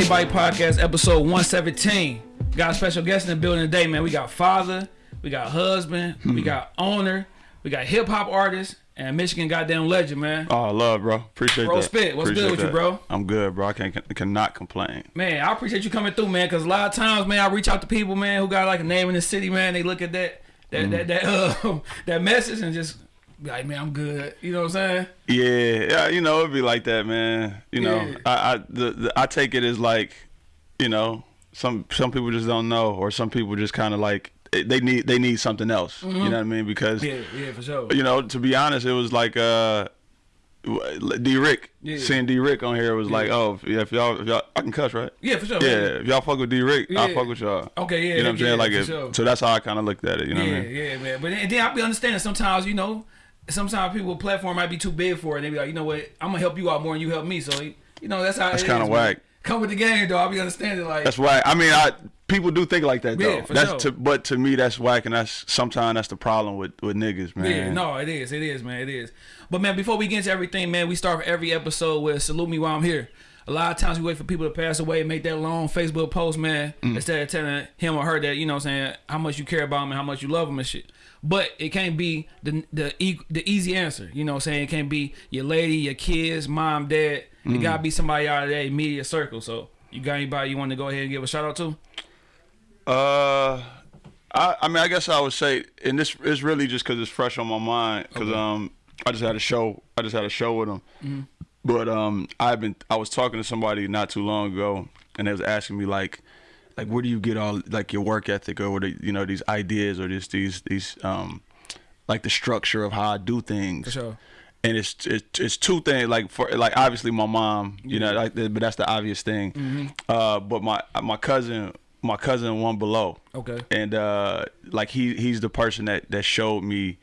your boy Shy. Shy vs. Everybody podcast, episode 117. Got a special guest in the building today, man. We got father, we got husband, Hmm. we got owner, we got hip hop artist, and Michigan goddamn legend, man. Oh, love, bro. Appreciate Bro, that. spit. What's good Appreciate with you, bro? I'm good, bro. I can, can cannot complain. Man, I appreciate you coming through, man, because a lot of times, man, I reach out to people, man, who got like a name in the city, man. They look at that that Mm. that that uh, that message and just be like, man, I'm good. You know what I'm saying? Yeah, yeah. You know, it'd be like that, man. You know, Yeah. I I the, the I take it as like, you know, some some people just don't know, or some people just kind of like they need they need something else. You know what I mean? Because Mm-hmm. Yeah, yeah, for sure. you know, to be honest, it was like uh. D Rick, Yeah. seeing D Rick on here was like, oh, yeah, if y'all, if y'all, I can cuss, right? Yeah, for sure. Yeah, if y'all fuck with D Rick, Yeah. I'll fuck with y'all. Okay, yeah, You know what I'm yeah, saying? Like, for if, sure. so that's how I kind of looked at it. You know yeah, what I mean? yeah, man. But then, then I be understanding sometimes, you know, sometimes people platform might be too big for it. And they be like, you know what, I'm gonna help you out more than you help me. So you know, that's how That's is, man. whack. Come with the game, though. I'll be understanding like That's why. I mean, I people do think like that though. Yeah, for that's sure. to, but to me that's whack, and that's sometimes that's the problem with with niggas, man. Yeah, no, it is, it is, man, it is. But man, before we get into everything, man, we start every episode with salute me while I'm here. A lot of times we wait for people to pass away and make that long Facebook post, man, Mm. instead of telling him or her that you know, what I'm saying how much you care about them and how much you love them and shit. But it can't be the the the easy answer, you know, what I'm saying it can't be your lady, your kids, mom, dad. Mm. It gotta be somebody out of that immediate circle. So you got anybody you want to go ahead and give a shout out to? Uh, I I mean, I guess I would say, and this is really just because it's fresh on my mind. Because um, I just had a show. I just had a show with him. Mm-hmm. But um, I've been. I was talking to somebody not too long ago, and they was asking me like, like, where do you get all like your work ethic or what are, you know these ideas or just these these um, like the structure of how I do things. For sure. and it's it's, it's two things like for like obviously my mom you know like but that's the obvious thing Mm-hmm. uh but my my cousin my cousin one below Okay. and uh like he he's the person that that showed me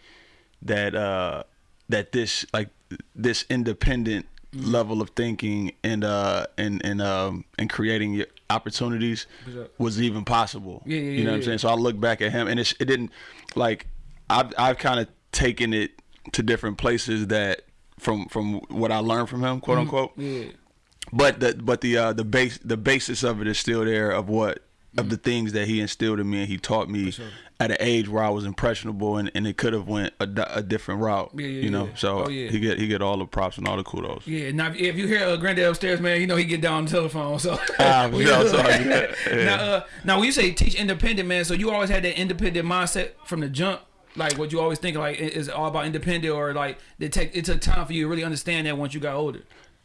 that uh that this like this independent Mm-hmm. level of thinking and uh and and um and creating your opportunities was even possible. Yeah, yeah, you know what i'm yeah. saying? So i look back at him and it's, it didn't like i've i've kind of taken it to different places that from from what i learned from him quote unquote. Yeah. but the but the uh the base the basis of it is still there of what of the things that he instilled in me and he taught me sure. at an age where I was impressionable and, and it could have went a, a different route Yeah, yeah, you know yeah. so Oh, yeah. he get he get all the props and all the kudos Yeah, now if- you hear uh, Granddad upstairs, man, you know he get down on the telephone. So Ah, for sure, so, yeah, now, uh, now when you say teach independent, man, so you always had that independent mindset from the jump. Like what you always think like is it all about independent or like it take it took time for you to really understand that once you got older.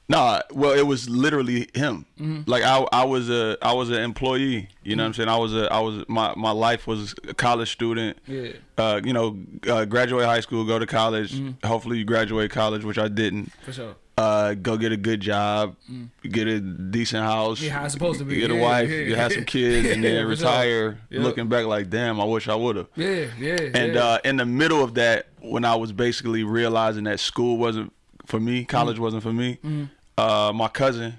No, well, it was literally him. Mm-hmm. Like I, I was a, I was an employee. You know what I'm saying? I was a, I was my, my life was a college student. Yeah. Uh, you know, uh, graduate high school, go to college. Mm-hmm. Hopefully, you graduate college, which I didn't. For sure. Uh, go get a good job, get a decent house. Mm. Yeah, how it's supposed to be. Get a wife, yeah. you have some kids, and then Yeah, retire. Yep. Looking back, like, damn, I wish I would have. Yeah, yeah. And yeah. uh, in the middle of that, when I was basically realizing that school wasn't for me, college Mm-hmm. wasn't for me, uh, my cousin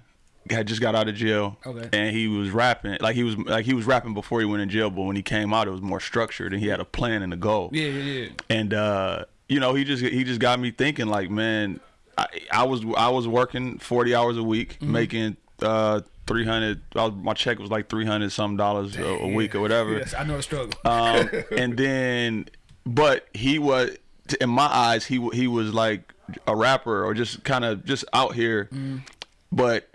had just got out of jail, Okay. and he was rapping like he was like he was rapping before he went in jail, but when he came out, it was more structured, and he had a plan and a goal. yeah, yeah, yeah. And uh, you know, he just he just got me thinking, like, man, I, I was I was working forty hours a week, Mm-hmm. making uh, three hundred. My check was like three hundred some dollars a, a week or whatever. Yes, I know the struggle. Um, and then, but he was, in my eyes, he he was like a rapper or just kind of just out here, Mm. but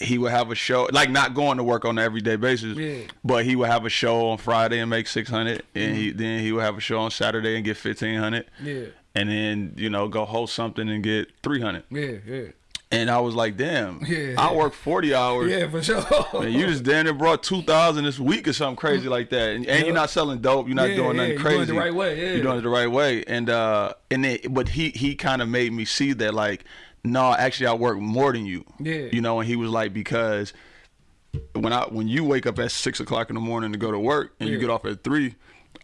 he would have a show like not going to work on an everyday basis Yeah. but he would have a show on friday and make 600 and he then he would have a show on saturday and get 1500 yeah, and then you know go host something and get 300 yeah, yeah. And i was like damn Yeah. i work 40 hours Yeah, for sure. and you just damn near brought two thousand this week or something crazy like that, and, and you're not selling dope. You're not Yeah, doing yeah, nothing you're crazy. doing it the right way, yeah. You're doing it the right way, and uh, and then, but he he kind of made me see that like, no, actually I work more than you. Yeah. You know, and he was like because when I when you wake up at six o'clock in the morning to go to work and you get off at three.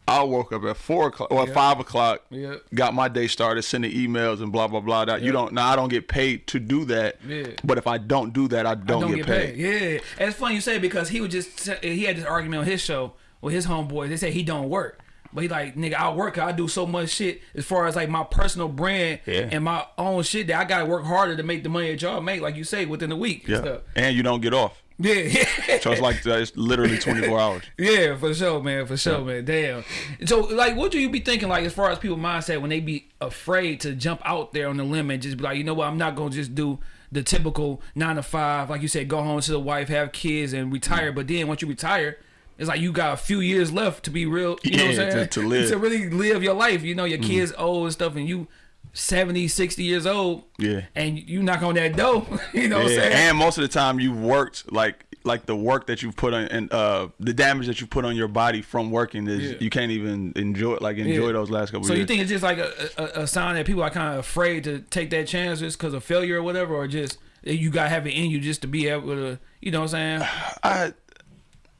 I woke up at four o'clock or Yeah. five o'clock. Yeah. Got my day started, sending emails and blah blah blah. That you don't now. I don't get paid to do that. Yeah. But if I don't do that, I don't, don't get, paid. Yeah, and it's funny you say because he would just he had this argument on his show with his homeboys. They say he don't work, But he like, nigga, I work, I do so much shit as far as like my personal brand Yeah. and my own shit that I gotta work harder to make the money that y'all make, like you say, within the week. and Yeah. stuff. And you don't get off. Yeah, yeah. So it's like uh, it's literally 24 hours. Yeah, for sure, man. For sure, man. Damn. So, like, what do you be thinking, like, as far as people mindset when they be afraid to jump out there on the limb and just be like, you know what, I'm not gonna just do the typical nine to five, like you said, go home to the wife, have kids, and retire. But then once you retire, it's like you got a few years left to be real. You know what I'm Yeah, to- saying? to live. to really live your life. You know, your kids old and stuff, and you 70, 60 years old. Yeah. And you knock on that door. you know what I'm Yeah, saying? and most of the time you've worked like like the work that you've put on and uh the damage that you put on your body from working is Yeah. you can't even enjoy like enjoy Yeah. those last couple So years. you think it's just like a, a, a sign that people are kind of afraid to take that chance just because of failure or whatever, or just you gotta have it in you just to be able to, you know what I'm saying? I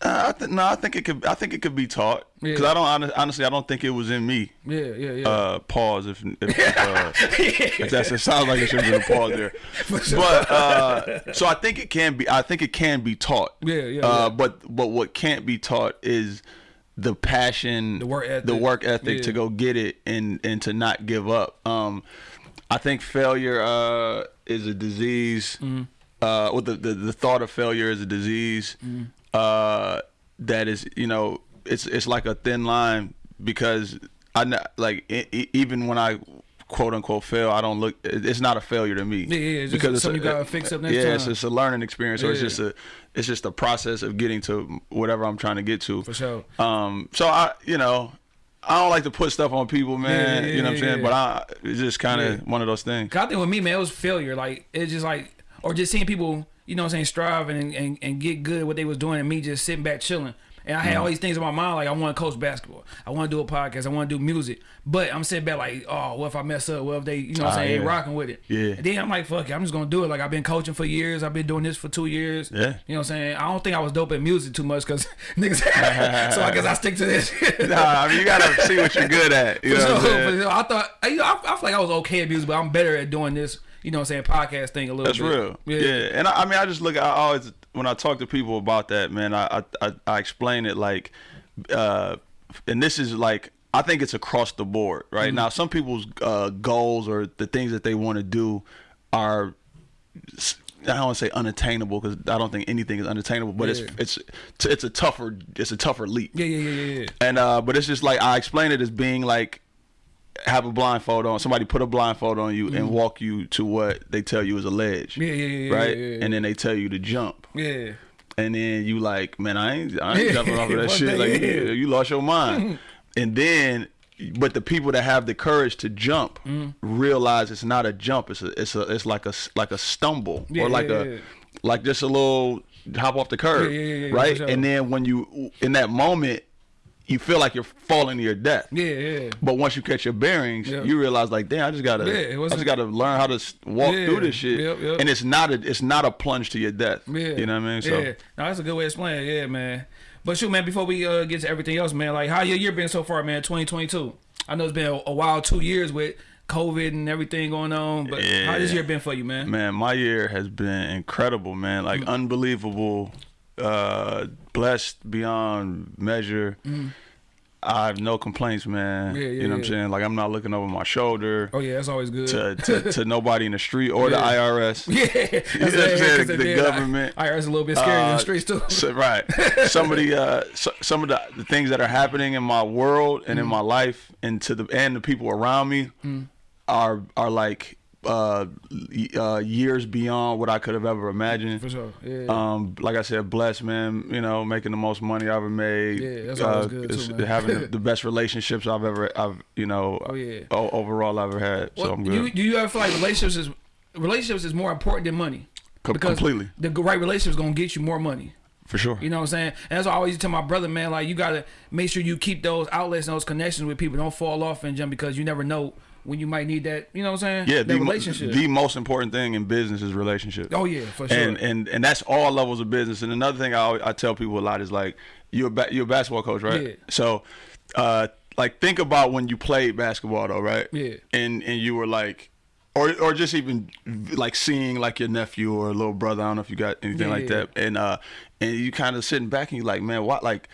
I th- no, I think it could. I think it could be taught because Yeah. I don't honestly. I don't think it was in me. Yeah, yeah, yeah. Uh, pause if if, uh, if that's it sounds like it should be a pause there. But uh, so I think it can be. I think it can be taught. Yeah, yeah, Uh, yeah. But but what can't be taught is the passion, The work ethic. the work ethic to go get it and and to not give up. Um, I think failure uh, is a disease. Mm-hmm. Uh, with the, the the thought of failure is a disease. Mm-hmm. Uh, that is, you know, it's it's like a thin line because I like e- e- even when I quote unquote fail, I don't look. It's not a failure to me. Yeah, yeah, it's just something you gotta fix up next yeah, it's time. just a learning experience. So it's just a it's just a process of getting to whatever I'm trying to get to. For sure. Um. So I, you know. I don't like to put stuff on people, man. Yeah, yeah, you know what I'm yeah, saying? yeah. But I, it's just kind of Yeah. one of those things. I think with me, man, it was failure. Like it's just like, or just seeing people, you know, what I'm saying, striving and, and and get good at what they was doing, and me just sitting back chilling. And I had all these things in my mind, like I want to coach basketball, I want to do a podcast, I want to do music. But I'm sitting back like, oh, what if I mess up? What if they, you know, what I'm Ah, saying, ain't rocking with it? Yeah. And then I'm like, fuck it, I'm just gonna do it. Like I've been coaching for years, I've been doing this for two years. Yeah. You know what I'm saying? I don't think I was dope at music too much because niggas. so I guess I stick to this. Nah, I mean you gotta see what you're good at. You know sure, what I'm saying? for. I thought I, you know, I, I feel like I was okay at music, but I'm better at doing this. You know, what I'm saying podcast thing a little. That's bit. real. Yeah. And I, I mean, I just look. I always when I talk to people about that, man, I I, I, explain it like, uh, and this is like I think it's across the board, right? Mm-hmm. Now, some people's uh, goals or the things that they want to do are. I don't want to say unattainable because I don't think anything is unattainable, but Yeah. it's it's it's a tougher it's a tougher leap. Yeah, yeah, yeah, yeah, yeah. And uh, but it's just like I explain it as being like have a blindfold on. Somebody put a blindfold on you and walk you to what they tell you is a ledge. Mm-hmm. Yeah, yeah, yeah, yeah, Right, yeah, yeah. and then they tell you to jump, Yeah. and then you like, man, I ain't, I ain't Yeah, jumping off of that shit. Like yeah. you, you lost your mind, and then. But the people that have the courage to jump Mm-hmm. realize it's not a jump. It's a, it's a, it's like a, like a stumble Yeah, or like yeah, a, yeah. like just a little hop off the curb, Yeah, yeah, yeah, yeah, right? sure. And then when you in that moment, you feel like you're falling to your death. Yeah, yeah. But once you catch your bearings, Yeah. you realize like, damn, I just gotta, Yeah, I just gotta learn how to walk Yeah. through this shit. Yep, yep. And it's not a, it's not a plunge to your death. Yeah. You know what I mean? So Yeah. No, that's a good way to explain it. Yeah, man. But shoot, man, before we uh, get to everything else, man, like how your year been so far, man? 2022. I know it's been a, a while, two years with COVID and everything going on. But how this year been for you, man? man, my year has been incredible, man. Like Mm. unbelievable, uh, blessed beyond measure. I have no complaints, man. Mm. Yeah, yeah, you know what I'm yeah. saying? Like I'm not looking over my shoulder Oh yeah, that's always good. to, to, to nobody in the street or Yeah. the IRS. yeah, You know what I'm saying? The government. I, I, it's a little bit scary in the Uh, streets too. So, right. Some of the uh, so, some of the, the things that are happening in my world and Mm. in my life and to the and the people around me are are like uh, uh, years beyond what I could have ever imagined. For sure. Yeah. Um, like I said, blessed man. You know, making the most money I've ever made. Yeah, that's always good, too. Having the, the best relationships I've ever, I've you know, Oh, yeah. overall I've ever had. so I'm do good. you, do you ever feel like relationships is relationships is more important than money? Co- completely. The right relationship is gonna get you more money. For sure. You know what I'm saying? And that's why I always tell my brother, man, like you gotta make sure you keep those outlets and those connections with people. Don't fall off and jump because you never know when you might need that. You know what I'm saying? yeah, that the, relationship. the most important thing in business is relationships. oh yeah, for sure. and and and that's all levels of business. And another thing I always, I tell people a lot is like you're a you're a basketball coach, right? Yeah. So, uh, like think about when you played basketball though, right? Yeah. And and you were like. Or, or just even like seeing like your nephew or little brother. I don't know if you got anything Yeah, like yeah. that. And uh, and you kind of sitting back and you're like, man, what? Like,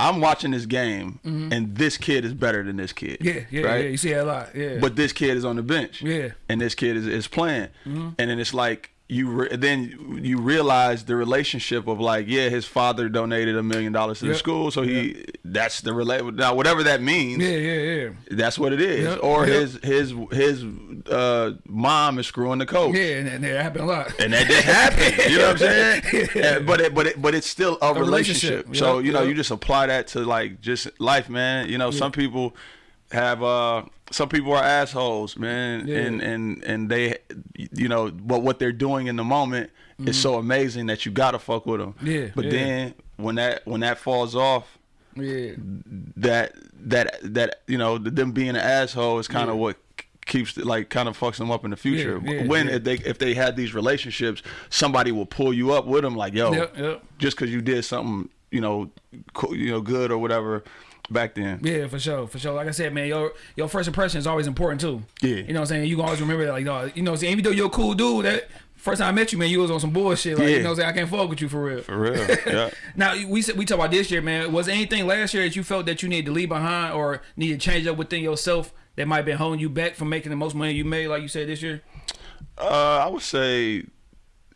I'm watching this game, and this kid is better than this kid. Yeah, yeah, right? yeah. You see that a lot. Yeah. But this kid is on the bench. Yeah. And this kid is, is playing. Mm-hmm. And then it's like you then you realize the relationship of like yeah his father donated a million dollars to the school so he that's the relate now whatever that means yeah, yeah, yeah. that's what it is Yep, or yep. his his his uh mom is screwing the coach Yeah, and, and that happened a lot. and that just happened. You know what I'm saying? And- but it, but it, but it's still a, relationship. relationship. So Yep, you know, you just apply that to like just life, man. You know, some people have uh some people are assholes, man, Yeah. and and and they, you know, but what they're doing in the moment is so amazing that you gotta fuck with them. Mm-hmm. Yeah, But yeah. then when that when that falls off, yeah. that that that you know them being an asshole is kind of Yeah. what keeps like kind of fucks them up in the future. When if they if they had these relationships, somebody will pull you up with them like yo, Yep, yep. just because you did something you know you know good or whatever back then. Yeah, for sure, for sure. Like I said, man, your your first impression is always important too. Yeah. You know what I'm saying? You can always remember that, like, dog, you know what I'm saying? Even though you're a cool dude, that first time I met you, man, you was on some bullshit. Like, Yeah. you know what I'm saying? I can't fuck with you for real. For real, yeah. Now we said we talk about this year, man. Was there anything last year that you felt that you needed to leave behind or need to change up within yourself that might have been holding you back from making the most money you made, like you said this year? Uh, I would say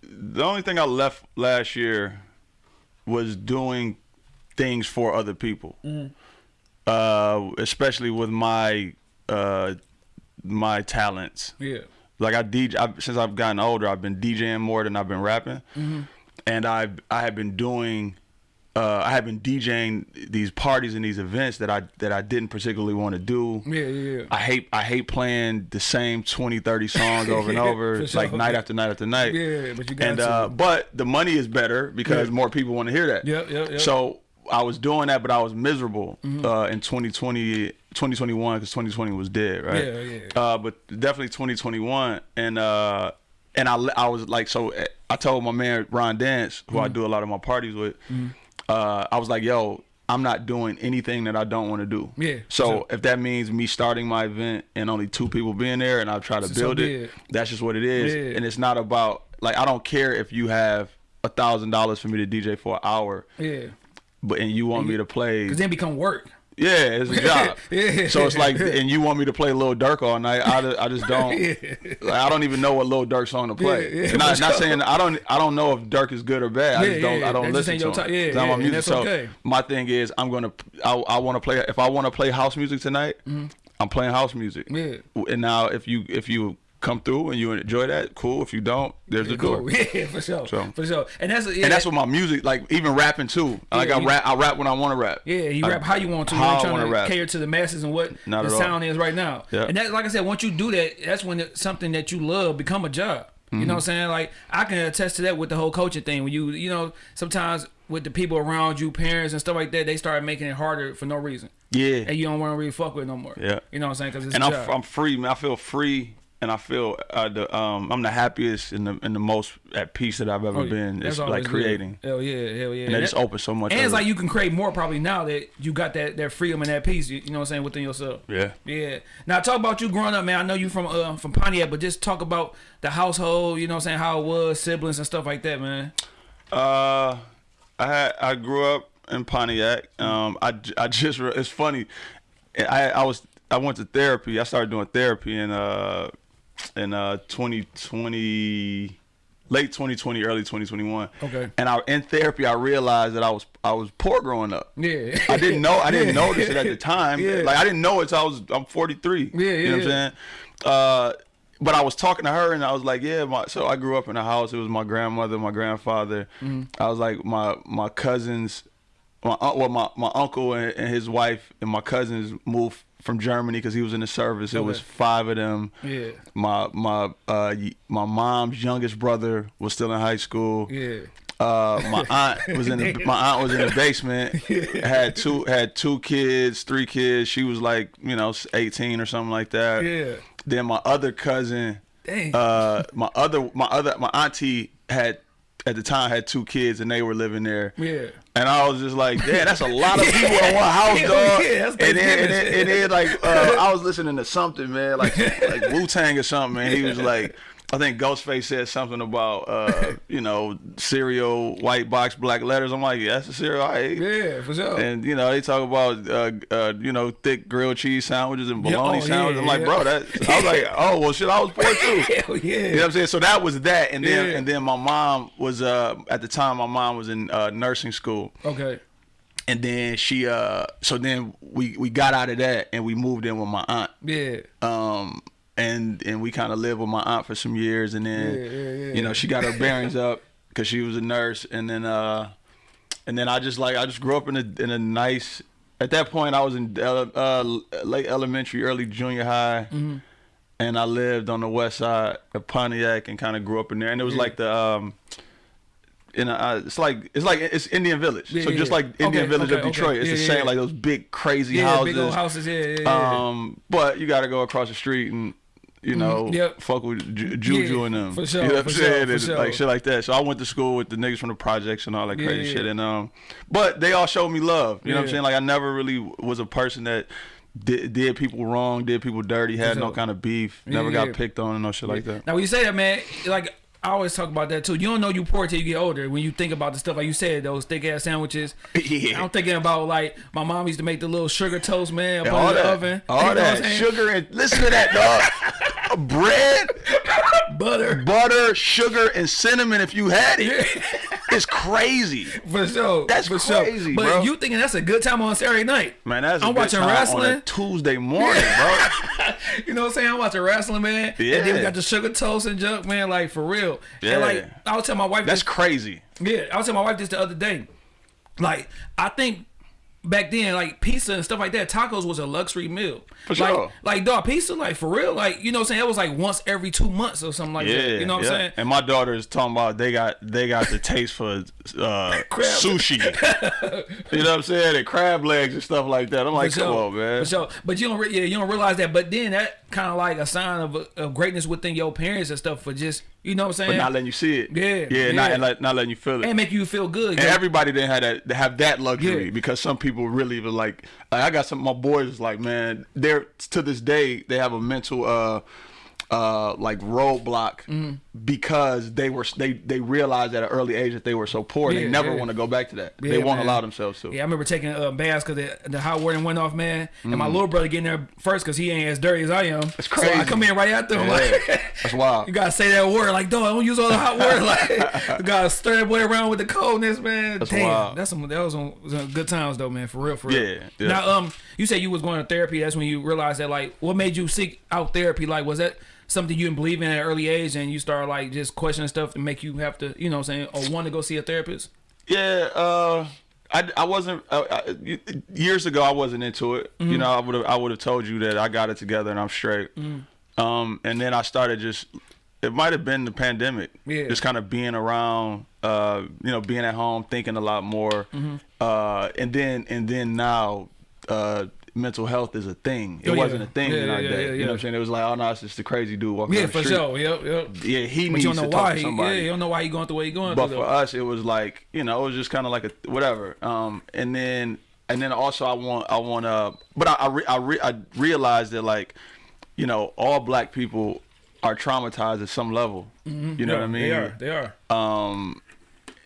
the only thing I left last year was doing things for other people, uh, especially with my uh, my talents. Yeah. Like I DJ I, since I've gotten older, I've been DJing more than I've been rapping, and I I have been doing. Uh, I have been DJing these parties and these events that I that I didn't particularly want to do. Yeah, yeah, yeah. I hate I hate playing the same 20, 30 songs over and over, sure. like night after night after night. Yeah, but you got and to. uh, but the money is better because Yeah. more people want to hear that. Yep, yep, yep. So I was doing that, but I was miserable Mm-hmm. uh, in 2020, 2021 because 2020 was dead, right? Yeah, yeah. Uh, but definitely 2021, and uh, and I I was like, so eh, I told my man Ron Dance, who Mm-hmm. I do a lot of my parties with, uh, I was like, yo. I'm not doing anything that I don't want to do. Yeah, So sure. if that means me starting my event and only two people being there, and I try to So build it, it. that's just what it is. Yeah. And it's not about like I don't care if you have a thousand dollars for me to DJ for an hour, Yeah. But and you want me to play, Because then become work. yeah, it's a job. Yeah. So it's like, and you want me to play Lil Durk all night. I, I just don't. Like, I don't even know what Lil Durk song to play. Yeah, yeah, and I, not saying I don't. I don't know if Durk is good or bad. I just don't. yeah, I don't that listen to him. Yeah, yeah, music. that's So okay. my thing is, I'm gonna. I, I want to play. If I want to play house music tonight, mm-hmm. I'm playing house music. Yeah. And now, if you if you come through and you enjoy that, cool. If you don't, there's the door. Cool. Yeah, for sure. So- For sure. And that's yeah, And that's what my music, like even rapping too. Like I you- rap, I rap when I want to rap. Yeah, you I- rap how you want to. how you I trying wanna rap. cater to the masses and what Not the at all. sound is right now. Yeah. And that, like I said, once you do that, that's when it, something that you love become a job. You Mm-hmm. know what I'm saying? Like I can attest to that with the whole coaching thing. When you, you know, sometimes with the people around you, parents and stuff like that, they start making it harder for no reason, Yeah. and you don't want to really fuck with it no more. Yeah. You know what I'm saying? Because and I'm. I'm free, man. I feel free, and I feel uh, the um I'm the happiest and the and the most at peace that I've ever Oh, been. It's like good. creating, Hell yeah, hell yeah. and just That- opens so much. And it's like you can create more probably now that you got that that freedom and that peace. You, you know what I'm saying within yourself. yeah. Yeah. Now talk about you growing up, man. I know you from uh, from Pontiac, but just talk about the household. You know what I'm saying? How it was, siblings and stuff like that, man. Uh, I had I grew up in Pontiac. Um, I, I just it's funny. I I was I went to therapy. I started doing therapy and uh in uh 2020 late 2020 early 2021 Okay. and I in therapy I realized that I was I was poor growing up Yeah. I didn't know I didn't notice it at the time Yeah. like I didn't know it until I was I'm 43 Yeah, yeah, you know what I'm saying uh but I was talking to her and I was like, yeah, my, so I grew up in a house. It was my grandmother, my grandfather. Mm-hmm. I was like my my cousins, my un- well my my uncle and, and his wife and my cousins moved from Germany because he was in the service. It was five of them. Yeah. My my uh my mom's youngest brother was still in high school. Yeah. Uh, my aunt was in the my aunt was in the basement. Yeah. Had two had two kids, three kids. She was like you know eighteen or something like that. Yeah. Then my other cousin, Dang. uh, my other my other my auntie had at the time had two kids and they were living there. Yeah. And I was just like, damn, that's a lot of people in one house, dog. yeah, and, then, and, then, and then like uh, I was listening to something, man, like like Wu Tang or something, and he was like, I think Ghostface said something about uh, you know cereal, white box, black letters. I'm like, yeah, that's the cereal I ate. Yeah, for sure. And you know they talk about uh, uh, you know thick grilled cheese sandwiches and Yeah, bologna oh, sandwiches. yeah, I'm like, yeah. bro, that I was like, oh well, shit, I was poor too. Hell yeah. You know what I'm saying? So that was that, and then Yeah. and then my mom was uh at the time my mom was in uh, nursing school, Okay. and then she uh so then we we got out of that and we moved in with my aunt Yeah. um and and we kind of lived with my aunt for some years and then Yeah, yeah, yeah. you know she got her bearings up because she was a nurse and then uh and then I just like I just grew up in a in a nice at that point I was in uh, late elementary early junior high Mm-hmm. and I lived on the west side of Pontiac and kind of grew up in there and it was like the um in a, uh, it's like it's like it's Indian Village Yeah, so just like Indian Okay, Village okay, of Detroit okay. it's Yeah, the same yeah. like those big crazy Yeah, houses big houses. Yeah, yeah, yeah. um, but you got to go across the street and you know, Mhm, yep. fuck with Ju- Juju Yeah, and them. for sure, You know what I'm sure, saying? And, sure. Like shit like that. So I went to school with the niggas from the projects and all that crazy yeah. shit. And um, but they all showed me love. You know what I'm saying? Like I never really was a person that. Did, did people wrong? Did people dirty? Had no kind of beef. Never got picked on and no shit like that. Now when you say that, man, like I always talk about that too. You don't know you poor till you get older. When you think about the stuff like you said, those thick ass sandwiches. Yeah. I'm thinking about like my mom used to make the little sugar toast, man, it all in the that, oven. all You know that sugar and listen to that dog. Bread, butter. butter, sugar, and cinnamon. If you had it, it's crazy. For sure. That's for crazy, sure. But bro. you thinking that's a good time on Saturday night. Man, that's a I'm good watching time on a wrestling. Tuesday morning, bro. You know what I'm saying? I'm watching wrestling, man. Yeah. And then we got the sugar toast and junk, man, like for real. Yeah. And like I was telling my wife That's this crazy. Yeah, I was telling my wife this the other day. Like, I think back then, like pizza and stuff like that, tacos was a luxury meal. For like, sure. Like, dog, pizza, like for real, like you know, what I'm saying it was like once every two months or something like Yeah, that. You know what yeah. I'm saying? And my daughter is talking about they got they got the taste for uh, Crab. sushi. you know what I'm saying? And crab legs and stuff like that. I'm like, For come sure. on, man. For sure. But you don't, re- yeah, you don't realize that. But then that kind of like a sign of, of greatness within your parents and stuff for just, you know what I'm saying? But not letting you see it. Yeah, yeah, Not, yeah. and like, not letting you feel it. and make you feel good. And everybody didn't have that have that luxury Yeah. because some people really even like, like I got some my boys like man they're to this day they have a mental uh uh like roadblock Mm-hmm. because they were they they realized at an early age that they were so poor Yeah, they never yeah. want to go back to that Yeah, they won't man. allow themselves to Yeah, I remember taking uh, baths because the, the hot water went off, man. And Mm. my little brother getting there first because he ain't as dirty as I am. That's So I come in right after him. Like, that's wild you gotta say that word, like, dog, don't use all the hot water. Like, you gotta stir that boy around with the coldness, man. That's Damn, wild. that's some that was some, some good times though, man. For real, for real. Yeah, yeah. Now, um, you said you was going to therapy. That's when you realized that, like, what made you seek out therapy? Like, was that something you didn't believe in at an early age, and you start like just questioning stuff to make you have to, you know, what I'm saying, or want to go see a therapist? Yeah, uh, I, I wasn't uh, I, years ago. I wasn't into it. Mm-hmm. You know, I would have I would have told you that I got it together and I'm straight. Mm-hmm. Um, and then I started just. It might have been the pandemic. Yeah. Just kind of being around, uh, you know, being at home, thinking a lot more, Mm-hmm. uh, and then and then now, uh, mental health is a thing. It Oh, yeah. wasn't a thing Yeah, in our yeah, day. You know what I'm saying? It was like, oh no, it's just a crazy dude walking Yeah, for street. sure. Yep, yep. Yeah, he But needs you don't to know talk why. to He, somebody. yeah, you don't know why he going the way he going But for us, it was like you know, it was just kind of like a whatever. Um, and then and then also I want I want to, but I I, re, I, re, I realized that like, you know, all black people are traumatized at some level. You know what I mean? They are. They are. Um,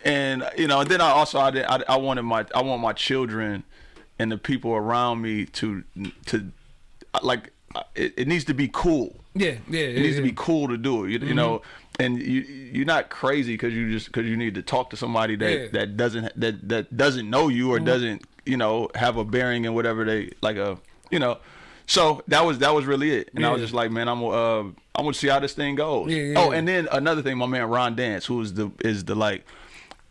and you know, and then I also I, did, I I wanted my I want my children and the people around me to to like it, it needs to be cool. Yeah, yeah. It needs to be cool to do it. You, you know, and you you're not crazy because you just because you need to talk to somebody that Yeah. that doesn't that that doesn't know you or doesn't you know have a bearing in whatever they like a you know. So that was that was really it, and I was just like, man, I'm uh I'm gonna see how this thing goes. Yeah, yeah, oh, yeah. and then another thing, my man Ron Dance, who is the is the like,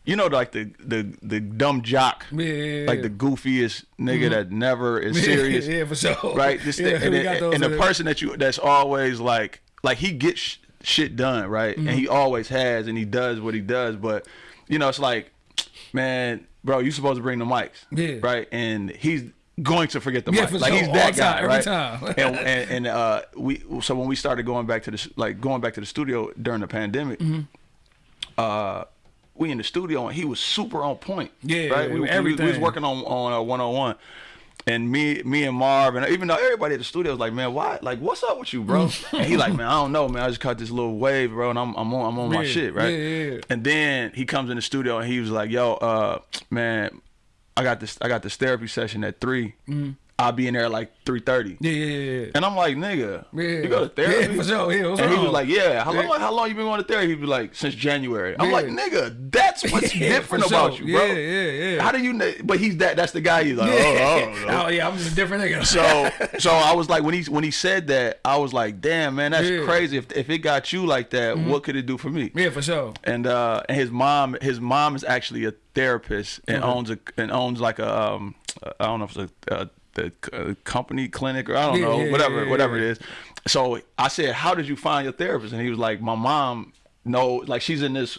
you know, like the the the dumb jock, Yeah, yeah, yeah, like the goofiest nigga that never is serious yeah, for sure. right? This thing, and, we and, and the person that you that's always like like he gets sh- shit done, right? And Mm-hmm. he always has, and he does what he does. But you know, it's like, man, bro, you supposed to bring the mics, Yeah. right? And he's going to forget the Yeah, mic. for like sure. he's that guy, time, every right? time. and and, and uh, we so when we started going back to the like going back to the studio during the pandemic, Mm-hmm. uh. We in the studio and he was super on point. Yeah, right. We, we- we, was working on on uh, 101, And me, me and Marv, and even though everybody at the studio was like, "Man, why? Like, what's up with you, bro?" and he like, "Man, I don't know, man. I just caught this little wave, bro, and I'm, I'm on, I'm on my shit, right?" yeah, yeah. And then he comes in the studio and he was like, "Yo, uh, man, I got this, I got this therapy session at 3 Mm-hmm. I'll be in there at like three thirty. Yeah, yeah, yeah. And I'm like, nigga, Yeah. you go to therapy? Yeah, for sure. Yeah, and he was like, yeah. How long? Yeah. How long you been going to therapy? He'd be like, since January. I'm Yeah. like, nigga, that's what's different about sure. you, bro. Yeah, yeah, yeah. How do you? know? But he's that. That's the guy. He's like, Yeah. oh, know. oh yeah, I'm just a different nigga. So, so I was like, when he when he said that, I was like, damn, man, that's crazy. If if it got you like that, what could it do for me? yeah, for sure. and uh and his mom his mom is actually a therapist and Okay. owns a and owns like a um I don't know if it's a, a the uh, company clinic or I don't know yeah, whatever yeah, whatever it is. So I said, how did you find your therapist? And he was like, my mom know like she's in this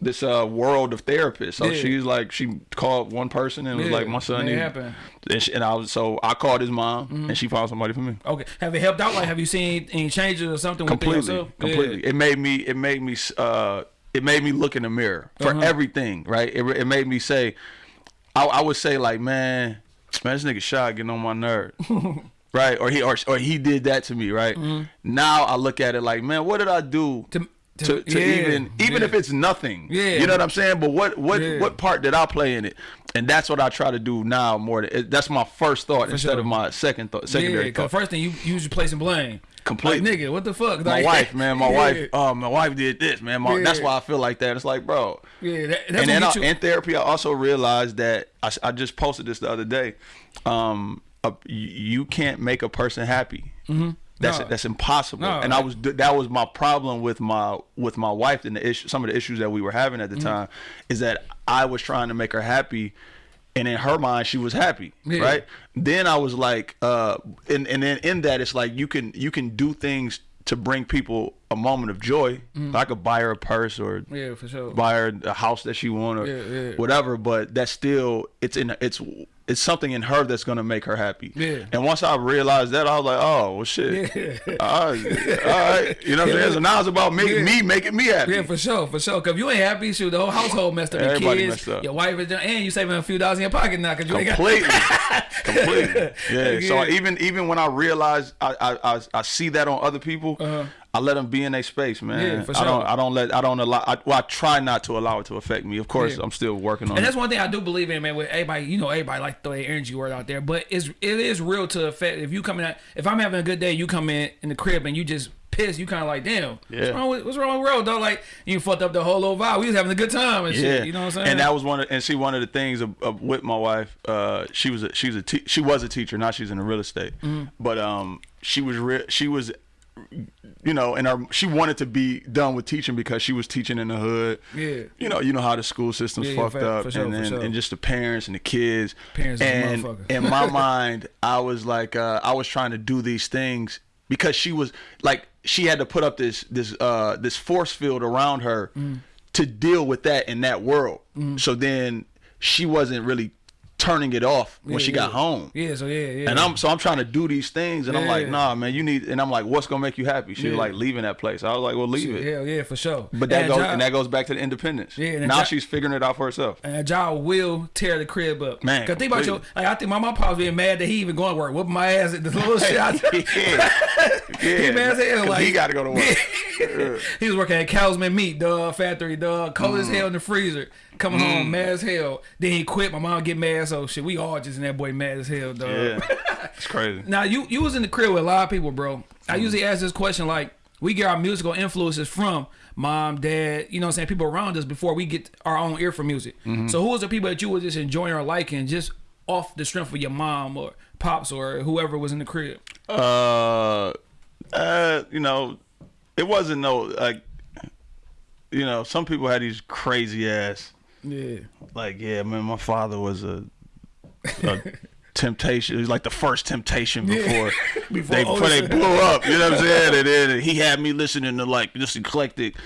this uh world of therapists. So Yeah. she's like she called one person and was Yeah, like my son it need happen. Mm-hmm. and, she, and I was so I called his mom and she found somebody for me. Okay, have it helped out? Like, have you seen any changes or something completely yourself? Yeah. completely it made me it made me uh it made me look in the mirror for Uh-huh. everything right it, it made me say I, I would say like man man this nigga shot getting on my nerve right or he or, or he did that to me right mm-hmm. now i look at it like man what did i do. To- to, to- to, yeah, even even yeah. if it's nothing Yeah. you know what i'm saying but what what Yeah. what part did i play in it and that's what i try to do now more than, that's my first thought instead sure. of my second thought Yeah, secondary because thought first thing you usually placing blame. Completely. Like, nigga, what the fuck? my Like, wife, man, my yeah, wife, oh, my wife did this, man. My, That's why I feel like that. It's like, bro. Yeah, that, that's and then I, in therapy, I also realized that I, I just posted this the other day. Um, you can't make a person happy. Mm-hmm. That's No. that's impossible. No, and I was that was my problem with my with my wife and the issue. Some of the issues that we were having at the Mm-hmm. time is that I was trying to make her happy. And in her mind, she was happy, Yeah. right? Then I was like, uh, and and then in that, it's like you can you can do things to bring people a moment of joy. I could buy her a purse or. Yeah, for sure. buy her a house that she want or Yeah, yeah. whatever. But that's still it's in it's it's something in her that's gonna make her happy. Yeah. And once I realized that, I was like, oh well, shit. Yeah. All right, all right. You know what I'm saying? So now it's about me, Yeah. me making me happy. Yeah, for sure, for sure. Cause if you ain't happy, shoot, the whole household messed up. Your Everybody kids, messed up. your wife is done, and you saving a few dollars in your pocket now. Cause you ain't got. completely, completely. Yeah. So even even when I realize I I, I, I see that on other people, Uh-huh. I let them be in their space, man. Yeah, for sure. I don't. I don't let I don't allow. I, well, I try not to allow it to affect me. Of course, Yeah. I'm still working on And it. that's one thing I do believe in, man. With everybody, you know, everybody like to throw their energy word out there, but it's it is real to affect. If you come in, if I'm having a good day, you come in in the crib and you just pissed, you kind of like, damn, Yeah. what's wrong with what's wrong with world, though? Like you fucked up the whole little vibe. We was having a good time and shit. You know what I'm saying? And that was one of and see one of the things of, of with my wife. Uh, she was a, she's a te- she was a teacher. Now she's in the real estate. Mm-hmm. But um, she was she was. You know, and her, she wanted to be done with teaching because she was teaching in the hood. Yeah. You know, you know how the school system's Yeah, yeah, fucked for- up, for sure, and then sure. and just the parents and the kids. Parents and motherfucker. in my mind, I was like, uh, I was trying to do these things because she was like, she had to put up this this uh this force field around her Mm. to deal with that in that world. So then she wasn't really turning it off when Yeah, she got yeah. home. Yeah, so yeah, yeah. And I'm so I'm trying to do these things, and I'm like, nah, man, you need. And I'm like, what's gonna make you happy? She's like leaving that place. I was like, well, leave it. yeah, yeah, for sure. But that and goes job, and that goes back to the independence. Yeah, and now job- she's figuring it out for herself. and job will tear the crib up. Man, Cause think about your, like I think my mom probably being mad that he even going to work, whooping my ass at the little shit. I, yeah, yeah. He mad as hell, like he got to go to work. he was working at Cowsman Meat, dog, factory, dog, cold as mm. hell in the freezer. Coming Mm. home mad as hell. Then he quit. My mom get mad, so shit. We all just in that boy mad as hell, dog. yeah, it's crazy. Now you you was in the crib with a lot of people, bro. I usually ask this question like, we get our musical influences from mom, dad, you know what I'm saying, people around us before we get our own ear for music. Mm-hmm. So who was the people that you were just enjoying or liking just off the strength of your mom or pops or whoever was in the crib? Uh, uh, you know, it wasn't no like, you know, some people had these crazy ass Yeah. like, yeah, man, my father was a, a temptation. It was like the first temptation before Before they before they blew up. You know what I'm saying? And then he had me listening to like this eclectic,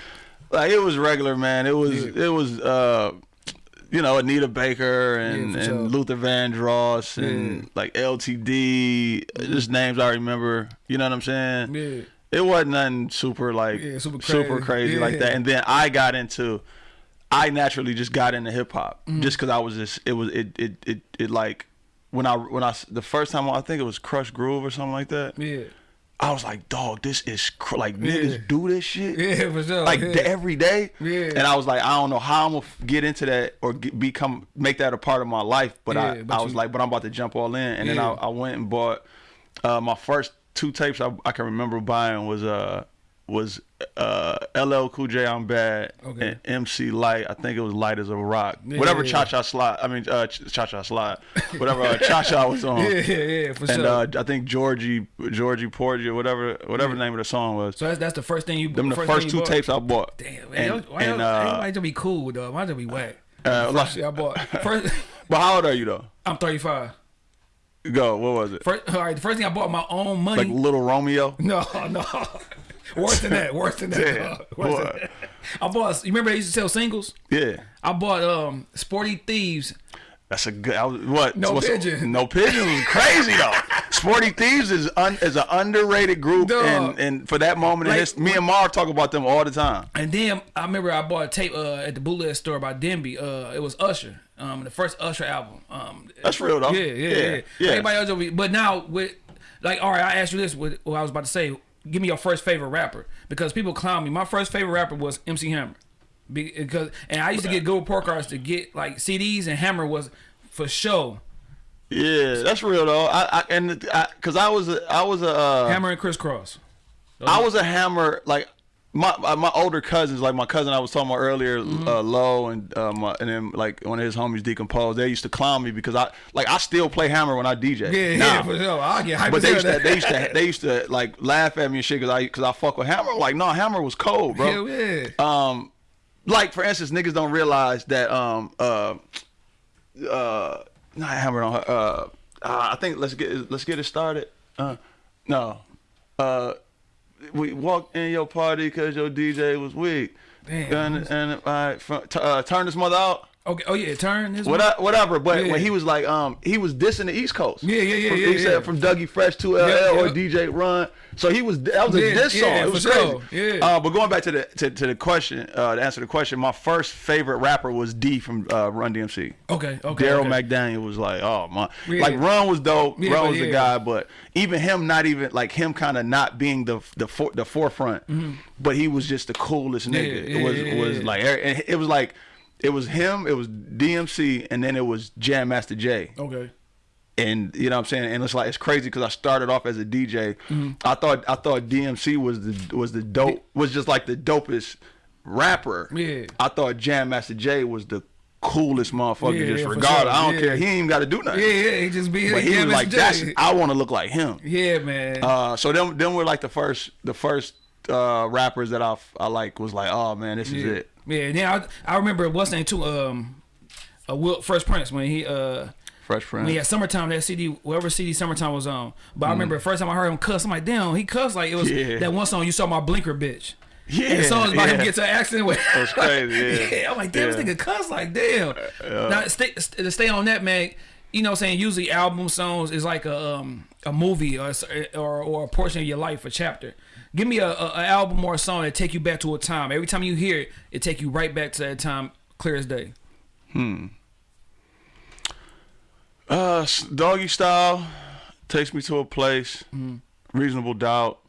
like it was regular, man. It was Yeah. it was uh. You know Anita Baker and, Yeah, for and sure. Luther Vandross and Yeah. like LTD, just names I remember. You know what I'm saying? Yeah. It wasn't nothing super like Yeah, super super crazy. crazy like that. And then I got into, I naturally just got into hip hop Mm-hmm. just because I was just it was it it it, it like when I when I the first time I think it was Krush Groove or something like that. Yeah. I was like, dog, this is cr- like niggas do this shit. Yeah, for sure. Like yeah. every day. Yeah. And I was like, I don't know how I'm gonna get into that or get, become make that a part of my life. But Yeah, I but I was you- like, but I'm about to jump all in. And then I, I went and bought uh, my first two tapes I, I can remember buying was uh was uh LL Cool J I'm Bad Okay. and MC Lyte. I think it was Lyte as a Rock. Yeah, Whatever yeah, Cha Cha Slide. I mean uh Cha Cha Slide. Whatever uh, Cha Cha was on. Yeah, yeah, yeah, for And sure. uh, I think Georgie, Georgie Porgy, or whatever, whatever the name of the song was. so that's that's the first thing you. Them the thing first two bought? tapes I bought. Damn, man. And, why and, uh, everybody to be cool though. Why to be whack? uh, First shit I bought. First, but how old are you though? I'm 35. Go. What was it? First, all right, the first thing I bought my own money. Like Little Romeo. no, no. Worse than that. Worse than that. Worse than that. I bought. You remember they used to sell singles? Yeah. I bought um Sporty Thievz. That's a good. I was, what? No what's- Pigeon. No pigeon was crazy though. Sporty Thievz is un, is an underrated group, Dog. and and for that moment, in Like, his, me and Marv talk about them all the time. And then I remember I bought a tape uh, at the bootleg store by Denby. Uh, it was Usher, um, the first Usher album. Um, That's real though. yeah, yeah, yeah. yeah. Everybody else, be- but now with like, all right, I asked you this. With what I was about to say, give me your first favorite rapper because people clown me. My first favorite rapper was MC Hammer, because and I used to get good report cards to get like CDs, and Hammer was for show. Yeah, that's real though. I, I and because I, was a, I was a uh, Hammer and Kris Kross. I was a hammer like my uh, my older cousins, like my cousin I was talking about earlier, Mm-hmm. uh, Low, and uh, and then like one of his homies decomposed. They used to clown me because I like I still play hammer when I DJ. Yeah, now. yeah, for sure. I get hyped. But they used to they used to they used to like laugh at me and shit because I because I fuck with hammer. Like no, hammer was cold, bro. Hell yeah. Um, like for instance, niggas don't realize that um uh uh not hammer on her. Uh, uh, I think let's get let's get it started. Uh, no, uh, we walked in your party because your DJ was weak. Damn. And and all right, from, t- uh, turn this mother out. Okay. Oh yeah. Turn this. What whatever, but Yeah. when he was like, um, he was dissing the East Coast. Yeah, yeah, yeah, From- yeah, He yeah. said from Dougie Fresh to LL Yeah, or. DJ Run. So he was that was a diss song. it was crazy. Yeah. Uh, but going back to the to, to the question, uh, to answer the question, my first favorite rapper was D from uh, Run DMC. Okay. Okay. Darryl okay. McDaniel was like, oh my, like Run was dope. Run was the guy, but even him, not even like him, kind of not being the the for, the forefront, but he was just the coolest nigga. It was was like and it was like it was him, it was DMC, and then it was Jam Master Jay Okay. and you know what I'm saying, and it's like it's crazy because I started off as a DJ. Mm-hmm. I thought I thought DMC was the was the dope was just like the dopest rapper. Yeah. I thought Jam Master Jay was the coolest motherfucker. Yeah, just yeah, regardless, sure. I don't Yeah. care. He ain't even got to do nothing. Yeah, yeah. He just be. But he was like, "That's I want to look like him." Yeah, man. Uh, so them them were like the first the first uh, rappers that I I like was like, oh man, this is yeah. it. Yeah. And then I, I remember what's name too. Um, uh, Will Fresh Prince when he uh Fresh Prince. Yeah, summertime that CD whatever CD summertime was on. But Mm. I remember the first time I heard him cuss, I'm like, damn, he cussed like it was Yeah. that one song you saw my blinker bitch. Yeah, And song's about him get to an accident with. That's crazy, yeah. yeah. I'm like, damn, Yeah. this nigga cuss like damn. Now stay, st- to stay on that, man. You know, what I'm saying usually album songs is like a um a movie or or, or a portion of your life, a chapter. Give me a, a, a album or a song that take you back to a time. Every time you hear it, it take you right back to that time, clear as day. Hmm. Uh, doggy style takes me to a place. Mm. Reasonable doubt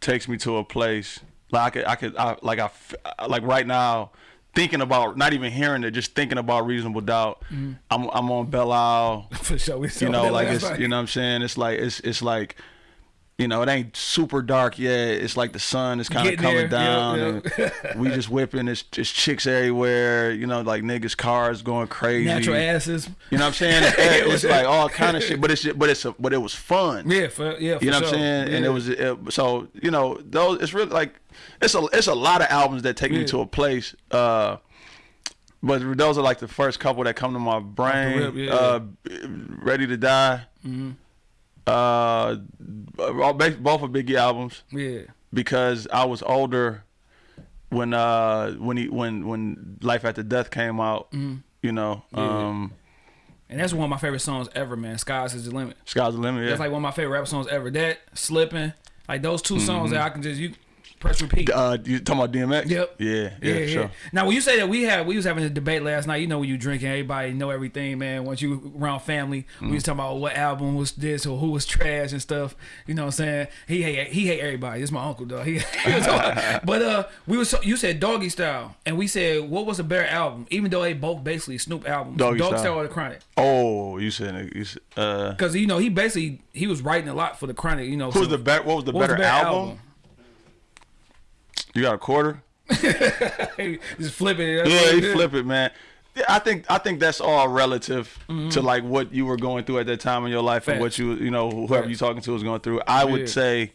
takes me to a place. Like I could, I could, I, like I, like right now, thinking about not even hearing it, just thinking about reasonable doubt. Mm. I'm, I'm on Belle Isle. For sure, we You know, like it's, night. you know what I'm saying. It's like it's, it's like. You know, it ain't super dark yet. It's like the sun is kind of coming there, yeah, down, yeah. and we just whipping. It's just chicks everywhere. You know, like niggas' cars going crazy. natural asses. You know what I'm saying? It's, it's like all kind of shit, but it's but it's a, but it was fun. Yeah, for yeah, for You know what. I'm saying? And it was it, so you know those. It's really like it's a it's a lot of albums that take me to a place. Uh, but those are like the first couple that come to my brain. rip, yeah. uh, Ready to Die. Mm-hmm. Uh, both of Biggie albums yeah. because I was older when uh when he when when Life After Death came out. Mm-hmm. You know, um, And that's one of my favorite songs ever, man. Skies is the limit. Sky's the limit. Yeah. That's like one of my favorite rap songs ever. That slipping, like those 2 songs Mm-hmm. that I can just you press repeat. Uh, you talking about DMX? Yep. Yeah, yeah, for sure. Now, when you say that we had, we was having a debate last night. You know, when you drinking, everybody know everything, man. Once you around family, we Mm. was talking about what album was this or who was trash and stuff. You know what I'm saying? He hate he hate everybody. It's my uncle, though. He, he was but uh, we was you said Doggy Style, and we said what was a better album? Even though they both basically Snoop albums, Doggy Doggy Style. or the Chronic. Oh, you said you said, uh, Because you know he basically he was writing a lot for the Chronic. You know, who's so- the better? What was the what was better, album? You got a quarter? Just flipping it. Yeah, he flip it, man. Yeah, I think I think that's all relative Mm-hmm. to like what you were going through at that time in your life and what you you know whoever Facts. you talking to was going through. I would Yeah. say,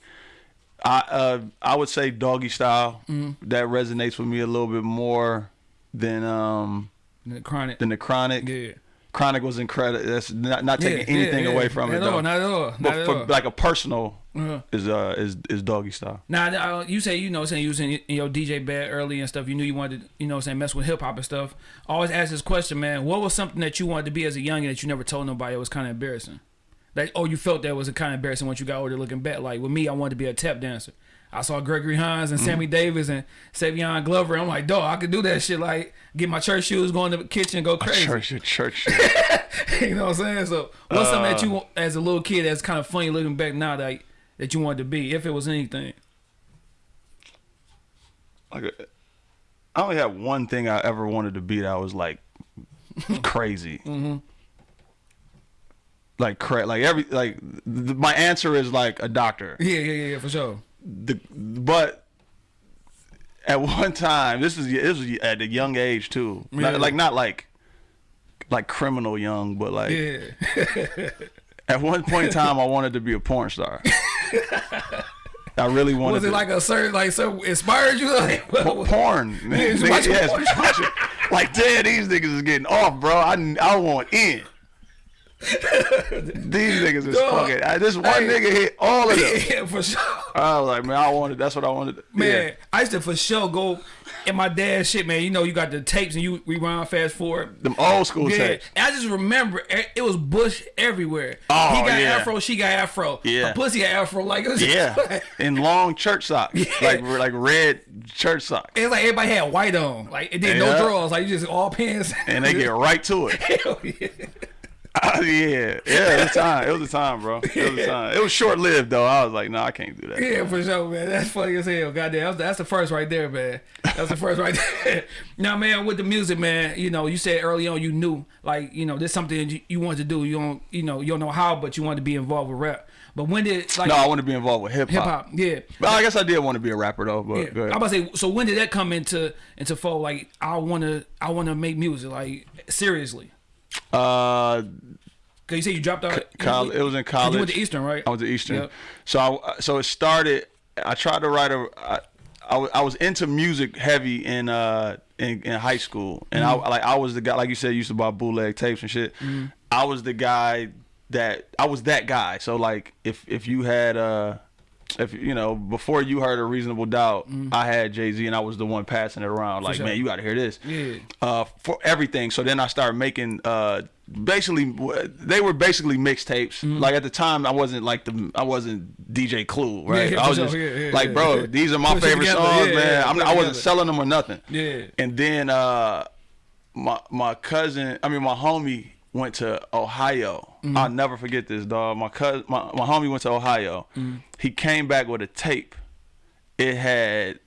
I uh I would say doggy style Mm-hmm. that resonates with me a little bit more than um The Chronic. than the chronic. yeah. Chronic was incredible. That's not not taking Yeah, anything yeah, away from Not it though. not at all, not But at for all. like a personal Uh-huh. is uh is is doggy style. Now, uh, you say you know, saying you was in, in your DJ bed early and stuff. You knew you wanted, to, you know, saying mess with hip hop and stuff. I always ask this question, man. What was something that you wanted to be as a youngin that you never told nobody? It was kind of embarrassing. Like, oh, you felt that was a kind of embarrassing once you got older, looking back. Like with me, I wanted to be a tap dancer. I saw Gregory Hines and Sammy Davis and Savion Glover. I'm like, dog, I could do that shit. Like, get my church shoes, go in the kitchen, go crazy. Church, church. you know what I'm saying? So, what's something that Uh. you, as a little kid, that's kind of funny looking back now that that you wanted to be, if it was anything? like I only had one thing I ever wanted to be that was like crazy. Mm-hmm. Like cra- like every like th- my answer is like a doctor. Yeah, yeah, yeah, for sure. The but at one time this is this was at a young age too. Not- like not like like criminal young, but like Yeah. at one point in time I wanted to be a porn star. I really wanted. Was it to. like a certain like so inspired you? Like, Po- porn. just Nigga, watching yes, porn. just watching. Like, damn, these niggas is getting off, bro. I, I want in. these niggas is fucking. I, this one Hey. nigga hit all of them. yeah, for sure. I was like, man, I wanted. That's what I wanted. Man, yeah. I used to for sure go in my dad's shit, man. You know, you got the tapes and you rewind fast forward. them old school Yeah, tapes. and I just remember e- it was Bush everywhere. Oh, he got yeah. afro, she got afro. Yeah. her pussy got afro. Like it was Yeah, in long church socks, like like red church socks, It's like everybody had white on, like it did no Yeah. drawers, like you just all pants. and they get right to it. Hell yeah. yeah, yeah, it was a time. It was a time, bro. It was a time. It was short lived though. I was like, no, I can't do that. Yeah, for sure, man. That's funny as hell. Goddamn, that's, that's the first right there, man. That's the first right there. now, man, with the music, man, you know, you said early on you knew, like, you know, this something you, you wanted to do. You don't, you know, you don't know how, but you wanted to be involved with rap. But when did like No, I want to be involved with hip hop. hip hop. Yeah. But I guess I did want to be a rapper though. But Yeah. I'm about to say. So when did that come into into fold? Like, I wanna, I wanna make music. Like, seriously. Uh, Cause you said you dropped out. College, it was in college. You went to Eastern, right? I went to Eastern. Yep. So I, so it started. I tried to write a. I, I, was- into music heavy in uh in, in high school, and Mm-hmm. I like I was the guy like you said used to buy bootleg tapes and shit. I was the guy that I was that guy. So like if if you had uh if you know before you heard a reasonable doubt, I had Jay Z and I was the one passing it around like sure. man you got to hear this Yeah. uh, for everything. So then I started making uh, basically they were basically mixtapes. Like at the time, I wasn't like the I wasn't DJ Clue, right? Yeah, I was just. Yeah, like, bro, these are my favorite songs, man. I wasn't together. selling them or nothing. Yeah. And then uh, my my cousin, I mean my homie went to Ohio. Mm-hmm. I'll never forget this, dog. My cousin, my, my homie went to Ohio. Mm-hmm. He came back with a tape. It had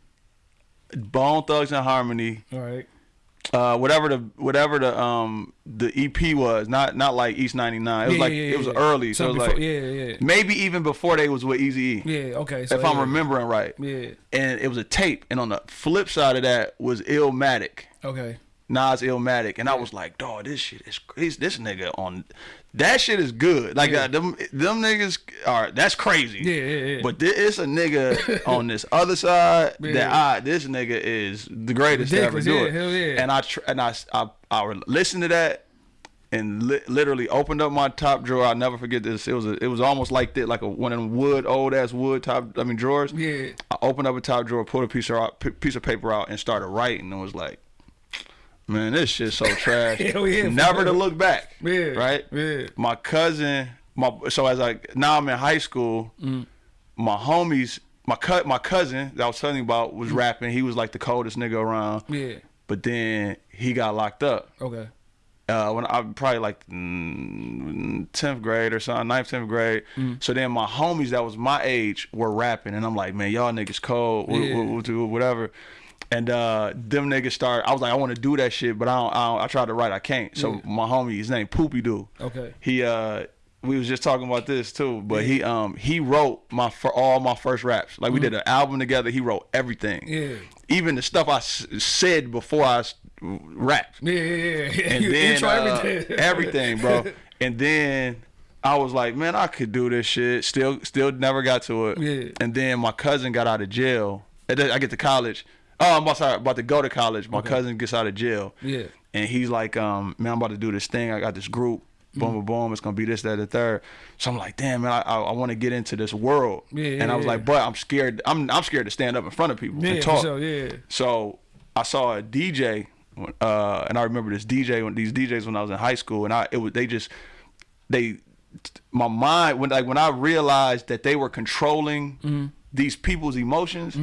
Bone Thugs-n-Harmony, All right. uh, whatever the whatever the um the EP was, not not like East ninety nine. It was Yeah, like yeah, it was yeah. early, so it Something was like yeah, yeah. maybe even before they was with Easy E. Yeah. Okay. So if I'm remembering right. Yeah. And it was a tape, and on the flip side of that was Illmatic. Okay. Nas Illmatic, and I was like, dog, this shit is crazy. This nigga on that shit is good. Like Yeah. uh, them them niggas are that's crazy. Yeah, yeah, yeah. But there is a nigga on this other side that I this nigga is the greatest to ever do yeah, it. hell yeah. And I tr- and I I, I would listen to that. And li- literally opened up my top drawer. I'll never forget this. It was a, it was almost like that, like a one of them wood, old ass wood top. I mean drawers. Yeah. I opened up a top drawer, pulled a piece of piece of paper out, and started writing. And was like, "Man, this shit's so trash." Hell yeah, Never to look back. Yeah, Right. yeah. My cousin, my so as I now I'm in high school. Mm. My homies my cut my cousin that I was telling you about was rapping. He was like the coldest nigga around. Yeah. But then he got locked up. Okay. Uh, when I probably like mm, tenth grade or something, ninth, tenth grade. Mm. So then my homies that was my age were rapping, and I'm like, man, y'all niggas cold, Yeah. wh- wh- whatever. And uh, them niggas start. I was like, I want to do that shit, but I don't, I don't. I tried to write, I can't. So Yeah. my homie, his name Poopy Doo. Okay. He uh, we was just talking about this too, but he um he wrote my for all my first raps. Like we did an album together. He wrote everything. Mm. Yeah. Even the stuff I s- said before I rapped Yeah, yeah, yeah. and You then intro uh, everything. everything, bro. And then I was like, man, I could do this shit. Still, still never got to it. Yeah. And then my cousin got out of jail. I get to college. Oh, I'm about, sorry, about to go to college. My cousin gets out of jail. Yeah. And he's like, um, man, I'm about to do this thing. I got this group. Mm-hmm. Boom, boom, boom. It's gonna be this, that, and the third. So I'm like, damn, man, I, I, I want to get into this world. Yeah, and I was yeah, like, but I'm scared. I'm, I'm scared to stand up in front of people Yeah, and talk. sure, yeah. So I saw a DJ, uh, and I remember this DJ when these DJs when I was in high school, and I it was they just they my mind when like when I realized that they were controlling Mm-hmm. these people's emotions,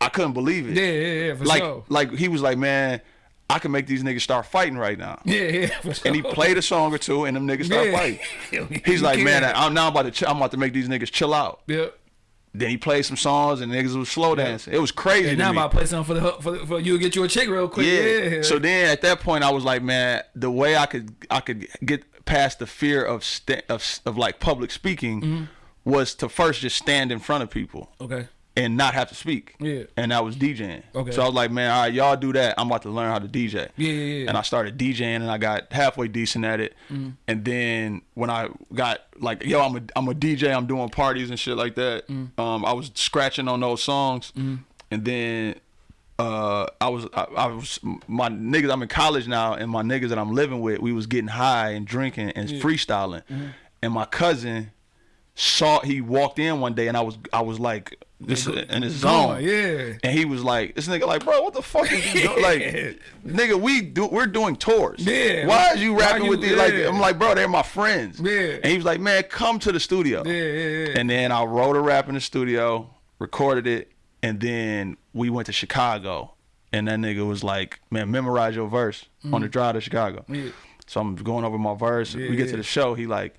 I couldn't believe it. Yeah, yeah, yeah, for like sure. like he was like, man, I can make these niggas start fighting right now. Yeah, yeah, for sure. And he played a song or two, and them niggas start Yeah. fighting. He's like, man. I'm now about to I'm about to make these niggas chill out. Yep. Then he played some songs, and niggas was slow dancing. It was crazy. And now I'm about to play something for the for, for you to get you a chick real quick. Yeah. So then at that point, I was like, man, the way I could I could get past the fear of of of like public speaking Mm-hmm. was to first just stand in front of people okay. And not have to speak. Yeah. And that was DJing. Okay. So I was like, man, all right, y'all do that. I'm about to learn how to DJ. Yeah, yeah, yeah. And I started DJing and I got halfway decent at it. Mm-hmm. And then when I got like, yo, I'm a I'm a DJ. I'm doing parties and shit like that. Mm-hmm. Um, I was scratching on those songs. And then uh, I was I, I was my niggas. I'm in college now, and my niggas that I'm living with, we was getting high and drinking and freestyling. Mm-hmm. And my cousin saw he walked in one day, and I was I was like this in his zone. Going, yeah. And he was like, "This nigga, like, bro, what the fuck is you doing? Like, nigga, we do, we're doing tours. Yeah. Why is you rapping you- with these? Like. I'm like, bro, they're my friends. Yeah. And he was like, man, come to the studio. Yeah, yeah, yeah. And then I wrote a rap in the studio, recorded it, and then we went to Chicago. And that nigga was like, man, memorize your verse on the drive to Chicago. Mm. Yeah. So I'm going over my verse. Yeah, we get yeah. to the show. He like,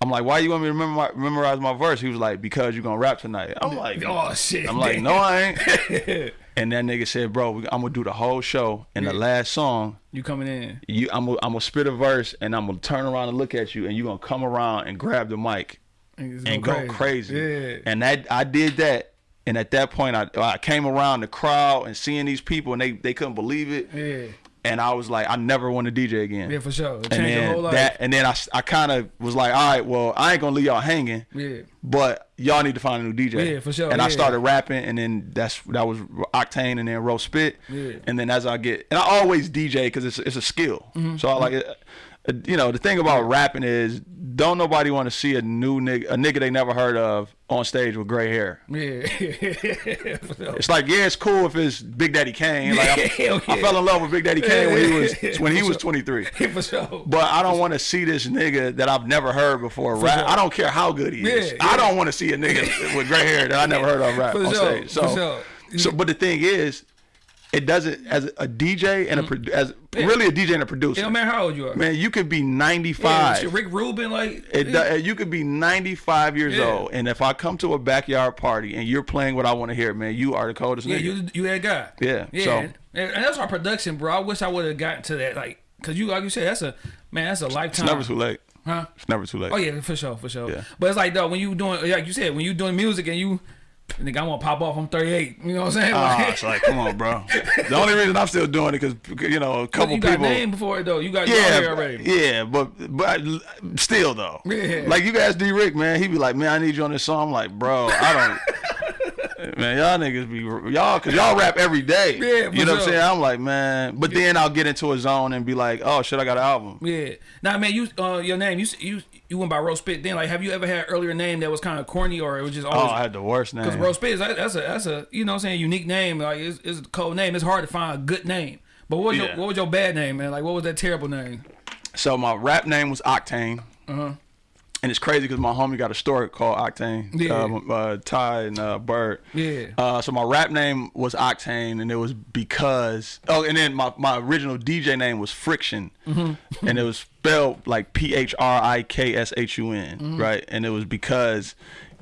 I'm like, why you want me to memorize, memorize my verse? He was like, because you're gonna rap tonight. I'm like, Oh, shit. I'm like, no, I ain't. and that nigga said, bro, I'm gonna do the whole show. And the last song, You coming in? you, I'm gonna, I'm gonna spit a verse, and I'm gonna turn around and look at you, and you are gonna come around and grab the mic And, and go crazy. Yeah. And that I did that. And at that point, I, I came around the crowd and seeing these people, and they, they couldn't believe it. Yeah. And I was like, I never want to DJ again. Yeah, for sure. It and then whole life. that, and then I, I kind of was like, all right, well, I ain't gonna leave y'all hanging, yeah. but y'all need to find a new DJ. Yeah, for sure, And I started rapping, and then that's that was Octane, and then Ro Spit, Yeah. and then as I get, and I always DJ because it's it's a skill. Mm-hmm. So I like it. uh, You know, the thing about rapping is, don't nobody want to see a new nigga, a nigga they never heard of on stage with gray hair. Yeah. It's like, yeah, it's cool if it's Big Daddy Kane. Like, I, Hell I fell in love with Big Daddy Kane when he was when he was 23. for sure. But I don't want to see this nigga that I've never heard before rap. sure. I don't care how good he is. Yeah, I don't want to see a nigga with gray hair that I never heard of rap For on sure, stage. So, for sure. so, but the thing is, it doesn't as a DJ and a mm-hmm. pro- as really a DJ and a producer. It don't matter how old you are. Man, you could be 95. shit, Rick Rubin, like It, do- you could be 95 years Yeah. old, and if I come to a backyard party and you're playing what I want to hear, man, you are the coldest yeah, nigga. you you that guy. Yeah, yeah, so- and, and that's our production, bro. I wish I would have gotten to that, like, cause you like you said, that's a man, that's a lifetime. it's never too late. Huh? It's never too late. Oh yeah, for sure, for sure. Yeah. But it's like though, when you doing, like you said, when you doing music and you, nigga, I want to pop off. I'm 38. You know what I'm saying? Ah, Like, it's like, come on, bro. The only reason I'm still doing it because you know a couple you got people. name before it though. You got Yeah, yeah, but- already. yeah, but but still though, Yeah. like you guys, D Rick, man, he be like, man, I need you on this song. I'm like, bro, I don't. Man, y'all niggas be y'all cause y'all rap every day. Yeah, you know what I'm saying. I'm like, man, but then I'll get into a zone and be like, oh shit, I got an album. Yeah. Now, man, you uh, your name, you you you went by Ro Spit. Then, like, have you ever had an earlier name that was kind of corny or it was just all. Oh. I had the worst name. Because Ro Spit, is- that's a that's a you know what I'm saying unique name. Like, it's, it's a cold name. It's hard to find a good name. But what was Yeah. your what was your bad name, man? Like, what was that terrible name? So my rap name was Octane. Uh huh. And it's crazy because my homie got a store called Octane. Yeah. Uh, uh, Ty and uh, Bird. Yeah. Uh, so my rap name was Octane, and it was because oh, and then my, my original DJ name was Phrikshun, Mm-hmm. and it was spelled like P H R I K S H U N, Mm-hmm. right? And it was because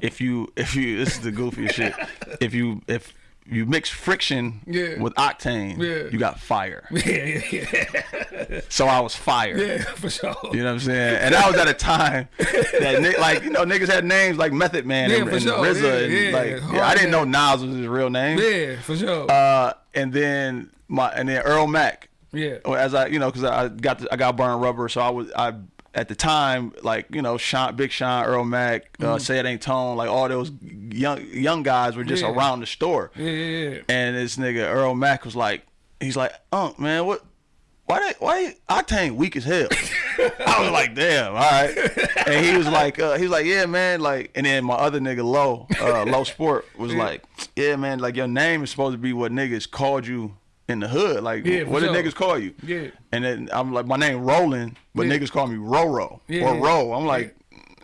if you if you this is the goofiest shit. If you if you mix friction Yeah. with octane, Yeah. you got fire. Yeah, yeah, So I was fire. yeah, for sure. You know what I'm saying? And that was at a time that like you know niggas had names like Method Man Yeah, and, and sure. RZA Yeah, and yeah. like yeah, I didn't know. Nas was his real name. Yeah, for sure. Uh, and then my and then Earlly Mac. yeah. As I you know because I got the, I got burned rubber, so I was I at the time like you know Sean Big Sean Earlly Mac uh, Say It Ain't Tone like all those young young guys were just. Yeah. around the store. Yeah, yeah, yeah. And this nigga Earlly Mac was like, he's like, Unc, man, what? Why they, why Octane weak as hell? I was like, damn, all right. And he was like, uh, he was like, yeah, man, like. And then my other nigga Low, uh, Low Sport was like, yeah, man, like your name is supposed to be what niggas called you in the hood. Like, Yeah, what did sure. niggas call you? Yeah. And then I'm like, my name Roland, but Yeah. niggas call me Roro Yeah, or. Ro. I'm like,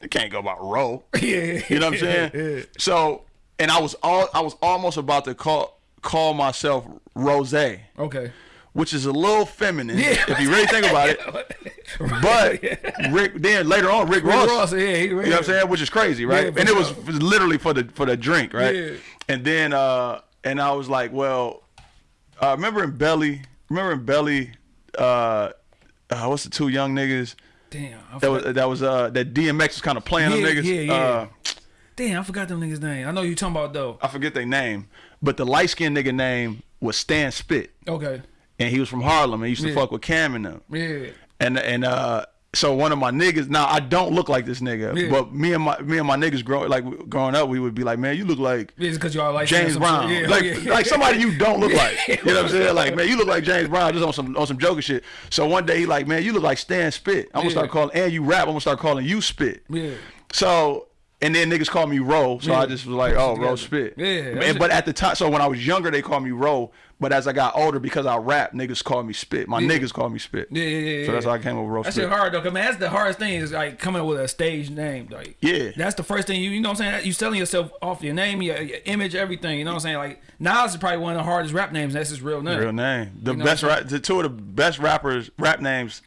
it can't go about Ro. Yeah, You know what I'm saying? So, and I was all I was almost about to call call myself Rose, Okay. which is a little feminine Yeah. if you really think about it. But Rick then later on Rick, Rick Ross, Ross, yeah, he, you know what I'm saying, which is crazy, right? And it was literally for the for the drink, right? And then uh and I was like, well, uh, remember in Belly, remember in Belly, uh, uh what's the two young niggas? Damn, I That was that was uh that DMX was kind of playing them Yeah, niggas. yeah, yeah. Uh, damn, I forgot them niggas' name. I know you talking about though. I forget their name, but the light skinned nigga name was Stan Spit, Okay. and he was from Harlem and he used to Yeah. fuck with Cam and them. Yeah. And and uh, so one of my niggas. Now I don't look like this nigga, Yeah. but me and my me and my niggas grow like growing up, we would be like, man, you look like Yeah, because y'all like James Brown. Yeah, like yeah. like somebody you don't look like. You know what I'm saying? Like man, you look like James Brown just on some on some joker shit. So one day he like, man, you look like Stan Spit. I'm gonna start calling and you rap. I'm gonna start calling you Spit. Yeah. So and then niggas call me Ro, so I just was like, oh. Ro Spit. Yeah, And- but at the time, so when I was younger, they called me Ro. But as I got older, because I rap, niggas call me Spit. My Yeah. niggas call me Spit. Yeah, yeah, yeah. So that's how I came up with Ro That Spit. hard though, cause man, that's the hardest thing is like coming up with a stage name. Like, Yeah. that's the first thing you, you know what I'm saying. You selling yourself off your name, your, your image, everything. You know what I'm saying. Like Nas is probably one of the hardest rap names. That's his real name. Real name. The You know best rap, the two of the best rappers rap names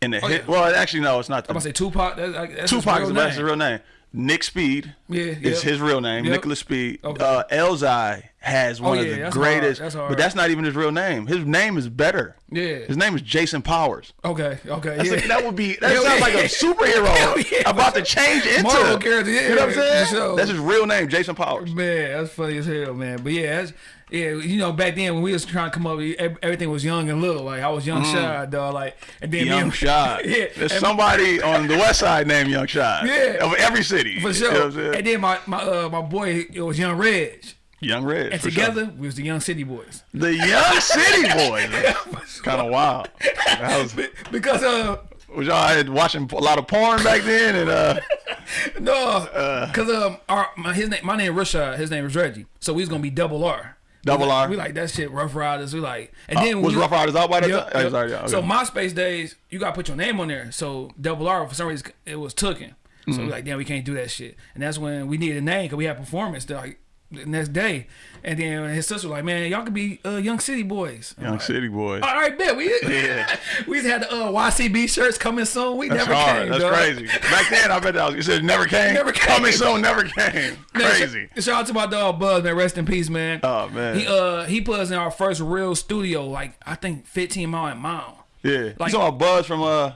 in the Oh, hit. yeah. Well, actually, no, it's not. I'm gonna say Tupac. That's, that's Tupac is the best real name. Nick Speed Yeah, is yep. his real name. Yep. Nicholas Speed. Okay. Uh, Elzhi has one Oh, of the greatest, hard. That's hard. but that's not even his real name. His name is better. Yeah. His name is Jason Powers. Okay. Okay. Yeah. like- that would be that Hell sounds like a superhero yeah, about to change into Marvel character, yeah, you know what I'm saying? sure. That's his real name, Jason Powers. Man, that's funny as hell, man. But yeah, that's yeah. You know, back then when we was trying to come up, everything was young and little. Like I was young, shy, dog. Like and then Mm. Young Shot. yeah, There's somebody on the west side named Young Shot. Yeah. Of every city. for You sure. know what I'm and then my my uh, my boy, it was Young Reg, Young Red. and for sure. together we was the Young City Boys. The Young City Boys. kind of wild. That was, Because uh was y'all had watching a lot of porn back then and uh no, because um our my his name my name Rashad, his name is Reggie, so we was gonna be double R. Double we like, R? We like that shit, Ruff Ryders. We like, and Uh, then was we, Ruff Ryders out by that Yep, time? Oh, yep. sorry, yeah, okay. So MySpace days, you gotta put your name on there. So double R for some reason it was tooken. So Mm-hmm. we like, damn, we can't do that shit. And that's when we needed a name because we had performance like the next day. And then his sister was like, man, y'all could be uh, Young City Boys. I'm Young like, City Boys. All right, bet we Yeah. we had the uh, YCB shirts coming soon. We That's never hard. came. That's dog. crazy. Back then, I bet that was, you said never came. Never came. Coming soon, never came. Crazy. sh- Shout out to my dog Buzz, man. Rest in peace, man. Oh, man. He uh he put us in our first real studio, like I think 15 mile and mile. Yeah. Like- you saw Buzz from uh.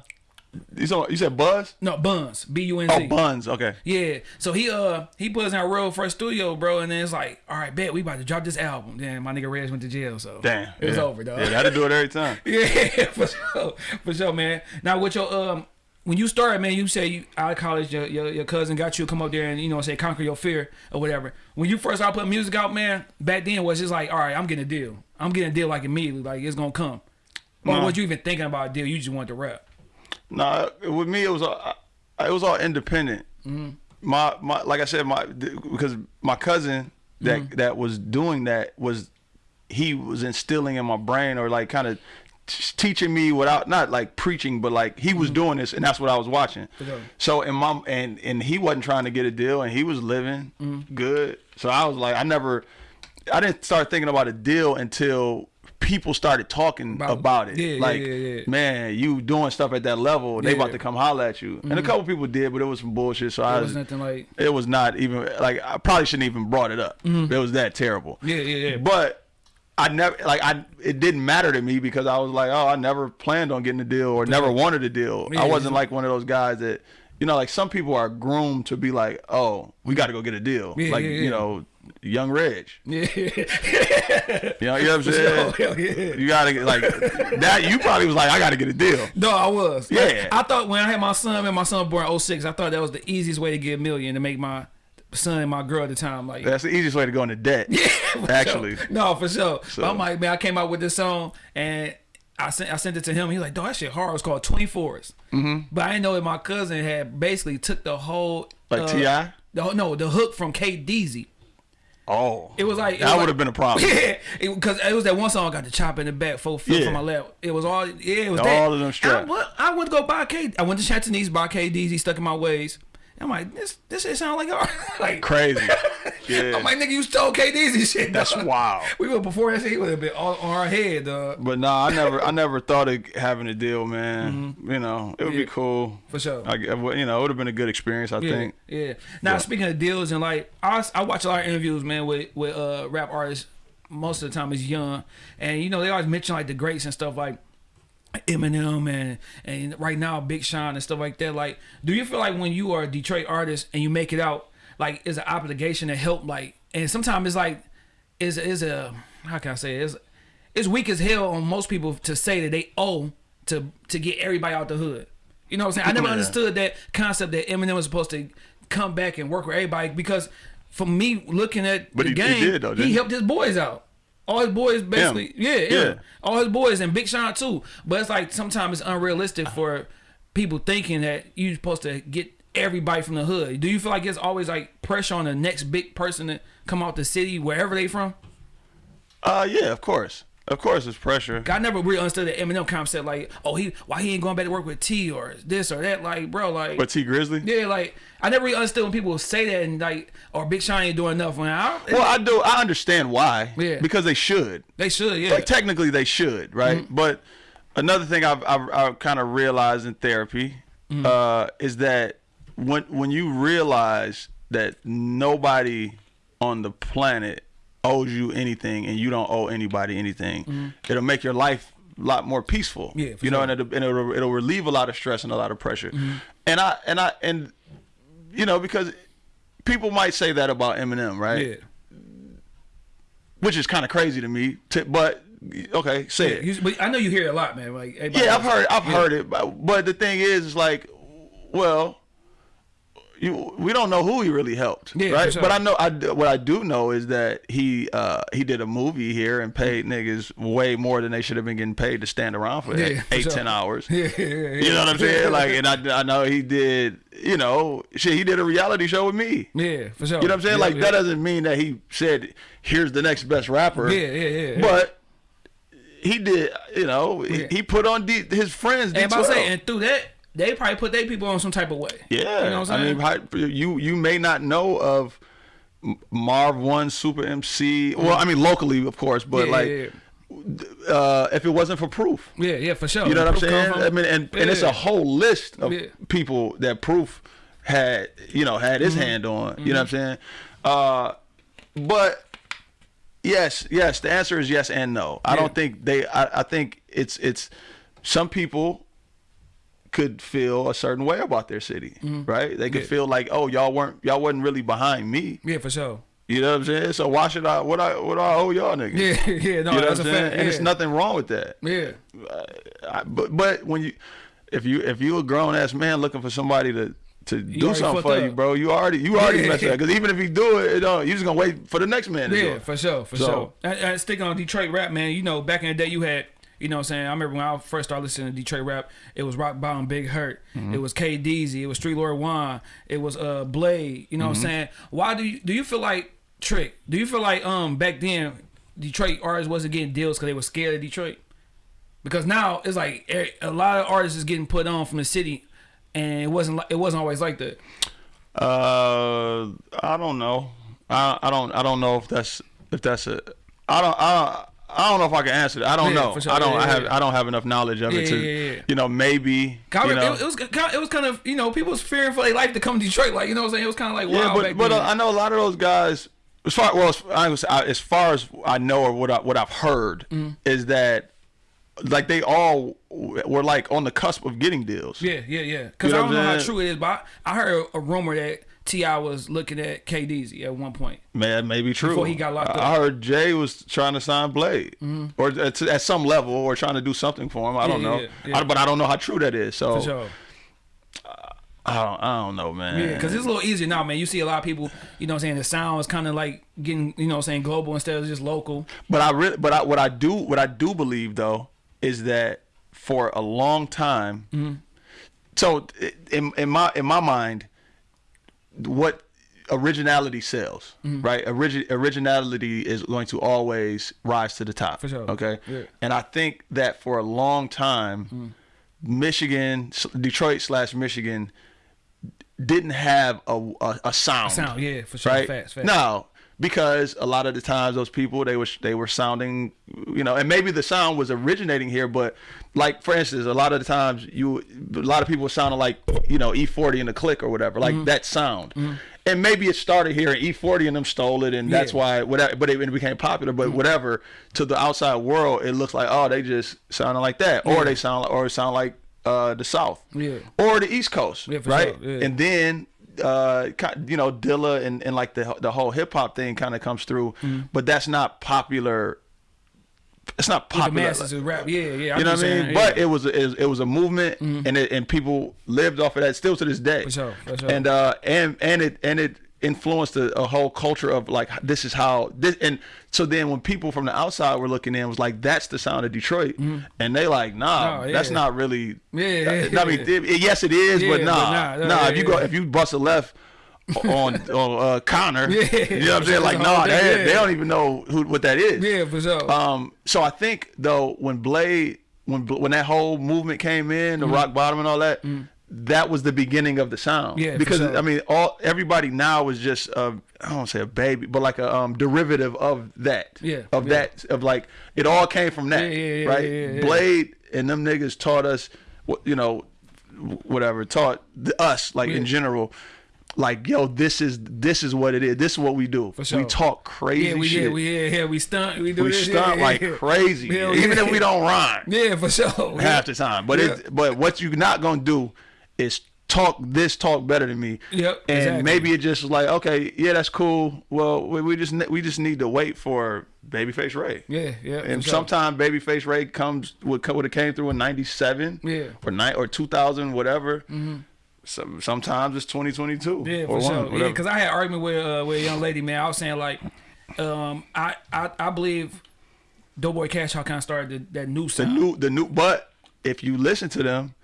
You saw you said Buzz? No, Buns. B U N Z. Oh, Buns. Okay. Yeah. So he uh he put us in our real first studio, bro, and then it's like, all right, bet we about to drop this album. Then my nigga Reg went to jail, so Damn. it was over, dog. Yeah, that'll do it every time. Yeah, for sure, for sure, man. Now with your um, when you started, man, you say you out of college, your, your your cousin got you to come up there and you know say conquer your fear or whatever. When you first started putting music out, man, back then was just like, all right, I'm getting a deal. I'm getting a deal like immediately, like it's gonna come. Or Nah. was you even thinking about a deal? You just wanted to rap. Nah, with me it was all it was all independent. Mm-hmm. My my like I said my because my cousin that Mm-hmm. that was doing that was he was instilling in my brain or like kind of teaching me without not like preaching, but like he was doing this, and that's what I was watching. So and mom and and he wasn't trying to get a deal, and he was living good. So I was like, I never, I didn't start thinking about a deal until people started talking About- about, it. yeah, like, yeah, yeah. man, you doing stuff at that level, they about to come holler at you. And a mm-hmm. couple people did, but it was some bullshit. So I It was, was nothing like it was not even like I probably shouldn't even brought it up. Mm-hmm. It was that terrible. yeah, yeah, yeah. But I never like I it didn't matter to me because I was like, oh, I never planned on getting a deal or never wanted a deal. I wasn't like one of those guys that you know, like some people are groomed to be like, oh, we got to go get a deal. Like you know, young Reg. Yeah, You know, you know what I'm saying? Hell yeah. You gotta get like that. You probably was like, I got to get a deal. No, I was. Like, Yeah. I thought when I had my son, and my son born in 06, I thought that was the easiest way to get a million to make my son and my girl at the time. Like, That's the easiest way to go into debt. Yeah, actually. sure. No, for sure. So- But I'm like, man, I came out with this song and I sent I sent it to him. He's like, dog, that shit hard. It's called 24s. Mm-hmm. But I didn't know that my cousin had basically took the whole Like uh, T.I.? The, no, the hook from K Deezy. Oh, It was like it that would like- have been a problem. Yeah, because it, was that one song I got the chop in the back, full feel Yeah. from my left. It was all yeah, it was All that. of them And I, straps. I went to go buy K. I went to Chantonese buy K Deezy stuck in my ways. I'm like, this this shit sound like art. like Crazy. Yeah. I'm like, nigga, you stole K Deezy shit. That's dog. wild. We were before that shit. He would have been all on our head, dog. But nah, I never, I never thought of having a deal, man. You know, it would. Yeah. be cool For sure. I, you know, it would have been a good experience. I Yeah, think. yeah. Now Yeah. speaking of deals and like I, I watch a lot of interviews, man, with with uh, rap artists. Most of the time is young, and you know they always mention like the greats and stuff like Eminem and and right now Big Sean and stuff like that. Like, do you feel like when you are a Detroit artist and you make it out, like, is an obligation to help? Like, and sometimes it's like, is is a how can I say it? It's, it's weak as hell on most people to say that they owe to to get everybody out the hood. You know what I'm saying? I never Yeah. understood that concept that Eminem was supposed to come back and work with everybody because for me looking at But the he- he did, though, he? helped his boys out. All his boys basically, yeah, yeah, Yeah. all his boys and Big Sean too. But it's like sometimes it's unrealistic for people thinking that you're supposed to get everybody from the hood. Do you feel like it's always like pressure on the next big person to come out the city wherever they from? Uh, yeah, of course, of course, it's pressure. I never really understood the Eminem concept. Like, oh, he why he ain't going back to work with T or this or that. Like, bro, like, But Tee Grizzley. yeah, like I never really understood when people say that and like, or Big Sean ain't doing enough. When I, Well, I do. I understand why. Yeah. Because they should. they should, yeah, Like technically, they should, right? Mm-hmm. But another thing I've I've, I've kind of realized in therapy Mm-hmm. uh, is that when when you realize that nobody on the planet owes you anything and you don't owe anybody anything, it'll make your life a lot more peaceful. Yeah, for you know, sure. Mm-hmm. and, it'll, and it'll, it'll relieve a lot of stress and a lot of pressure. And I and I and you know because people might say that about Eminem, right? yeah. Which is kind of crazy to me. To, but okay, say it. You- But I know you hear it a lot, man. Like, Yeah, I've heard I've Yeah. heard it, but, but the thing is, is like, well, you we don't know who he really helped, Yeah, right? sure. But I know I what I do know is that he uh he did a movie here and paid niggas way more than they should have been getting paid to stand around for Yeah, eight sure. ten hours. Yeah, yeah, yeah. You know what I'm saying? Like, and I, I know he did, you know, shit. He did a reality show with me. yeah, for sure. You know what I'm saying? Like that doesn't mean that he said, "Here's the next best rapper." Yeah, yeah, yeah. But he did, you know, he, he put on D, his friends. And about D12. to say, and through that, they probably put their people on some type of way. yeah, you know what I'm I saying? mean, you you may not know of Marv Won, Supa Emcee. Well, I mean, locally, of course, but Yeah, like, yeah, uh, if it wasn't for Proof, yeah, yeah, for sure. you know what I'm saying? I mean, and, and it's a whole list of Yeah. people that Proof had, you know, had Mm-hmm. his hand on. You know what I'm saying? Uh, but yes, yes, the answer is yes and no. I don't think they. I, I think it's it's some people could feel a certain way about their city, mm-hmm. right? They could. Yeah. feel like, oh, y'all weren't y'all wasn't really behind me. Yeah, for sure. You know what I'm saying? So why should I? What I what I owe y'all niggas? Yeah, yeah, no, you know that's what a I'm saying? fact. And it's nothing wrong with that. Yeah, uh, I, but but when you if you if you a grown ass man looking for somebody to to do something for you, bro, you already you already Yeah. messed up. Because even if you do it, it don't, you just gonna wait for the next man to do yeah, for sure, for So- sure. And, and sticking on Detroit rap, man. You know, back in the day, you had. You know what I'm saying? I remember when I first started listening to Detroit rap, it was Rock Bottom Big Herk. Mm-hmm. It was K Deezy, it was Street Lord Juan, it was uh Blade. You know what I'm Mm-hmm. saying? Why do you do you feel like Trick? Do you feel like um back then Detroit artists wasn't getting deals because they were scared of Detroit? Because now it's like a lot of artists is getting put on from the city, and it wasn't like it wasn't always like that. Uh, I don't know. I I don't I don't know if that's if that's a. I don't I don't. I don't know if I can answer that. I don't Yeah, know. sure. I don't. Yeah, I have. yeah. I don't have enough knowledge of it to. You know, maybe. Kind you know, it, it was kind it was kind of you know people was fearing for their life to come to Detroit. Like you know what I'm saying? It was kind of like Yeah, wild but back but uh, I know a lot of those guys. As far well, as, I- as far as I know or what I, what I've heard Mm. is that like they all were like on the cusp of getting deals. Yeah, yeah, yeah. Because You know I don't know how true it is, but I, I heard a rumor that T.I. was looking at K Deezy at one point. Man, maybe true. Before he got locked up. I heard Jay was trying to sign Blade, or at, at some level, or trying to do something for him. I don't know, yeah, yeah. I, but I don't know how true that is. So For sure. I don't. I don't know, man. Yeah, because it's a little easier now, man. You see a lot of people, you know what I'm saying, the sound is kind of like getting, you know what I'm saying, global instead of just local. But I really, but I, what I do, what I do believe though, is that for a long time, Mm-hmm. so in in my in my mind, what originality sells, Mm-hmm. right? Origi- originality is going to always rise to the top. For sure. Okay. Yeah. And I think that for a long time, Mm-hmm. Michigan, Detroit slash Michigan, didn't have a a, a sound. Sound, yeah, for sure. Right. Facts, facts. No, because a lot of the times those people they were they were sounding, you know, and maybe the sound was originating here, but like for instance, a lot of the times you a lot of people sounding like you know E40 in the click or whatever, like mm-hmm. that sound. Mm-hmm. And maybe it started here, and E40 and them stole it, and that's Yeah. why whatever. But it, it became popular. But mm-hmm. whatever to the outside world, it looks like oh they just sounded like that, or they sound like, or it sound like uh, the South, Yeah. or the East Coast, Yeah, for right? sure, yeah. And then uh you know Dilla and, and like the the whole hip hop thing kind of comes through but that's not popular it's not. The popular masses rap, yeah, yeah. you know what I mean? But yeah. it was a, it was, a movement, and it, and people lived off of that still to this day. For sure, for sure. And uh, and and it and it influenced a, a whole culture of like this is how this and so then when people from the outside were looking in was like that's the sound of Detroit. And they like nah Oh, that's not really Yeah, I mean it- yes it is Yeah, but but nah. nah, nah, nah, if you yeah, go if you bust a left on on uh, Conner Yeah. you know what I'm saying? Like nah they, yeah. they don't even know who what that is. Yeah, for sure. um, so I think though when Blade, when when that whole movement came in, the rock bottom and all that, that was the beginning of the sound. Yeah, because sure. I mean, all everybody now is just uh, I don't say a baby, but like a um, derivative of that. Yeah, of yeah. that of like it all came from that. Yeah, yeah, right. Blade and them niggas taught us, you know, whatever taught us like in general. Like yo, this is this is what it is. This is what we do. sure. We talk crazy yeah, we shit yeah, we yeah, yeah, we stunt, we do we this, stunt like crazy, even if we don't rhyme Yeah, for sure. half the time. But it, but what you're not gonna do is talk this talk better than me. Yep, And exactly. maybe it just was like okay, yeah, that's cool. Well, we, we just we just need to wait for Babyface Ray. Yeah, yeah. And for sure. sometime Babyface Ray comes would would have came through in '97, Yeah. Or nine or 2000, whatever. Mm Some, sometimes it's 2022. Yeah, for sure. one, Yeah, because I had argument with uh, with a young lady, man. I was saying like, um, I I, I believe Doughboyz Cashout kind of started the, that new sound. the new the new, but if you listen to them,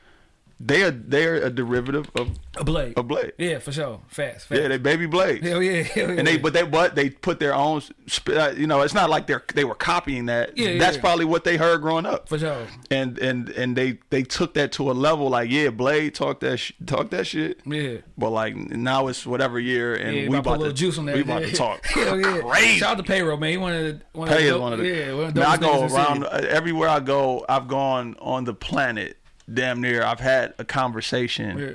they are they are a derivative of a blade. a Blade. Yeah, for sure. Fast, fast. Yeah, they baby blades. Hell yeah, hell yeah. and they but they but they put their own uh, you know it's not like they're they were copying that Yeah, yeah, that's yeah. probably what they heard growing up for sure. and and and they they took that to a level like yeah blade talk that sh- talk that shit Yeah. but like now it's whatever year and Yeah, we about to about to juice on that. we about yeah. to talk Hell yeah. crazy Shout out to Payroll, man. He one of the one Pay of the, one of the yeah, one of the I go niggas in the around uh, everywhere I go I've gone on the planet damn near I've had a conversation Yeah.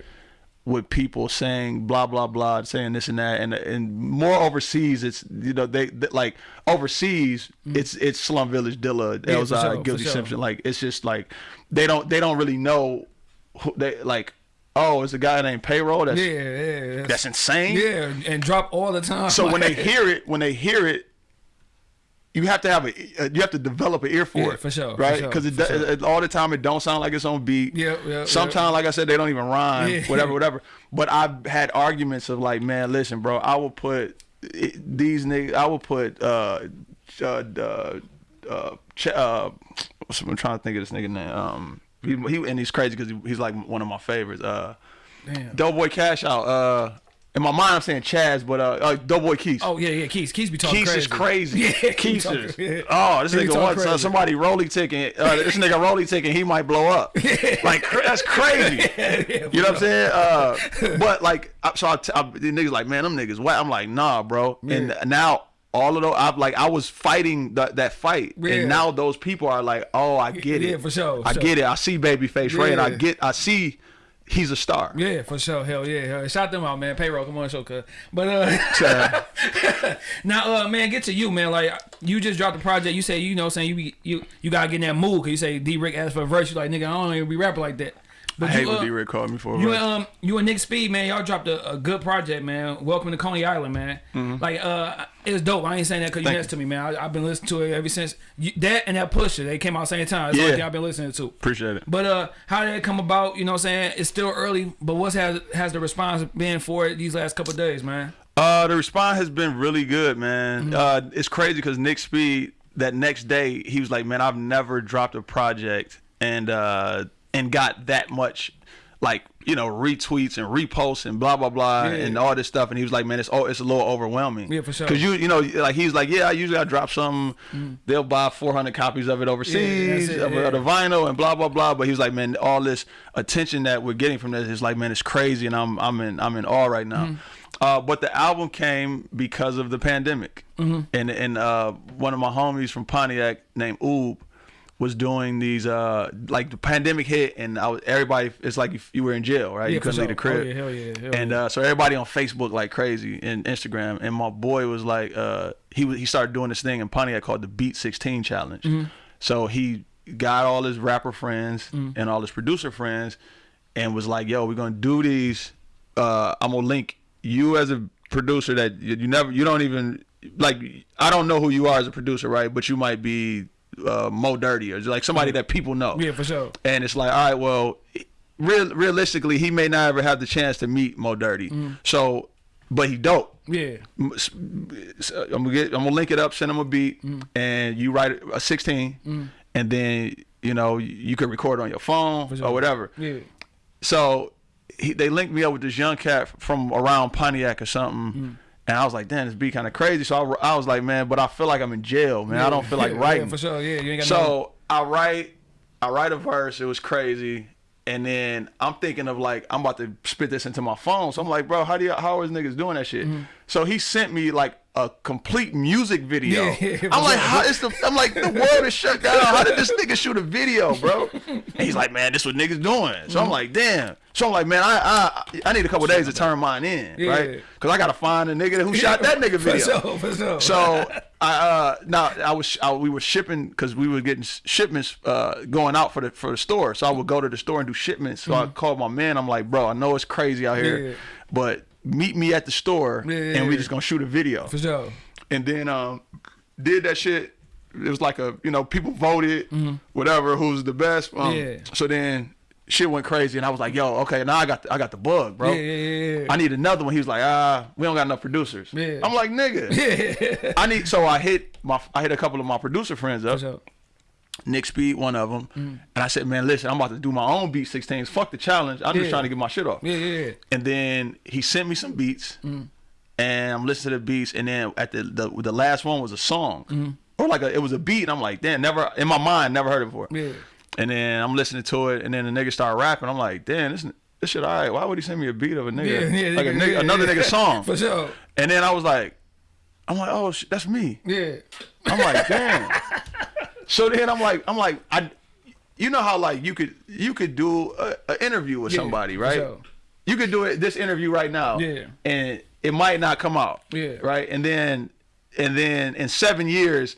with people saying blah blah blah, saying this and that, and and more overseas, it's you know they, they- like overseas, mm. it's it's Slum Village, Dilla. Yeah, Elzhi, sure, Guilty sure. Simpson, like it's just like they don't they don't really know who they like. Oh, it's a guy named Payroll. That's Yeah, yeah. That's, that's insane. yeah, and drop all the time. So when they hear it, when they hear it, you have to have a uh, you have to develop an ear for Yeah, it, for sure, right? sure, Because it, sure. it- all the time it don't sound like it's on beat. Yep, yep, Sometimes, like I said, they don't even rhyme. Yeah. Whatever, whatever. But I've had arguments of like, man, listen, bro, I will put these niggas. I will put uh, uh, uh, uh, uh I'm trying to think of this nigga name. Um, he, he and he's crazy because he, he's like one of my favorites. Uh, Damn. Doughboyz Cashout. Uh, in my mind I'm saying Chaz, but uh, uh Doughboy Keith. Oh yeah, yeah. Keith, Keith be talking Keith crazy. is crazy. Yeah, talking- is. yeah. Oh, this He nigga wants uh, somebody rolly ticking. Uh, this nigga rolly ticking, he might blow up. Like cra- that's crazy. you know what I'm saying? Uh, but like, I- so I, t- I, the niggas like, man, them niggas whack. I'm like, nah, bro. And now all of those, I'm like, I was fighting that that fight, Yeah. and now those people are like, oh, I get it. Yeah, for sure, I sure. get it. I see Babyface Ray, and I get, I see, he's a star. Yeah, for sure. Hell yeah. Hell. yeah. Shout them out, man. Payroll, come on, show, cuz. But uh, now, uh, man, get to you, man. Like you just dropped the project. You say, you know, saying you be, you you gotta get in that mood. Cause you say D Rick asked for a verse. You like, nigga, I don't even be rapping like that. But I hate you, when uh, D Rick called me for You and um you and Nick Speed, man, y'all dropped a, a good project, man. Welcome to Coney Island, man. Like uh it's dope. I ain't saying that because you. Next to me, man. I, I've been listening to it ever since you, that and that pusher. They came out the same time. The Yeah. only I've been listening to. Appreciate it. But uh, how did it come about? You know, what I'm saying it's still early, but what's has has the response been for it these last couple days, man? Uh, the response has been really good, man. Mm-hmm. Uh, it's crazy because Nick Speed that next day he was like, "Man, I've never dropped a project and uh and got that much like you know retweets and reposts and blah blah blah Yeah. and all this stuff." And he was like, "Man, it's oh, it's a little overwhelming." Yeah, for sure. Because you you know like he's like, "Yeah, I usually I drop something, they'll buy 400 copies of it overseas it, of, yeah. the vinyl and blah blah blah." But he was like, "Man, all this attention that we're getting from this is like, man, it's crazy, and I'm I'm in I'm in awe right now." Uh, but the album came because of the pandemic, and and uh, one of my homies from Pontiac named Oob was doing these uh like the pandemic hit and I was everybody it's like if you were in jail right Yeah, you couldn't leave the. Oh, crib yeah, hell yeah, hell and uh so everybody on Facebook like crazy and Instagram and my boy was like uh he was he started doing this thing in Pontiac called the Beat 16 challenge Mm-hmm. so he got all his rapper friends Mm-hmm. and all his producer friends and was like yo we're gonna do these uh I'm gonna link you as a producer that you, you never you don't even like I don't know who you are as a producer right but you might be uh Mo Dirty or like somebody that people know Yeah, for sure. and it's like, all right, well, real realistically, he may not ever have the chance to meet Mo Dirty. Mm-hmm. So, but he dope. Yeah, s- uh, I'm gonna get, I'm gonna link it up, send him a beat, mm-hmm. and you write a 16, mm-hmm. and then you know you can record on your phone sure. or whatever. yeah, So he, they linked me up with this young cat from around Pontiac or something. And I was like, damn, this be kind of crazy. So I, I was like, man, but I feel like I'm in jail, man. I don't feel like yeah, writing. Yeah, for sure. Yeah, you ain't got no. So I write, I write a verse. It was crazy, and then I'm thinking of like I'm about to spit this into my phone. So I'm like, bro, how do you, how is niggas doing that shit? Mm-hmm. So he sent me like a complete music video. Yeah, yeah, I'm like, how is the? I'm like, the world is shut down. How did this nigga shoot a video, bro? And he's like, man, this what niggas doing. So I'm like, damn. So I'm like, man, I I, I need a couple days to turn mine in, right? Because I gotta find a nigga who shot that nigga video. For sure, for sure. So I uh now I was I, we were shipping because we were getting shipments uh going out for the for the store. So I would go to the store and do shipments. So I called my man. I'm like, bro, I know it's crazy out here, Mm-hmm. But meet me at the store Yeah, yeah, and we just gonna shoot a video. for sure. And then um did that shit. It was like a you know people voted whatever who's the best. Um. Yeah. So then shit went crazy and I was like, yo, okay, now I got the, I got the bug, bro. Yeah, yeah, yeah, yeah. I need another one. He was like, ah, we don't got enough producers. Yeah. I'm like, nigga. Yeah. I need. So I hit my, I hit a couple of my producer friends up. Nick Speed, one of them, Mm. and I said, man, listen, I'm about to do my own beat 16s. Fuck the challenge. I'm Yeah. just trying to get my shit off. Yeah, yeah, yeah. And then he sent me some beats, and I'm listening to the beats, and then at the the, the last one was a song, or like a, it was a beat, and I'm like, damn, never in my mind, never heard it before. Yeah. And then I'm listening to it, and then the nigga start rapping. I'm like, damn, this this shit all right. Why would he send me a beat of a nigga, Yeah, yeah, like a nigga, yeah, another nigga song? For sure. And then I was like, I'm like, oh, sh- that's me. Yeah. I'm like, damn. so then I'm like, I'm like, I, you know how like you could you could do an interview with Yeah, somebody, right? sure. You could do it this interview right now, Yeah. and it might not come out, Yeah. right? And then and then in seven years,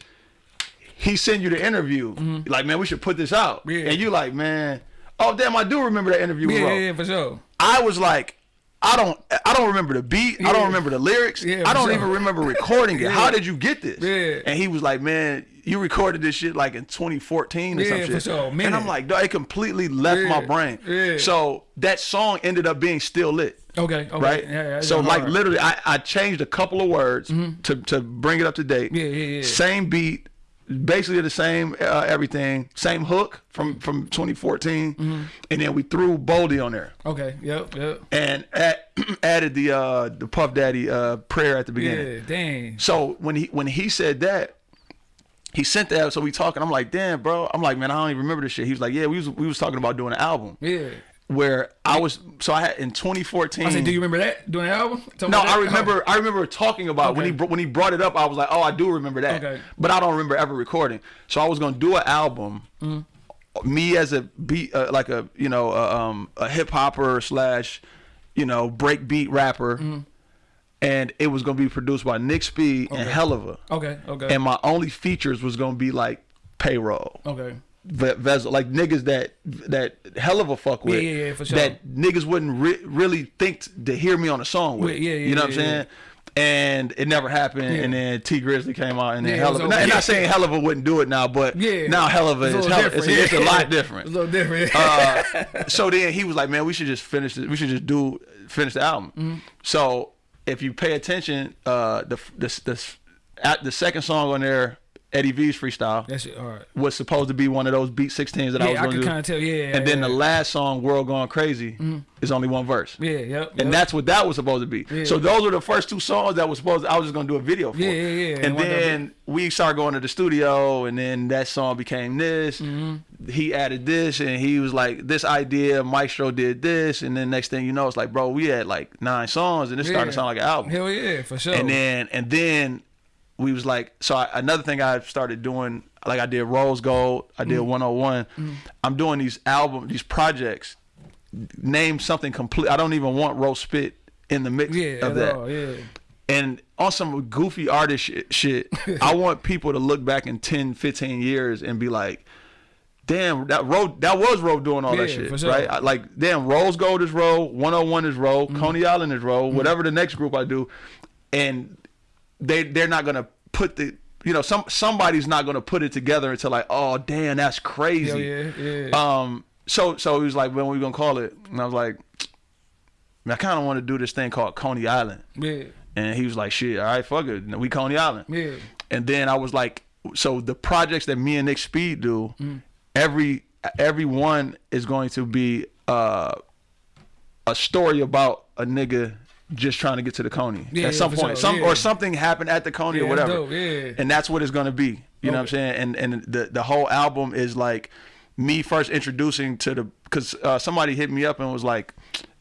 he send you the interview, mm-hmm. like, man, we should put this out. Yeah. and you like, man, oh damn, I do remember that interview. Yeah, yeah, yeah, for sure. I was like, I don't, I don't remember the beat. I don't remember the lyrics. Yeah, I don't sure. even remember recording it. Yeah. How did you get this? Yeah. And he was like, man, you recorded this shit like in 2014 or Yeah, some for shit. sure. And I'm like, it completely left my brain. Yeah. So that song ended up being still lit. Okay, okay. Right. Yeah, yeah, so like hard. Literally, I, I changed a couple of words to to bring it up to date. Yeah, yeah, yeah. Same beat, basically the same uh, everything, same hook from from 2014, Mm-hmm. and then we threw Boldy on there Okay. Yep. Yep. and add, added the uh the Puff Daddy uh prayer at the beginning. Yeah. Dang. So when he when he said that, he sent that. So we talking. I'm like, damn, bro. I'm like, man, I don't even remember this shit. He was like, yeah, we was we was talking about doing an album Yeah. where I was. So I had in 2014. I said, do you remember that doing the album? Talking no. I remember. I remember talking about when he when he brought it up. I was like, oh, I do remember that. Okay. But I don't remember ever recording. So I was gonna do an album. Mm-hmm. Me as a beat, uh, like a you know uh, um, a hip hopper slash, you know break beat rapper, Mm-hmm. And it was gonna be produced by Nick Speed and Helluva. Okay. Okay. And my only features was gonna be like payroll. okay. Ve- Vezel, like niggas that that Helluva fuck with, Yeah, yeah, yeah, for sure. that niggas wouldn't re- really think t- to hear me on a song with. Yeah, yeah, you know what I'm yeah, saying? And it never happened. And then Tee Grizzley came out, and then Yeah, Helluva. Not, not saying Helluva wouldn't do it now, but Yeah. now Helluva It's a is hell, it's, it's a Yeah. lot It's different. a little different. Uh, so then he was like, "Man, we should just finish. It. We should just do finish the album." Mm-hmm. So if you pay attention, uh, the at the second song on there, Eddie V's freestyle that shit hard. was supposed to be one of those beat 16s that I was Yeah, I going to could do. kind of tell. Yeah. and then yeah, the last song, "World Gone Crazy," is only one verse. Yeah. Yep. And yep. that's what that was supposed to be. Yeah. So those were the first two songs that was supposed. I was just gonna do a video for. Yeah, yeah, yeah. And And then we started going to the studio, and then that song became this. Mm-hmm. He added this, and he was like, "This idea, Maestro did this," and then next thing you know, it's like, bro, we had like nine songs, and it's starting to sound like an album. Hell yeah, for sure. And then and then we was like, so I, another thing I started doing, like I did Rose Gold, I Mm. did 101. I'm doing these album, these projects. Name something complete. I don't even want Ro Spit in the mix yeah, of that. all, yeah. And on some goofy artist shit, shit I want people to look back in 10, 15 years and be like, damn, that road that was Ro doing all that shit, sure. right? I- Like, damn, Rose Gold is Ro, 101 is Ro, Mm-hmm. Coney Island is Ro, whatever the next group I do, and they they're not gonna put the you know some somebody's not gonna put it together until like, oh damn, that's crazy. Hell yeah, yeah. Um, so so he was like, when are we gonna call it? And I was like, I kind of want to do this thing called Coney Island. yeah. And he was like, shit, all right, fuck it. We Coney Island. Yeah. And then I was like, so the projects that me and Nick Speed do, Mm. Every every one is going to be uh, a story about a nigga just trying to get to the Coney Yeah, at some point. sure, Some yeah. or something happened at the Coney or whatever. And that's what it's gonna be. You know what I'm saying? And and the the whole album is like me first introducing to the because uh, somebody hit me up and was like.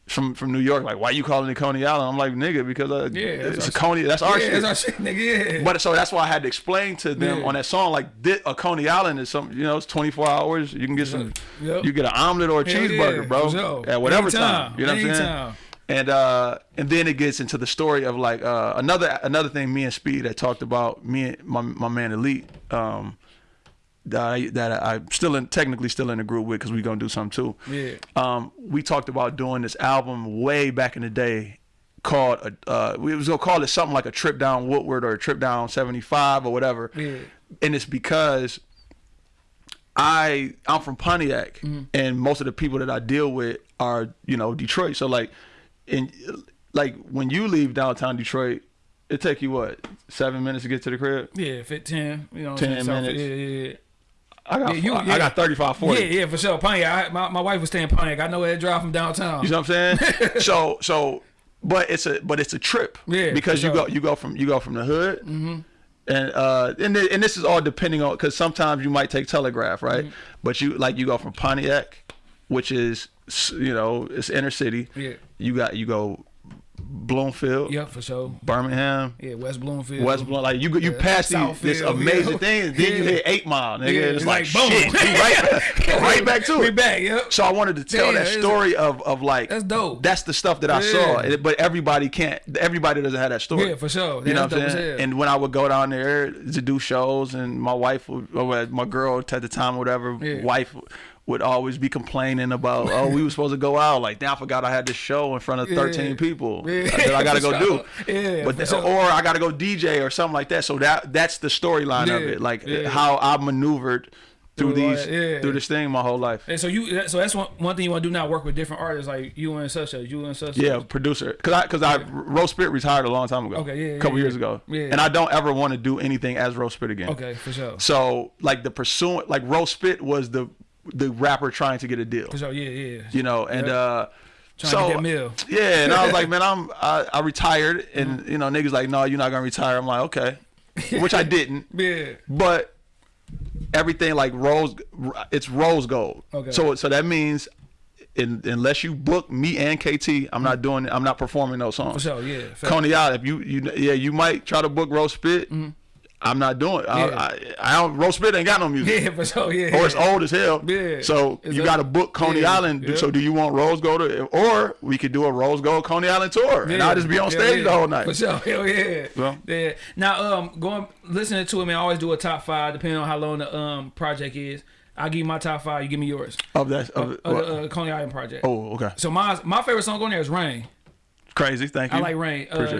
From from New York, like why you calling it Coney Island? I'm like nigga because uh, Yeah, it's a Coney. That's our yeah, shit. that's our shit, nigga. Yeah. But so that's why I had to explain to them Yeah. on that song, like thi- a Coney Island is something. you know, it's 24 hours. You can get some, Yep. you get an omelet or a Hell cheeseburger, bro, at whatever Anytime, time. You know what I'm saying? And uh, and then it gets into the story of like uh, another another thing. Me and Speed had talked about. Me and my my man Elite. Um, that I, that I'm still in, technically still in the group with because we gonna do something too. Yeah. Um, we talked about doing this album way back in the day called uh, uh we was gonna call it something like a trip down Woodward or a trip down 75 or whatever. Yeah. And it's because I I'm from Pontiac and most of the people that I deal with are, you know, Detroit. So like in like when you leave downtown Detroit, it take you what, seven minutes to get to the crib? Yeah, fit ten. You know, 10 I'm saying? South- minutes. Yeah, yeah, yeah. I got Yeah, you- I yeah. got 35, 40. Yeah, yeah, for sure. Pontiac. I, my, my wife was staying in Pontiac. I know where to drive from downtown. You know what I'm saying? so so, but it's a but it's a trip. Yeah, Because you sure. go you go from you go from the hood. Mm-hmm. And uh and thi- and this is all depending on because sometimes you might take Telegraph right, Mm-hmm. but you like you go from Pontiac, which is you know it's inner city. Yeah. You got you go Bloomfield, Yeah, for sure. Birmingham. Yeah, West Bloomfield. West Bloom, like you you Yeah, pass these, this amazing yeah. thing, then you hit Eight Mile, nigga. Yeah, it's it's like, like, boom. shit, right, right back to We it. back, yep. So I wanted to tell Yeah, that story of of like That's dope. That's the stuff that I saw, but everybody can't. Everybody doesn't have that story. Yeah, for sure. You know what I'm saying? And when I would go down there to do shows, and my wife, would, or my girl at the time, or whatever, Yeah. wife would always be complaining about, oh, we were supposed to go out. Like, damn, I forgot I had this show in front of 13 Yeah. people Yeah, that I gotta go sure. do. Yeah, but sure. or I gotta go DJ or something like that. So that that's the storyline of it, like yeah. how I maneuvered through Through these yeah. through this thing my whole life. And so you, so that's one one thing you want to do now. Work with different artists like you and such as you and such. Yeah, producer. Cause I, cause I, Ro Spit retired a long time ago. Okay, yeah, a couple yeah, years yeah. ago. Yeah. And I don't ever want to do anything as Ro Spit again. Okay, for sure. So like the pursuant, like Ro Spit was the the rapper trying to get a deal. For. Yeah, yeah. You know, and Yeah. uh, Trying so to get that meal. yeah, and I was like, man, I'm I, I retired, and Mm-hmm. you know, niggas like, no, you're not gonna retire. I'm like, okay, which I didn't. Yeah. but everything like rose it's rose gold Okay. so so that means in, unless you book me and kt i'm not doing i'm not performing those songs For sure. Yeah. Coney island if you you yeah you might try to book Ro Spit i'm not doing I. Yeah. I, I don't Ro Spit ain't got no music Yeah, for sure. Yeah. or it's old as hell. Yeah. So It's you got to book Coney yeah, Island. yeah. So do you want Rose Gold, or, or we could do a Rose Gold Coney Island tour, and I'll just be on stage the whole night. For sure. Hell yeah. Well. yeah. Now, um, going listening to it, man. I always do a top five depending on how long the um project is. I give you my top five. You give me yours. Of that, of, Of the uh, Coney Island project. oh, okay, So my my favorite song on there is Rain. crazy. Thank you. I like Rain. Uh, Appreciate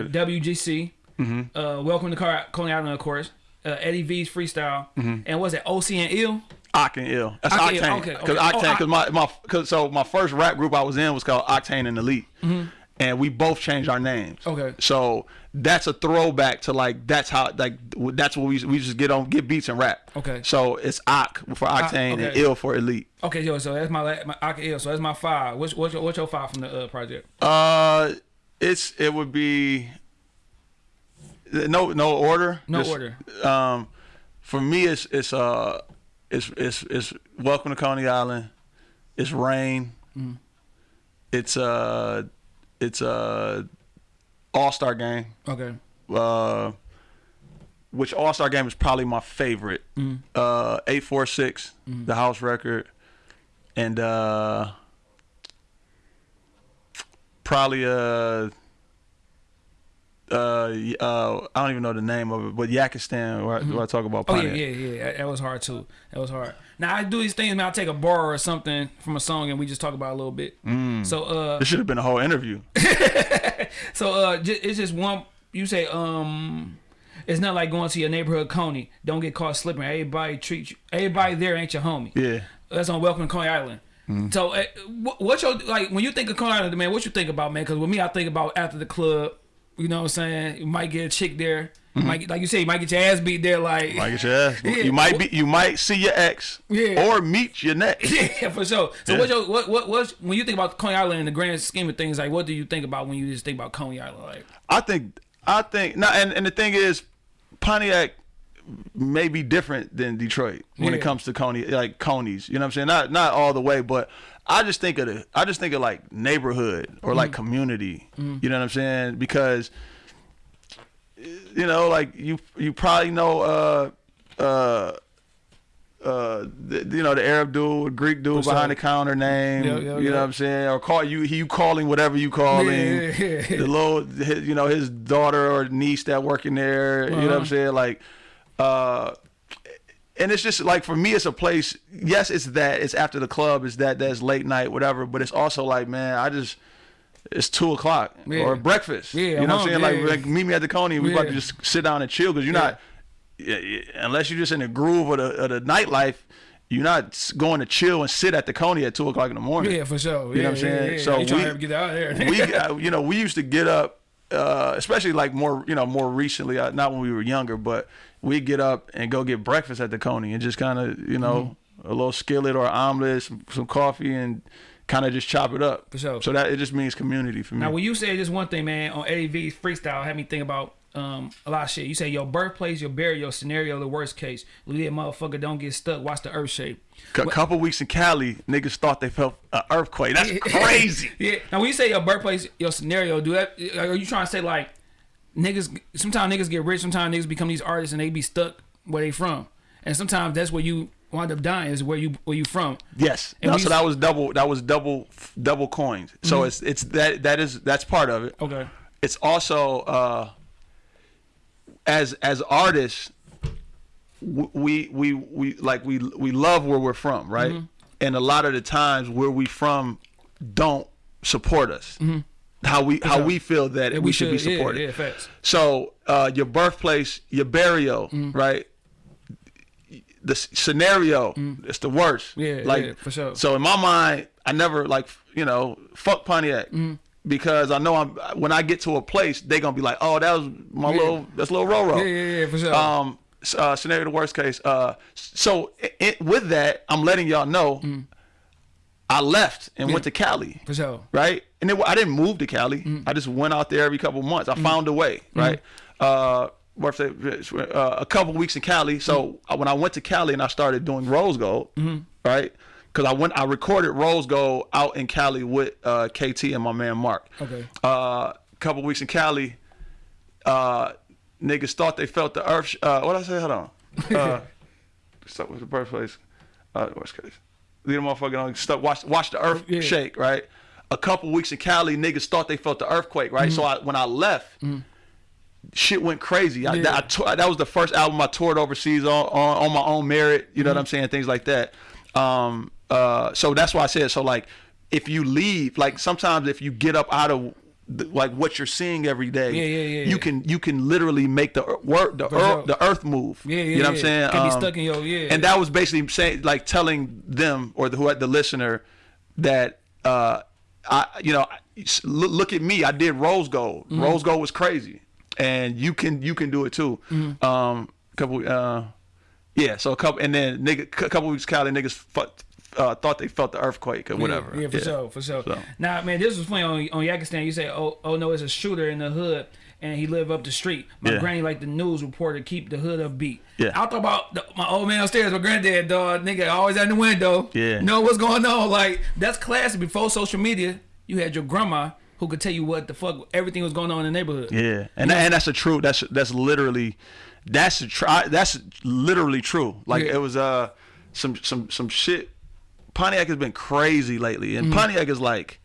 WGC. Uh, Welcome to Car- Coney Island, of course. Uh, Eddie V's freestyle. And was it OC and Ill? Octane Ill. That's Octane Octane. okay, Because okay. Oh, Octane, because my, my cause, so my first rap group I was in was called Octane and Elite. Mm-hmm. And we both changed our names. Okay. So that's a throwback to like that's how like that's what we we just get on get beats and rap. Okay. So it's Oc for Octane and okay. Ill for Elite. Okay, yo, so that's my my OC and Ill. So that's my five. What's what's your, what's your five from the uh, project? Uh, it's it would be no no order. No order. Um, for me, it's it's uh it's it's it's welcome to Coney Island. It's rain. Mm-hmm. It's uh it's uh All Star Game. Okay. Uh, which All Star Game is probably my favorite. Mm-hmm. Uh, eight four six, the house record, and uh, probably uh, uh, uh, I don't even know the name of it, but Yakistan, where, I, where I talk about. Oh yeah, yeah, yeah. That, was hard too. That was hard. Now I do these things. Man, I take a bar or something from a song and we just talk about it a little bit. So uh, This should have been a whole interview. so uh, it's just one. You say um, it's not like going to your neighborhood Coney. Don't get caught slipping. Everybody treat you. Everybody there ain't your homie. Yeah. That's on Welcome to Coney Island. So, uh, what, what's your like when you think of Coney Island, man? What you think about, man? Because with me, I think about after the club. You know what I'm saying? You might get a chick there. You might like you say, you might get your ass beat there. Like, Might get your ass. Yeah. You might be. You might see your ex. Yeah. Or meet your next. yeah, for sure. So, Yeah. what's your what what what's when you think about Coney Island in the grand scheme of things? Like, what do you think about when you just think about Coney Island? Like, I think I think now and, and the thing is Pontiac may be different than Detroit when Yeah. it comes to Coney like Coney's. You know what I'm saying? Not not all the way, but I just think of the I just think of like neighborhood or like community. You know what I'm saying? Because you know, like you you probably know uh uh uh, the, you know the Arab dude, Greek dude For behind sure. the counter name. You know what I'm saying? Or call you, he you calling whatever you calling. Yeah, yeah, yeah. The little, his, you know, his daughter or niece that working there. You know what I'm Uh-huh. saying? Like, uh, and it's just like for me, it's a place. Yes, it's that. It's after the club. It's that. That's late night, whatever. But it's also like, man, I just. It's two o'clock Yeah. or breakfast. Yeah, you I'm know what I'm saying? hungry, Like, like, meet me at the Coney. and We about to just sit down and chill because you're not, yeah, yeah, unless you're just in the groove of the, of the nightlife. You're not going to chill and sit at the Coney at two o'clock in the morning. yeah, for sure. You yeah, know what I'm saying? Yeah, yeah. So we- to get out of there? we, you know, we used to get up, uh, especially like more, you know, more recently. Uh, not when we were younger, but we get up and go get breakfast at the Coney and just kind of, you know, Mm-hmm. a little skillet or omelet, some, some coffee, and kind of just chop it up. For sure. So that it just means community for me. Now, when you say this one thing, man, on Eddie V's freestyle, had me think about um a lot of shit. You say your birthplace, your burial scenario, the worst case. Little motherfucker don't get stuck. Watch the earth shape. A couple weeks in Cali, niggas thought they felt an earthquake. That's crazy. yeah. Now, when you say your birthplace, your scenario, do that? Are you trying to say like niggas? Sometimes niggas get rich. Sometimes niggas become these artists and they be stuck where they from. And sometimes that's where you wind up dying. Is where you where you from. Yes. And No, so that was double. That was double. Double coins. So Mm-hmm. it's it's that that is that's part of it. Okay. it's also uh, as as artists we we we like we we love where we're from right Mm-hmm. and a lot of the times where we from don't support us how we how we feel that Yeah, we, should, be supported Yeah, facts. so uh, your birthplace your burial Mm-hmm. right the scenario, it's the worst. Yeah, like yeah, for sure. So in my mind, I never like you know fuck Pontiac Mm-hmm. because I know I'm when I get to a place, they gonna be like, oh, that was my Yeah. little that's little Roro. Yeah, yeah, yeah, for sure. Um, uh, scenario the worst case. Uh, so i i with that, I'm letting y'all know. I left and went to Cali for sure. right? And it, I didn't move to Cali. I just went out there every couple months. I found a way, right? Uh, what if they- uh, a couple weeks in Cali. So uh, when I went to Cali and I started doing Rose Gold, right? Because I went, I recorded Rose Gold out in Cali with uh, KT and my man Mark. Okay. Uh, couple weeks in Cali, uh, niggas thought they felt the earth. Sh- uh, what I say? Hold on. Uh, with the birthplace. Uh, worst case. Leave them motherfucking on. Stuck. Watch, watch the earth Yeah. shake. Right. A couple weeks in Cali, niggas thought they felt the earthquake. Right. So I, when I left, shit went crazy. I, Yeah. I that was the first album I toured overseas on on, on my own merit. You know what I'm saying? Things like that. Um. Uh. So that's why I said. So like, if you leave, like sometimes if you get up out of the, like what you're seeing every day, Yeah, yeah, yeah, you can you can literally make the work the earth, the earth move. Yeah, yeah, You know what I'm saying? Um, Can be stuck in your- yeah. And that was basically saying like telling them or the who the listener that uh I you know look, look at me I did Rose Gold. Mm-hmm. Rose Gold was crazy, and you can you can do it too. Mm-hmm. Um, couple uh yeah, so a couple and then nigga a couple weeks Cali niggas fuck, uh, thought they felt the earthquake or whatever. Yeah, for sure, for sure. So. Now, man, this was funny on on Yakistan. You say, oh, oh no, it's a shooter in the hood, and he live up the street. My Yeah. granny like the news reporter keep the hood upbeat. Yeah. I thought about the, my old man upstairs, my granddad, dog, nigga, always at the window. Yeah. know what's going on. Like that's classic. Before social media, you had your grandma who could tell you what the fuck everything was going on in the neighborhood. Yeah, and and that's a true. That's that's literally, that's a try. That's literally true. Like Yeah. it was uh some some some shit. Pontiac has been crazy lately, and Pontiac is like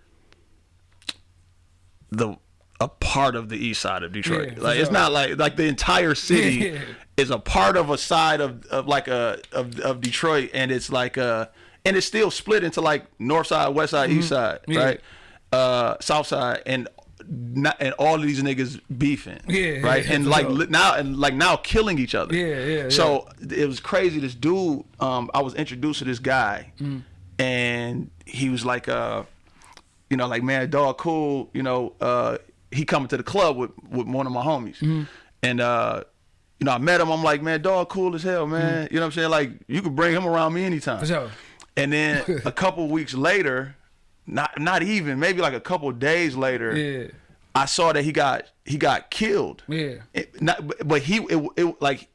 the a part of the east side of Detroit. Yeah, like it's not like like the entire city Yeah. is a part of a side of, of like a of, of Detroit, and it's like uh and it's still split into like north side, west side, east side, Mm-hmm. Yeah. right? Uh, south side, and not and all of these niggas beefing, Yeah, right, and like sure. now and like now killing each other. Yeah, yeah, So it was crazy. This dude, um, I was introduced to this guy, Mm. and he was like, uh, you know, like man, dog, cool. You know, uh, he coming to the club with with one of my homies, Mm-hmm. and uh, you know, I met him. I'm like, man, dog, cool as hell, man. You know what I'm saying? Like, you could bring him around me anytime. Mm. Sure. And then a couple weeks later, not not even maybe like a couple days later, Yeah. I saw that he got he got killed. Yeah. It- not, but- he it, it like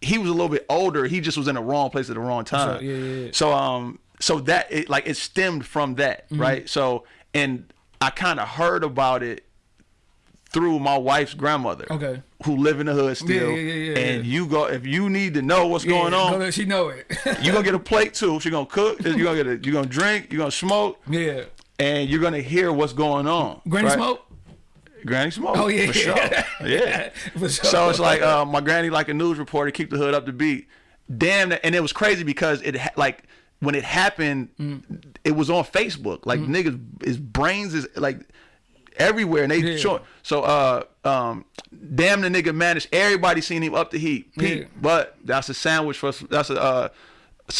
he was a little bit older. He just was in the wrong place at the wrong time. Sure, yeah, yeah, yeah. So um so that it like it stemmed from that Mm-hmm. right. So and I kind of heard about it through my wife's grandmother. Okay. Who live in the hood still. yeah, yeah, yeah, and you go if you need to know what's going on. she know it. you gonna get a plate too. She gonna cook. You gonna get a. You gonna drink. You gonna smoke, yeah. and you're gonna hear what's going on. Granny right? smoke. Granny smoke. Oh yeah. for sure. Yeah. For sure. So it's like uh, my granny, like a news reporter, keep the hood up to beat. Damn, and it was crazy because it like when it happened, Mm. it was on Facebook. Like niggas, his brains is like everywhere, and they Yeah. So uh, um, damn, the nigga managed. Everybody seen him up the heat, Pete. Yeah. But that's a sandwich for that's a. Uh,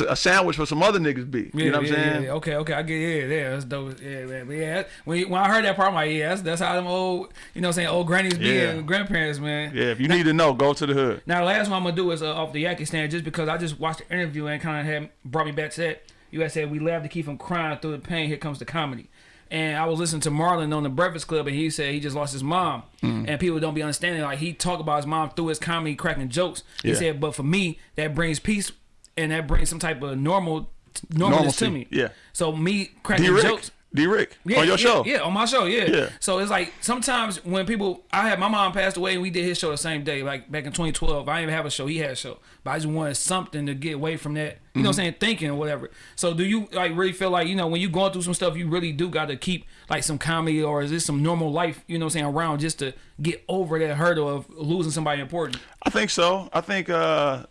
a sandwich for some other niggas be. Yeah, you know what yeah, I'm saying? Yeah, yeah. Okay, okay, I get yeah, yeah, that's dope. Yeah, man. But yeah, when when I heard that part, I'm like, yeah, that's, that's how them old, you know, what I'm saying old grannies be and grandparents, man. Yeah, if you need to know, go to the hood. Now, the last one I'm gonna do is uh, off the Yakistan, just because I just watched the interview and kind of had brought me back to that. You had said we laugh to keep from crying through the pain. Here comes the comedy. And I was listening to Marlon on the Breakfast Club, and he said he just lost his mom, Mm. and people don't be understanding. Like he talked about his mom through his comedy, cracking jokes. He Yeah. said, but for me, that brings peace, and that brings some type of normal, normalness Normalcy, to me. yeah. So me cracking jokes. D Rick, Yeah, on your yeah, show. Yeah, on my show, yeah. Yeah. So it's like sometimes when people, I had my mom passed away and we did his show the same day, like back in 2012. I didn't even have a show, he had a show, but I just wanted something to get away from that, you know, what I'm saying, thinking or whatever. So do you like really feel like you know when you're going through some stuff, you really do got to keep like some comedy or is this some normal life, you know, what I'm saying, around just to get over that hurdle of losing somebody important? I think so. I think uh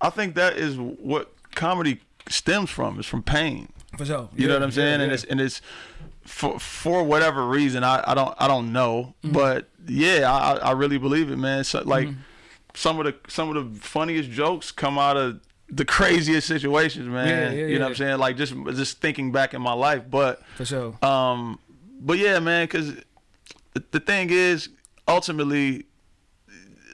I think that is what comedy stems from is from pain. For sure. You know what I'm saying? And it's and it's for for whatever reason I, I don't I don't know, Mm-hmm. but yeah, I I really believe it, man. So, like some of the some of the funniest jokes come out of the craziest situations, man. Yeah, yeah, you know what I'm saying? Like just just thinking back in my life, but For sure. um, but yeah, man, because the, the thing is, ultimately,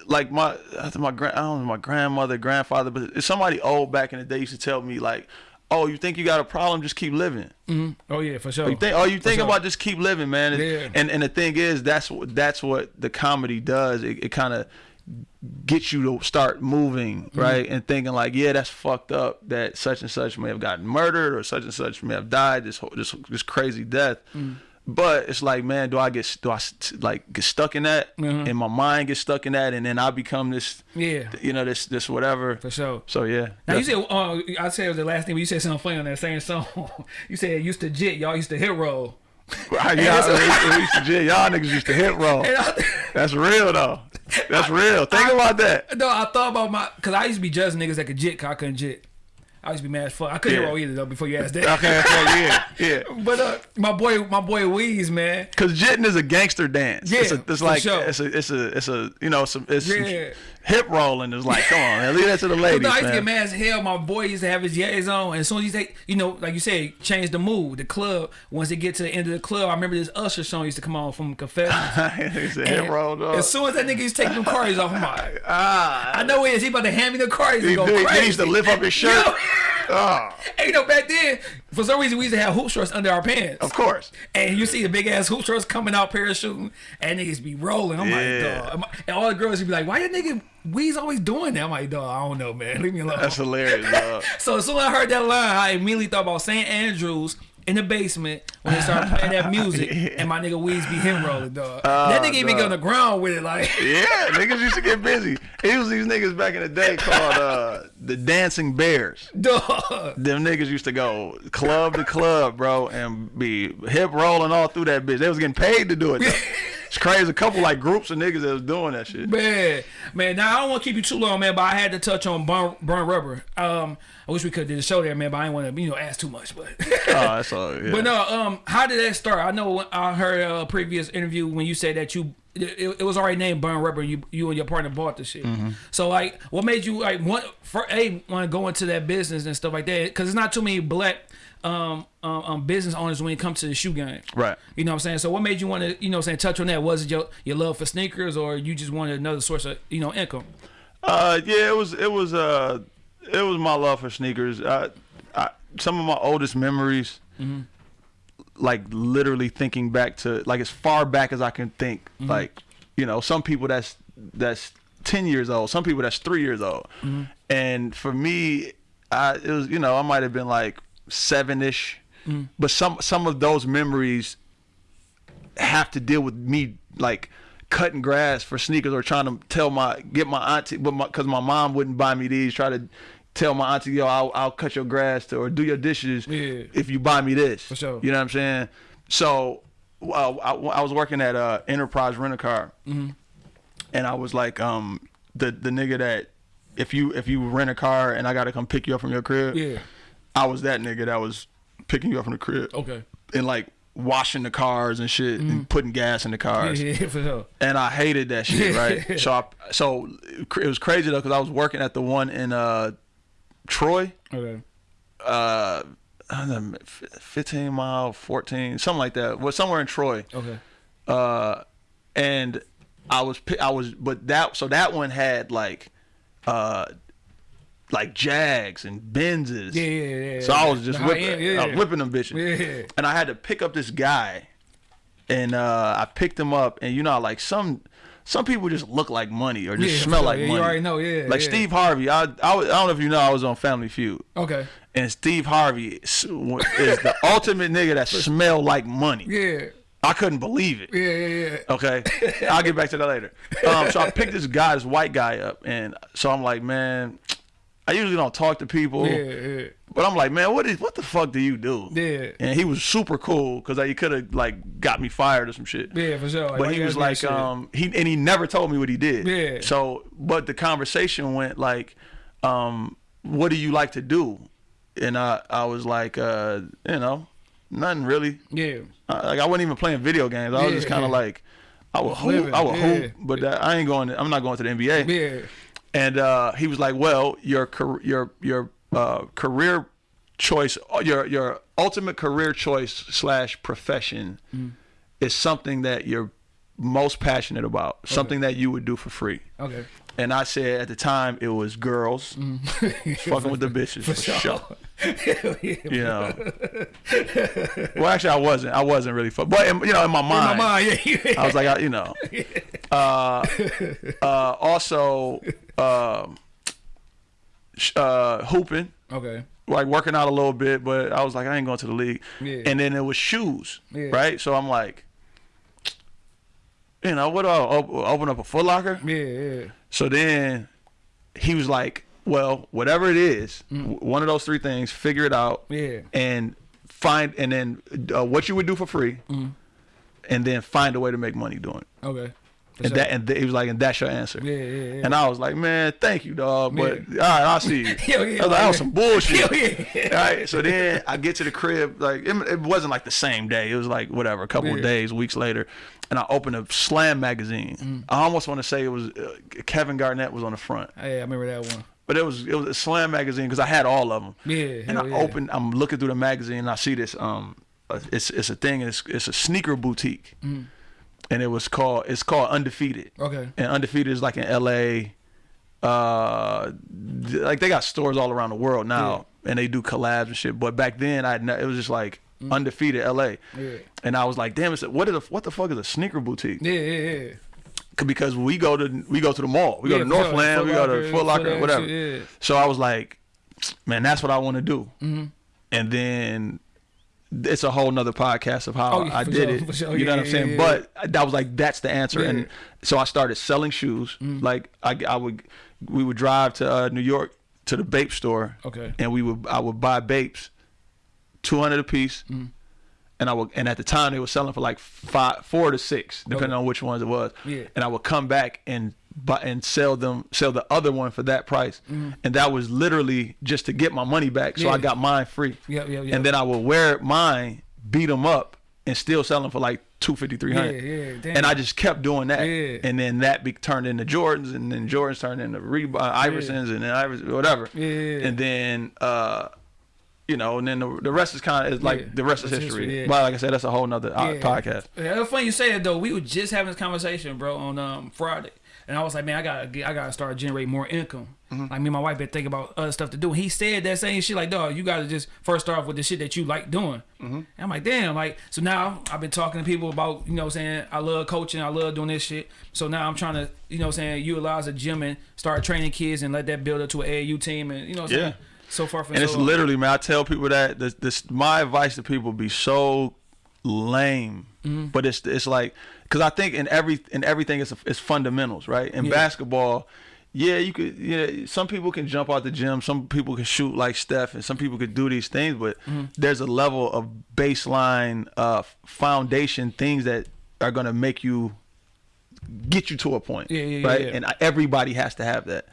like my my grand I don't know my grandmother, grandfather, but somebody old back in the day used to tell me like, "Oh, you think you got a problem? Just keep living." Mhm. Oh yeah, for sure. You think, oh, you think sure. about just keep living, man. And- Yeah. And and the thing is, that's what that's what the comedy does. It, it kind of gets you to start moving, Mm-hmm. right, and thinking like, yeah, that's fucked up. That such and such may have gotten murdered, or such and such may have died. This whole, this this crazy death. Mm. But it's like, man, do I get do I like get stuck in that, Mhm. and my mind gets stuck in that, and then I become this, Yeah, you know, this this whatever. for sure. So yeah. Now you said, uh, I said it was the last thing, but you said something funny on that same song. you said it used to jit, y'all used to hit roll. we used to, yeah, y'all niggas used to hit roll. That's real though. That's real. Think about that. no, I thought about my, cause I used to be judging niggas that could jit, cause I couldn't jit. I used to be mad as fuck. I couldn't Yeah. roll either though. Before you asked that. Okay, yeah, yeah. But uh, my boy, my boy Weeze, man. Cause jitting is a gangster dance. Yeah, it's, a, it's like sure. it's a it's a it's a you know some it's some Yeah. Hip rolling is like come on man, leave that to the ladies No, I used to get mad as hell. My boy used to have his yays on, and as soon as he take, you know, like you said, change the mood. The club, once they get to the end of the club, I remember this Usher song used to come on from Confessions. hip And roll dog. As soon as that nigga used to take them cards off, I'm like, ah, I know it is. He about to hand me the cards he, and go he, crazy. he used to lift up his shirt. Yo. Ah, And you know, back then, for some reason, we used to have hoop shorts under our pants. of course. And you see the big ass hoop shorts coming out parachuting, and niggas be rolling. I'm Yeah. like, dog. And all the girls would be like, why your nigga We's always doing that? I'm like, dog, I don't know, man. Leave me alone. That's hilarious. Dog. So as soon as I heard that line, I immediately thought about St. Andrews in the basement when they started playing that music, and my nigga Weez be him rolling, dog. that nigga even get on the ground with it, like, Yeah, niggas used to get busy. It was these niggas back in the day called uh, the Dancing Bears. dog. Them niggas used to go club to club, bro, and be hip rolling all through that bitch. They was getting paid to do it. It's crazy. A couple like groups of niggas that was doing that shit. Man, man. Now I don't want to keep you too long, man. But I had to touch on burn, burn rubber. Um, I wish we could have did a show there, man. But I didn't want to, you know, ask too much. But, Oh, that's all. Yeah. but no. Um, how did that start? I know when I heard a previous interview when you said that you. It, it was already named Burn Rubber. You, you and your partner bought the shit. Mm-hmm. So like, what made you like want for a want to go into that business and stuff like that? Because it's not too many black um, um um business owners when it comes to the shoe game. Right. You know what I'm saying? So what made you want to, you know what I'm saying, touch on that? Was it your, your love for sneakers or you just wanted another source of, you know, income? Uh, yeah, it was it was uh it was my love for sneakers. I, I some of my oldest memories, Mm-hmm. like literally thinking back to like as far back as I can think. Mm-hmm. Like you know, some people that's that's ten years old, some people that's three years old, Mm-hmm. and for me, I it was you know I might have been like seven ish, Mm-hmm. but some some of those memories have to deal with me like cutting grass for sneakers or trying to tell my get my auntie but my because my mom wouldn't buy me these try to tell my auntie yo I'll, I'll cut your grass to, or do your dishes Yeah. if you buy me this For sure. you know what I'm saying so uh, I, I was working at uh, Enterprise Rent a Car Mm-hmm. and I was like um the the nigga that if you if you rent a car and I gotta come pick you up from your crib Yeah. I was that nigga that was picking you up from the crib Okay. and like washing the cars and shit and putting gas in the cars. Yeah, yeah, for sure. And I hated that shit, right? so I, so it was crazy though cuz I was working at the one in uh Troy, Okay. uh I don't know, 15 mile, 14, something like that. Well, somewhere in Troy. Okay. Uh and I was I was but that so that one had like uh like Jags and Benzes. Yeah, yeah, yeah. So I was just whipping, end, yeah. Whipping them bitches. Yeah. And I had to pick up this guy, and uh, I picked him up, and you know, like some some people just look like money or just Yeah, smell sure. like Yeah, you already know, yeah, Like yeah. Steve Harvey, I, I I don't know if you know, I was on Family Feud, Okay. and Steve Harvey is, is the ultimate nigga that smell like money. Yeah. I couldn't believe it. Yeah, yeah, yeah. Okay, I'll get back to that later. Um, so I picked this guy, this white guy up, and so I'm like, man, I usually don't talk to people, Yeah, yeah. but I'm like, man, what is what the fuck do you do? Yeah. And he was super cool because he could have like got me fired or some shit. Yeah, for sure. Like, But he was like, shit? um, he and he never told me what he did. Yeah. So, but the conversation went like, um, what do you like to do? And I, I was like, uh, you know, nothing really. Yeah. Uh, like I wasn't even playing video games. I was just kind of like, I would hoop, I would hoop, but that, I ain't going. To, I'm not going to the NBA. Yeah. And uh, he was like, "Well, your your your uh, career choice, your your ultimate career choice slash profession is something that you're most passionate about, something that you would do for free." Okay. And I said at the time it was girls fucking with the bitches for, sure. Hell yeah. You know. well, actually, I wasn't. I wasn't really fuck, but in, you know, in my In my mind, mind, yeah, yeah. I was like, I, you know. Uh, uh, also, um, uh, hooping, okay. like working out a little bit, but I was like, I ain't going to the league. Yeah. And then it was shoes, Yeah. right? So I'm like, you know, what I op- open up a Foot Locker? Yeah, yeah. So then he was like, well, whatever it is, w- one of those three things, figure it out Mm. Yeah. and find, and then uh, what you would do for free, Mm. and then find a way to make money doing it. Okay. For And sure. that, and th- he was like, and that's your answer. Yeah, yeah, yeah. And I was like, man, thank you, dog. But all right, I'll see you. Hell yeah, I was like, that was some bullshit. Hell yeah. All right, so then I get to the crib, like it, it wasn't like the same day. It was like whatever, a couple of days, weeks later, and I opened a Slam magazine. Mm. I almost want to say it was uh, Kevin Garnett was on the front, Yeah, I remember that one. but it was it was a Slam magazine because I had all of them. Yeah, and I yeah. opened, I'm looking through the magazine, and I see this. Um, uh, it's it's a thing. It's it's a sneaker boutique, Mm. and it was called it's called Undefeated Okay. and undefeated is like in LA. Uh, like they got stores all around the world now, and they do collabs and shit. But back then, I it was just like undefeated LA, Yeah. and I was like, damn, it's a, what is a, what the fuck is a sneaker boutique? Yeah, yeah, yeah. Because we go to we go to the mall, we Yeah, go to. Northland, we go to Foot Locker, Foot whatever. Yeah. So I was like, man, that's what I want to do. Mm-hmm. And then it's a whole nother podcast of how Oh, yeah, I did sure, it. sure. You know what I'm saying? But that was like that's the answer. And so I started selling shoes. Like I, I would we would drive to uh, New York to the Bape store. Okay. And we would I would buy Bapes, two hundred a piece. Mm-hmm. And I would, and at the time they were selling for like five, four to six, depending Okay. on which ones it was. Yeah. And I would come back and buy and sell them, sell the other one for that price. And that was literally just to get my money back, so. Yeah. I got mine free. Yep, yep, yep. And then I would wear mine, beat them up, and still sell them for like two fifty, three hundred. Yeah, yeah, damn. And I just kept doing that. Yeah. And then that be, turned into Jordans, and then Jordans turned into Reebok, Iversons, and then Iverson, whatever. Yeah. And then, uh, you know, and then the, the rest is kind of like Yeah. the rest is history. history, yeah. But like I said, that's a whole nother uh, Yeah. podcast. Yeah, it's funny you say that though. We were just having this conversation, bro, on um Friday, and I was like, man, I gotta get, I gotta start generating more income. Mm-hmm. Like me and my wife been thinking about other stuff to do. He said that same shit, like, dog, you gotta just first start off with the shit that you like doing. Mm-hmm. And I'm like, damn, like, so now I've been talking to people about, you know, what I'm saying I love coaching, I love doing this shit. So now I'm trying to, you know, what I'm saying utilize a gym and start training kids and let that build up to an AAU team, and you know, what I'm Yeah. saying so far from And it's so literally, man. I tell people that this, this my advice to people be so lame, Mm-hmm. but it's it's like because I think in every in everything it's it's fundamentals, right? In Yeah. basketball, yeah, you could yeah. Some people can jump out the gym, some people can shoot like Steph, and some people could do these things, but Mm-hmm. there's a level of baseline uh, foundation things that are gonna make you get you to a point, Yeah, yeah, yeah, right? yeah. Mm. And everybody has to have that.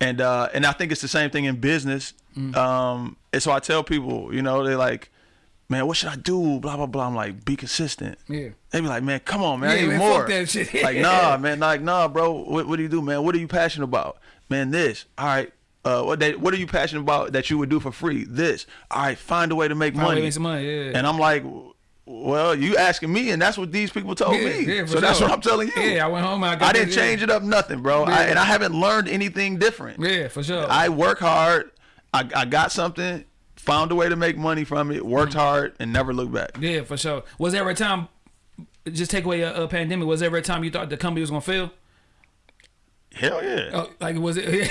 And uh, and I think it's the same thing in business. Mm. Um, and so I tell people, you know, they're like, man, what should I do? Blah blah blah. I'm like, be consistent. Yeah. They be like, man, come on, man, I Yeah, need man, more. like, nah, man, like, nah, bro. What, what do you do, man? What are you passionate about, man? This. All right. Uh, what they, what are you passionate about that you would do for free? This. All right. Find a way to make Find a way money. to make some money, yeah. And I'm like, well, you asking me, and that's what these people told Yeah, me. yeah, so that's what I'm telling you. Yeah, I went home and I got I didn't that, yeah. change it up nothing, bro. I, and I haven't learned anything different. Yeah, for sure. I work hard. I, I got something, found a way to make money from it, worked Mm-hmm. hard, and never looked back. Yeah, for sure. Was there a time, just take away a, a pandemic, was there a time you thought the company was going to fail? Hell yeah. Oh, like, was it?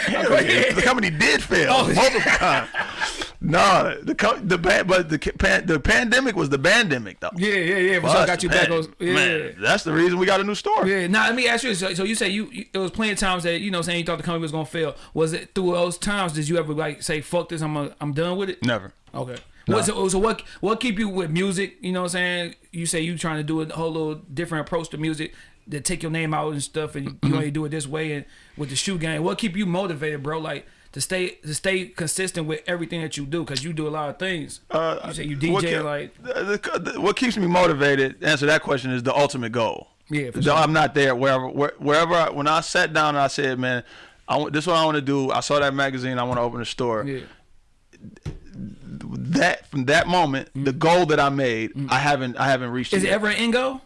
Hell yeah. The company did fail Oh. multiple times. No, the the but the pan, the pandemic was the pandemic though. yeah, yeah, yeah. For sure. Got you back. Yeah. Man, that's the reason we got a new store. Yeah. Now, let me ask you. So, so you say you, you it was plenty of times that you know saying you thought the company was gonna fail. Was it through those times? Did you ever like say fuck this? I'm a, I'm done with it. Never. Okay. What, so, so what what keep you with music? You know what I'm saying? You say you trying to do a whole little different approach to music to take your name out and stuff, and you, Mm-hmm. you only do it this way. And with the shoe game, what keep you motivated, bro? Like to stay to stay consistent with everything that you do, because you do a lot of things. Uh, you say you what DJ like the- the- what keeps me motivated? to Answer that question is the ultimate goal. Yeah, for sure. I'm not there wherever where- wherever I, when I sat down and I said, man, I want this is what I want to do. I saw that magazine. I want to open a store. Yeah. That from that moment, the goal that I made, I haven't I haven't reached. Mm. Is it yet. ever an end goal?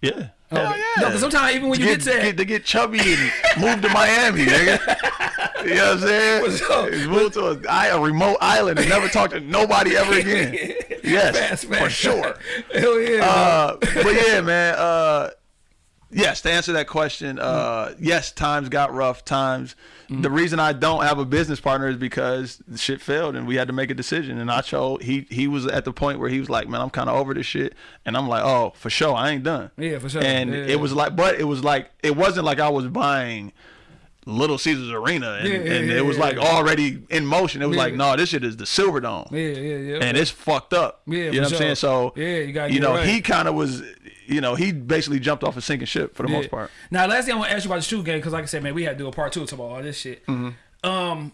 Yeah. Oh, yeah. No, sometimes even when to you get, get to get- to get chubby and move to Miami, nigga. You know what I'm saying? What's up? Move to a remote island and never talked to nobody ever again. Yes, for sure. Hell yeah. Uh, but yeah, man. Uh, yes, to answer that question, uh, yes, times got rough. Times. The reason I don't have a business partner is because the shit failed and we had to make a decision. And I chose. He he was at the point where he was like, man, I'm kind of over this shit. And I'm like, oh, for sure, I ain't done. Yeah, for sure. And Yeah, it yeah. was like, but it was like, it wasn't like I was buying. Little Caesars Arena, and, Yeah, yeah, and yeah, it was like already in motion. It was like, no, this shit is the Silver Dome yeah, yeah, yeah. and it's fucked up. Yeah, you know what I'm saying. So Yeah, you gotta you know, right. he kind of was, you know, he basically jumped off a sinking ship for the most part. Now, last thing I want to ask you about the shoe game, because like I said, man, we had to do a part two to all this shit. Mm-hmm. Um,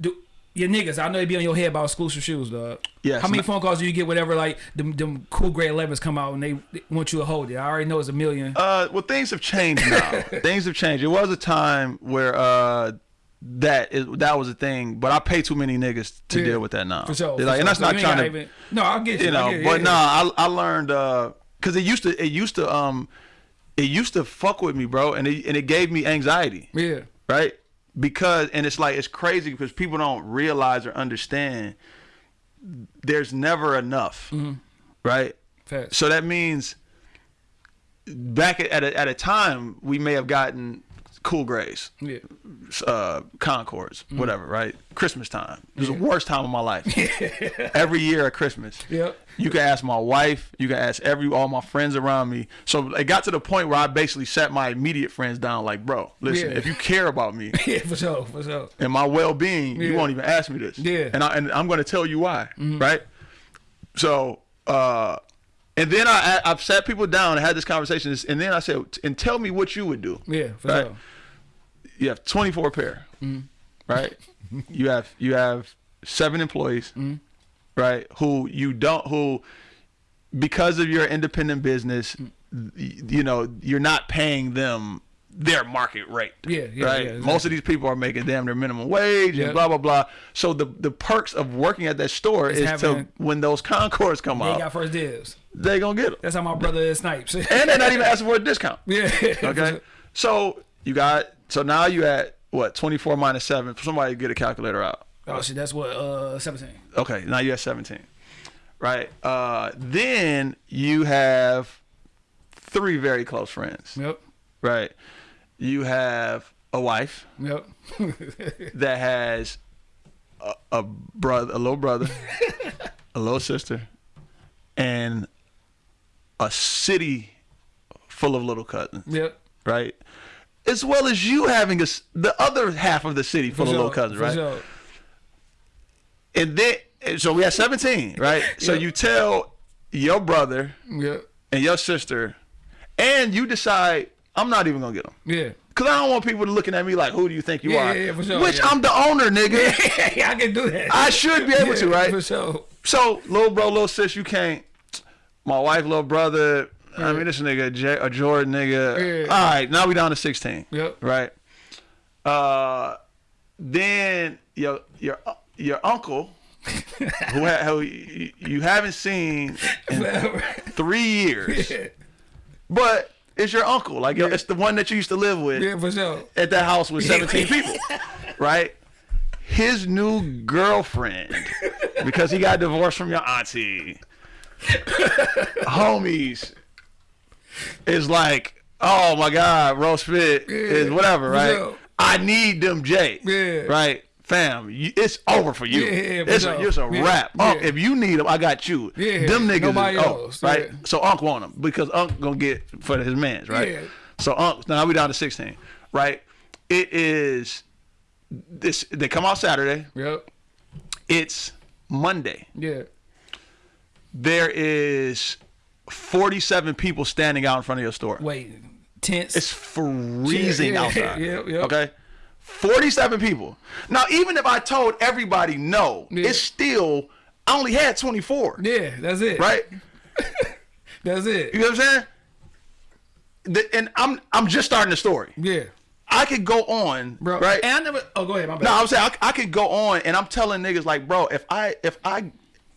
do your niggas? I know they be on your head about exclusive shoes, dog. Yes. How many phone calls do you get? Whenever like them, them cool gray 11s come out and they they want you to hold it. I already know it's a million. Uh, well, things have changed now. things have changed. It was a time where uh, that is that was a thing, but I pay too many niggas to Yeah, deal with that now. for sure. Like, for and that's not trying to, even- no, I'll get you. you know. it, but yeah. nah, I I learned because it used to it used to um it used to fuck with me, bro, and it and it gave me anxiety. Yeah. right? Because and it's like it's crazy because people don't realize or understand there's never enough, Mm-hmm. right? Facts. So that means back at at a, at a time we may have gotten cool grays, Yeah. uh, Concords, Mm-hmm. whatever, right? Christmas time. It was the worst time of my life. Every year at Christmas. Yep. You can ask my wife. You can ask every all my friends around me. So it got to the point where I basically sat my immediate friends down, like, bro, listen, Yeah. if you care about me, Yeah, for sure, for sure. and my well-being, you won't even ask me this. Yeah. And I and I'm going to tell you why, Mm-hmm. right? So, uh, and then I I- I've sat people down and had this conversation, and then I said, and tell me what you would do. Yeah, for Right. sure. You have 24 pair, Mm-hmm. right? you have you have seven employees, Mm-hmm. right? Who you don't who because of your independent business, Mm. you know, you're not paying them their market rate. Yeah, yeah, right. yeah, exactly. Most of these people are making damn their minimum wage Yeah. and blah blah blah. So the the perks of working at that store It's is to when those Concords come They out, got first dibs. they gonna get them, That's how my brother is snipes. and they're not even asking for a discount. yeah. Okay. So you got so now you at what 24 minus seven. Somebody get a calculator out. Oh shit, that's what uh seventeen. Okay, now you're at 17. Right. Uh, then you have three very close friends. Yep. Right. You have a wife Yep. that has a, a brother, a little brother, a little sister, and a city full of little cousins. yep. Right. As well as you having a the other half of the city full For of sure, little cousins, for right? sure. And then, so we had 17, right? So Yeah. you tell your brother Yep. and your sister, and you decide, I'm not even going to get them. Yeah. Because I don't want people to looking at me like, who do you think you Yeah, are? yeah, yeah, for sure, Which yeah. I'm the owner, nigga. yeah, I can do that. I should be able to, right? For sure. So, little bro, little sis, you can't. My wife, little brother, I mean, this nigga, J- a Jordan nigga. Yeah. All right, now we down to 16. Yep. Right. Uh, then your your your uncle, who, ha- who you, you haven't seen in three years, yeah. but it's your uncle. Like yo, it's the one that you used to live with yeah, for sure. at that house with 17 people, right? His new girlfriend, because he got divorced from your auntie, homies, is like, oh my God, Ro Spit is whatever, right? sure. I need them J, Yeah. right? Fam, you, it's over for you. Yeah, yeah, it's, a, it's a Yeah, wrap. Unc, yeah. if you need them, I got you. Yeah, them niggas, nobody is, oh, right? yeah. So Unc want them because Unc gonna get for his mans, right? Yeah. So Unc, now we down to 16, right? It is this. They come out Saturday. Yep. It's Monday. Yeah. There is 47 people standing out in front of your store. Wait. Tense. It's freezing Yeah, outside. yeah. Okay. 47 people. Now, even if I told everybody no, it's still, I only had 24. yeah, that's it. Right? That's it. You know what I'm saying? The- and I'm I'm just starting the story. Yeah. I could go on, bro. right? And I never. Oh, go ahead. My bad. No, I'm saying I, I could go on, and I'm telling niggas like, bro, if I if I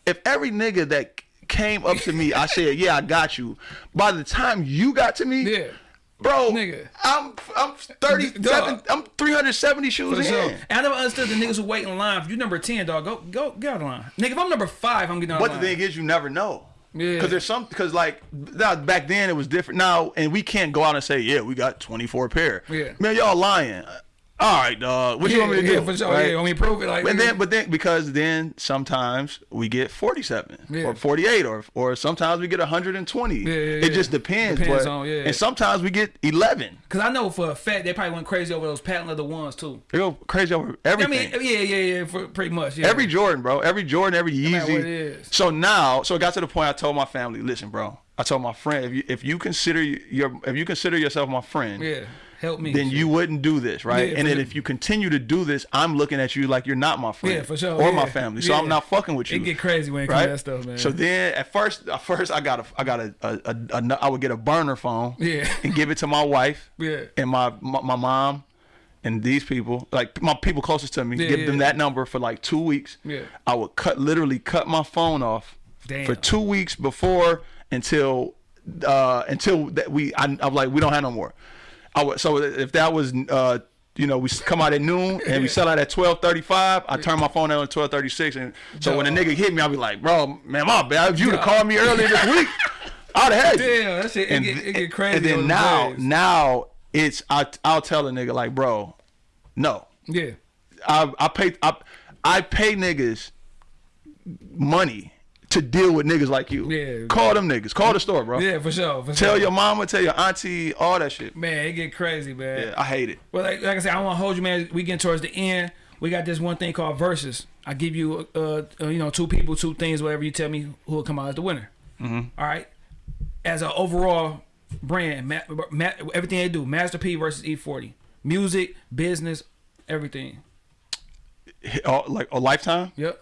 if every nigga that came up to me, I said, yeah, I got you. By the time you got to me, Yeah. bro, Nigga. I'm I'm 37, Dog. I'm 370 shoes For in. sure. And I never understood the niggas who wait in line. If you number ten, dog, go go get out of line. Nigga, if I'm number five, I'm getting out But of the line. thing is, you never know. Yeah. Because there's some, because like now, back then it was different. Now, and we can't go out and say, yeah, we got 24 pair. Yeah. Man, y'all lying. All right, dog. What you yeah, want me to yeah, do? for sure. Right? Yeah, want me prove it? Like, And nigga. then, but then, because then sometimes we get 47 Yeah. or 48 or or sometimes we get 120. Yeah, yeah, It just depends. Depends but, on- yeah. And sometimes we get 11. Cause I know for a fact they probably went crazy over those patent leather ones too. They go crazy over I everything. mean, yeah, yeah, yeah, for pretty much. Yeah. Every Jordan, bro. Every Jordan, every Yeezy. what is. So now, so it got to the point. I told my family, listen, bro. I told my friend, if you if you consider your if you consider yourself my friend, yeah, help me. then you wouldn't do this, right? Yeah, and then sure. if you continue to do this, I'm looking at you like you're not my friend, Yeah, for sure, or my family. So Yeah. I'm not fucking with you. It get crazy when it comes to that stuff, man. So then at first, at first I got a, I got a, a, a, a I would get a burner phone, Yeah. and give it to my wife, Yeah. and my, my my mom, and these people, like my people closest to me, Yeah, give yeah, them yeah. that number for like two weeks. Yeah. I would cut literally cut my phone off Damn. for two weeks before until uh until that we I, I'm like we don't have no more. I would so if that was uh you know we come out at noon and we sell out at twelve thirty five. I turn my phone on at twelve thirty six and so when a nigga hit me, I'll be like, bro, man, my bad. If you'd have called me earlier this week, I'd have had you. Damn, that shit it, And, get, it get crazy. and then now waves. now it's I I'll tell a nigga like, bro, no. yeah, I I pay I, I pay niggas money to deal with niggas like you. Yeah. Call them niggas. Call the store, bro. yeah, for sure. For Tell sure. your mama, tell your auntie, all that shit. man, it get crazy, man. Yeah, I hate it. Well, like, like I said, I want to hold you, man. We getting towards the end. We got this one thing called versus. I give you, uh, uh, you know, two people, two things, whatever you tell me who will come out as the winner. Mm-hmm. right. As an overall brand, ma- ma- everything they do, Master P versus E40, music, business, everything. Oh, like a lifetime? Yep.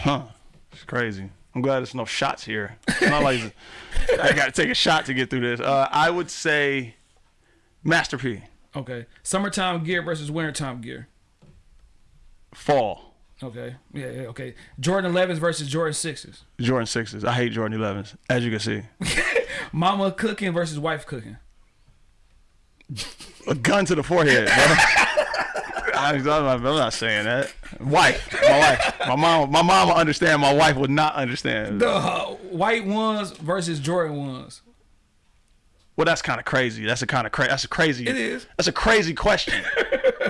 Huh. It's crazy. I'm glad there's no shots here. It's not like I got to take a shot to get through this. Uh, I would say Master P. Okay. Summertime gear versus wintertime gear. Fall. Okay. Yeah. yeah okay. Jordan 11s versus Jordan 6s. Jordan sixes. I hate Jordan 11s, as you can see. Mama cooking versus wife cooking. A gun to the forehead, bro. I, am not, I'm not saying that. Wife, my wife, my mom, my mom will understand. My wife would not understand. The uh, white ones versus Jordan ones. Well, that's kind of crazy. That's a kind of crazy. That's a crazy. It is. That's a crazy question.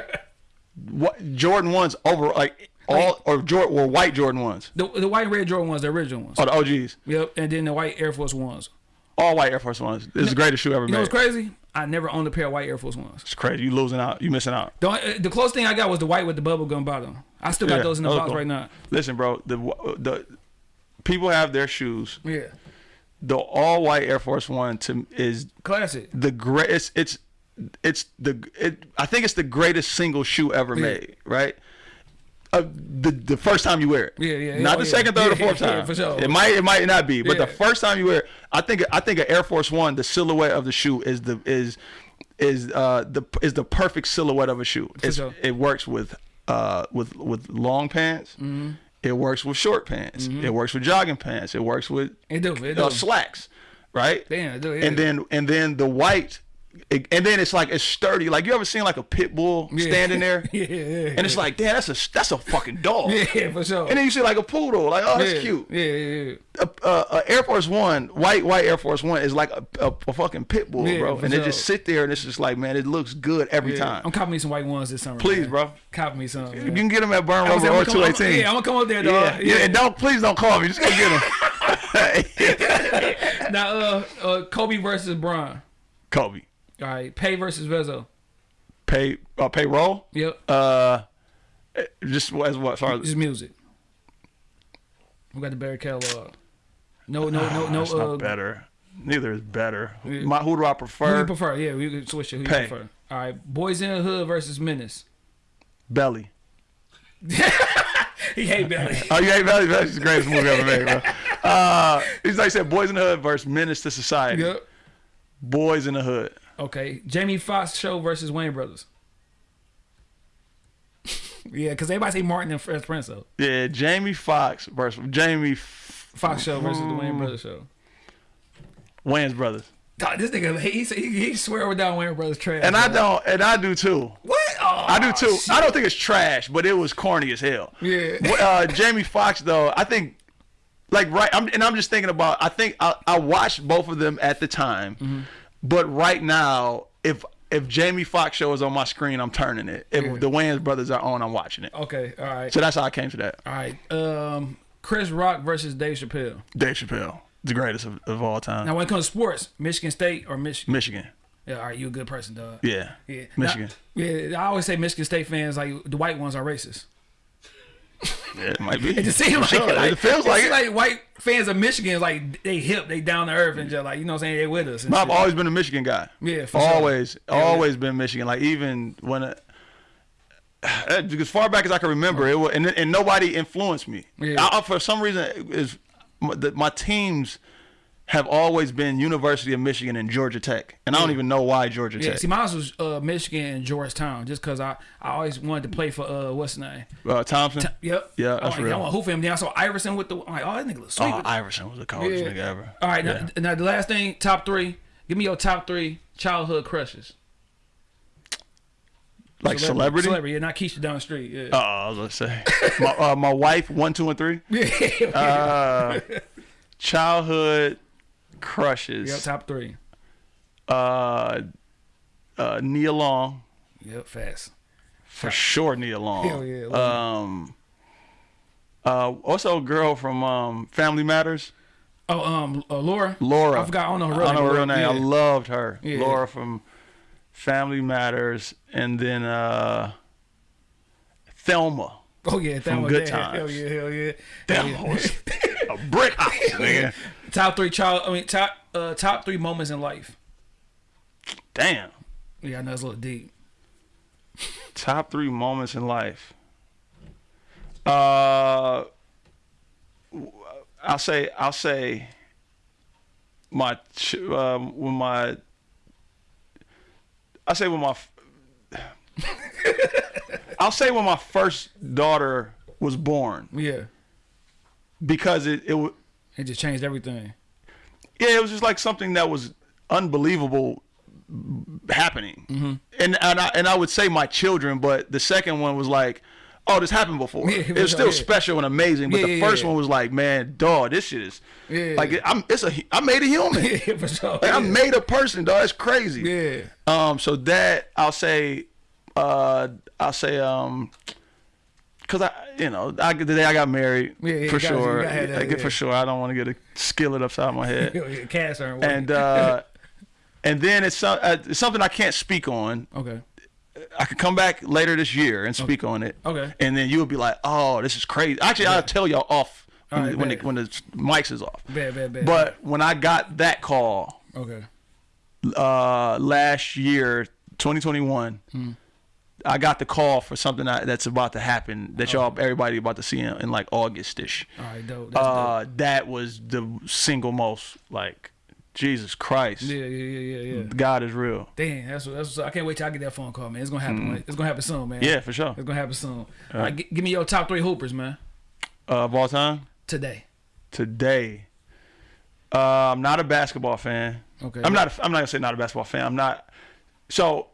what Jordan ones over like all or Jordan or white Jordan ones? The, the white and red Jordan ones, the original ones. Oh, the OGs. Yep. And then the white Air Force ones. All white Air Force ones. This is the greatest shoe ever You know made. what's crazy? I never owned a pair of white Air Force ones. It's crazy. You losing out. You missing out. The, only- uh, the closest thing I got was the white with the bubble gum bottom. I still got Yeah, those in the box cool. right now. Listen, bro. The the people have their shoes. Yeah. The all white Air Force One to is Classic. the great. It's it's it's the it. I think it's the greatest single shoe ever Yeah. made. Right. Uh, the the first time you wear it. Yeah, yeah, Not oh, the yeah. second, third, or fourth yeah, time. for sure. It might it might not be, but the first time you wear it, I think I think an Air Force One, the silhouette of the shoe is the is is uh the is the perfect silhouette of a shoe. Sure. It works with uh with with long pants. Mm-hmm. It works with short pants. It works with jogging pants. It works with It do. It do. uh, slacks, right? Damn, it do, yeah. And then and then the white, it- and then it's like it's sturdy. Like you ever seen like a pit bull Yeah. standing there, yeah, yeah, yeah, and it's like, damn, that's a that's a fucking dog. yeah, for sure. And then you see like a poodle, like oh, that's cute. Yeah, yeah, yeah. A Air Force One, white white Air Force One is like a, a, a fucking pit bull, bro. And they just sit there, and it's just like, man, it looks good every time. I'm copping me some white ones this summer. Please, man. bro. Copy me some. You can get them at Burn Rubber or come- two I'm- eighteen. Yeah, I'm gonna come up there, dog. yeah, yeah. And don't please don't call me. Just go get them. Now, uh, uh, Kobe versus Bron. Kobe, All right, Pay versus Vezo. pay uh, payroll. Yep. Uh, just as what? Sorry, Just music. We got the better catalog. No, no, no, no. That's uh, not better. Neither is better. Yeah. My, who do I Who prefer? you prefer? Yeah, we can switch it. Who Pay. you prefer? All right, Boys in the Hood versus Menace. Belly. He hate Belly. Oh, you hate Belly? Belly's the greatest movie ever made, bro. Uh, he's like I said, Boys in the Hood versus Menace to Society. yep. Boys in the Hood. Okay, Jamie Foxx show versus Wayans Brothers. yeah, because everybody say Martin and Fresh Prince though. Yeah, Jamie Foxx versus Jamie F- Fox show versus the Mm. Wayans Brothers show. Wayans brothers. Dog, this nigga, he he, he swear over down Wayans Brothers trash. And I don't, and I do too. What? Oh, I do too. shit. I don't think it's trash, but it was corny as hell. Yeah. Uh, Jamie Foxx though, I think, like right, I'm, and I'm just thinking about. I think I, I watched both of them at the time, Mm-hmm. But right now, if if Jamie Foxx show is on my screen, I'm turning it. If Yeah. the Wayans brothers are on, I'm watching it. Okay, all right, So that's how I came to that. all right. Um, Chris Rock versus Dave Chappelle. Dave Chappelle, the greatest of, of all time. Now, when it comes to sports, Michigan State or Michigan? Michigan. Yeah, all right, you a good person, dog. Yeah. Yeah, Michigan. Now- yeah, I always say Michigan State fans like the white ones are racist. Yeah, it might be. It just seems like, Sure, it, like it feels like it. like white fans of Michigan is like they hip, they down to earth, and just like you know what I'm saying they with us. No, I've shit. always been a Michigan guy. Yeah, for sure. always, Yeah, always been Michigan. Like even when, it, as far back as I can remember, it was, and and nobody influenced me. Yeah. I, I- for some reason, is my, my teams have always been University of Michigan and Georgia Tech, and I don't even know why Georgia Yeah, Tech. see, mine was uh, Michigan and Georgetown, just cause I, I always wanted to play for uh what's his name? uh, Thompson. Yep. Yeah, that's like, real. I want to hoop him. Then I saw Iverson with the. I'm like, oh, that nigga looks sweet. Oh, Iverson was the coldest Yeah. nigga ever. All right, Yeah. now, now the last thing, top three. Give me your top three childhood crushes. like celebrity. Celebrity, yeah, not Keisha down the street. Yeah. Oh, I was gonna say my uh, my wife one, two, and three. Uh, childhood crushes. yep, top three. uh, uh, Nia Long Yep, fast. for sure. Nia Long. Hell yeah, Um, uh, also a girl from um, Family Matters, Oh, um, uh, Laura. Laura. I forgot. I don't know her real I know her real name. name. I loved her. Yeah. Laura from Family Matters, and then uh, Thelma. Oh yeah, that From Good. Times. Hell yeah, hell yeah. Thelma yeah. was a brick house, nigga. Top three child. I mean, top uh, top three moments in life. Damn. Yeah, I know it's a little deep. Top three moments in life. Uh, I'll say I'll say my ch- um, when my I say when my I'll say when my first daughter was born Yeah, because it it it just changed everything. yeah it was just like something that was unbelievable happening and and I, and I would say my children but the second one was like oh this happened before Yeah, it was still yeah. special and amazing but Yeah, the first one was like man dog this shit is like I'm it's a I made a human sure. like, I made a person dog that's crazy Yeah. um so that I'll say uh I'll say um Cause I, you know, I, the day I got married, Yeah, yeah, for got sure. gotta that, I yeah. for sure. I don't want to get a skillet upside my head. Cast and uh, and then it's, uh, it's something I can't speak on. okay. I could come back later this year and speak on it. Okay. And then you'll be like, "Oh, this is crazy." Actually, I'll tell y'all off when, Alright, when, the, when the mics is off. Bad, bad, bad. But when I got that call okay. uh, last year, 2021, Hmm. I got the call for something that, that's about to happen that y'all everybody about to see in, in like August-ish. All right, dope. That's Uh, that was the single most like Jesus Christ. Yeah, yeah, yeah, yeah. God is real. Damn, that's what, that's what, I can't wait till I get that phone call, man. It's gonna happen. like, it's gonna happen soon, man. Yeah, for sure. It's gonna happen soon. All right, give me your top three hoopers, man. Uh, of all time. Today. today. Uh, I'm not a basketball fan. Okay. I'm not. A, I'm not gonna say not a basketball fan. I'm not. So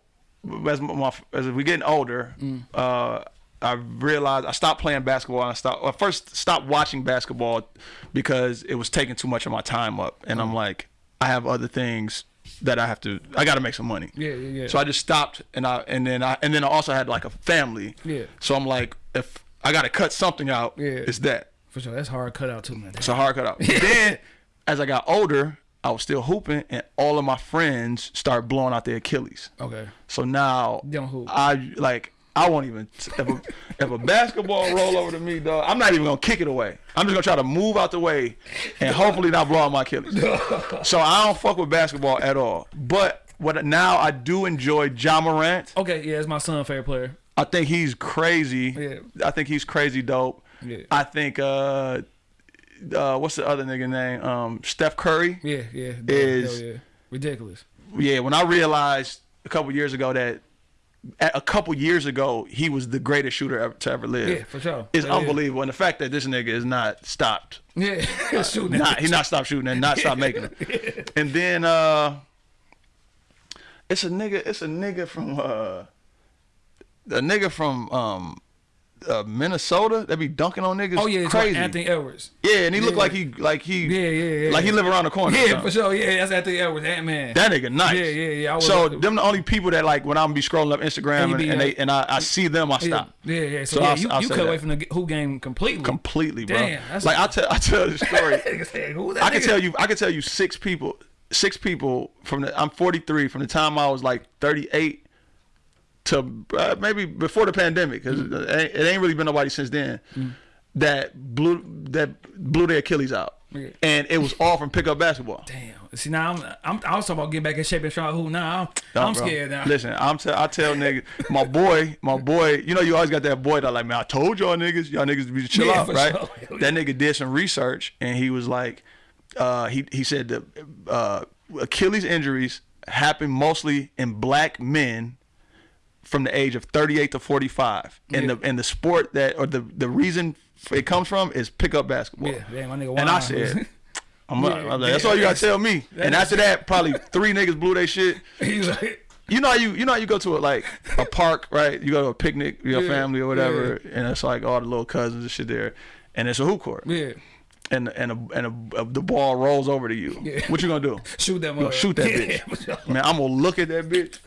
as my, as we getting older, Mm. uh, I realized I stopped playing basketball. And I stopped. I first stopped watching basketball because it was taking too much of my time up, and Mm. I'm like, I have other things that I have to. I got to make some money. Yeah, yeah, yeah. So I just stopped, and I and then I and then I also had like a family. Yeah. So I'm like, if I got to cut something out, Yeah. it's that. For sure, that's hard cut out too, man. It's a hard cut out. then, as I got older, I was still hooping, and all of my friends start blowing out their Achilles. Okay. So now, don't hoop. I like. I won't even if a, if a basketball roll over to me, dog. I'm not even gonna kick it away. I'm just gonna try to move out the way, and hopefully not blow out my Achilles. so I don't fuck with basketball at all. But what now I do enjoy Ja Morant. Okay, yeah, it's my son favorite player. I think he's crazy. Yeah. I think he's crazy dope. Yeah. I think uh uh what's the other nigga name? Um Steph Curry. Yeah, yeah. Is- yeah. ridiculous. yeah, when I realized a couple years ago that a couple years ago he was the greatest shooter ever, to ever live. Yeah, for sure. It's Yeah, yeah. unbelievable, and the fact that this nigga is not stopped. Yeah, shooting. Not, he's not stopped shooting and not stopped making it. And then uh, it's a nigga. It's a nigga from uh, a nigga from um, uh, Minnesota that be dunking on niggas. Oh yeah, crazy. Anthony Edwards. Yeah, and he look Yeah. like he like he Yeah, yeah, yeah, like he live around the corner. Yeah, for sure. Yeah, that's Anthony Edwards. Ant Man. That nigga nice. Yeah, yeah, yeah. So them the only people that like when I'm be scrolling up Instagram And and, they and I, I see them I stop yeah, yeah. So, So yeah, I'll- you, I'll you cut that. away from the who game completely. completely, bro. Damn, that's- like I tell I tell the story. I can tell you I can tell you six people six people from the I'm 43 from the time I was like 38 to uh, maybe before the pandemic because Mm. it, ain't- it ain't really been nobody since then that blew that blew their Achilles out Yeah. and it was all from pickup basketball. Damn. See now I'm, I'm I was talking about getting back in shape and trying who now I'm, Nah, I'm scared now. Listen, I'm t- I tell niggas, my boy, my boy, you know you always got that boy that like, man, I told y'all niggas, y'all niggas be chill Yeah, out, right? sure. That nigga did some research and he was like, uh, he he said the uh, Achilles injuries happen mostly in black men from the age of 38 to 45, and Yeah. the and the sport that or the the reason it comes from is pickup basketball. Yeah, damn, my nigga. And I said. I'm, Yeah, I was like, yeah, that's all you gotta tell me. And after that, probably three niggas blew their shit. he's like, You know how you you know how you go to a like a park, right? You go to a picnic with your Yeah, family or whatever, and it's like all the little cousins and shit there, and it's a hoop court, yeah, and and a, and a, the ball rolls over to you. Yeah. What you gonna do? shoot that shoot that yeah, bitch. Man, I'm gonna look at that bitch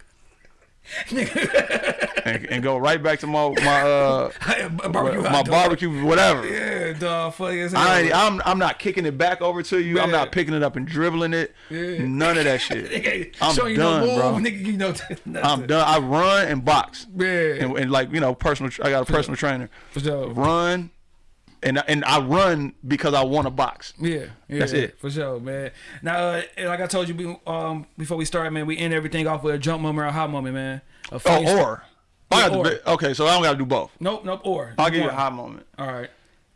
and, and go right back to my my uh barbecue my barbecue whatever. Yeah, dog. Funny as hell. I ain't, I'm I'm not kicking it back over to you. I'm not picking it up and dribbling it. Yeah. None of that shit. Nigga, I'm showing you done, no move, bro. nigga. You know, I'm done. I run and box. Yeah, and, and like you know, personal. I got a personal trainer. Run, and and I run because I want to box. Yeah, yeah, That's it. for sure, man. Now, uh, like I told you, um, before we start, man, we end everything off with a jump moment or a hot moment, man. A Oh, or I got Yeah, or. be, okay. So I don't got to do both. nope, nope, or I'll give you a high moment. All right,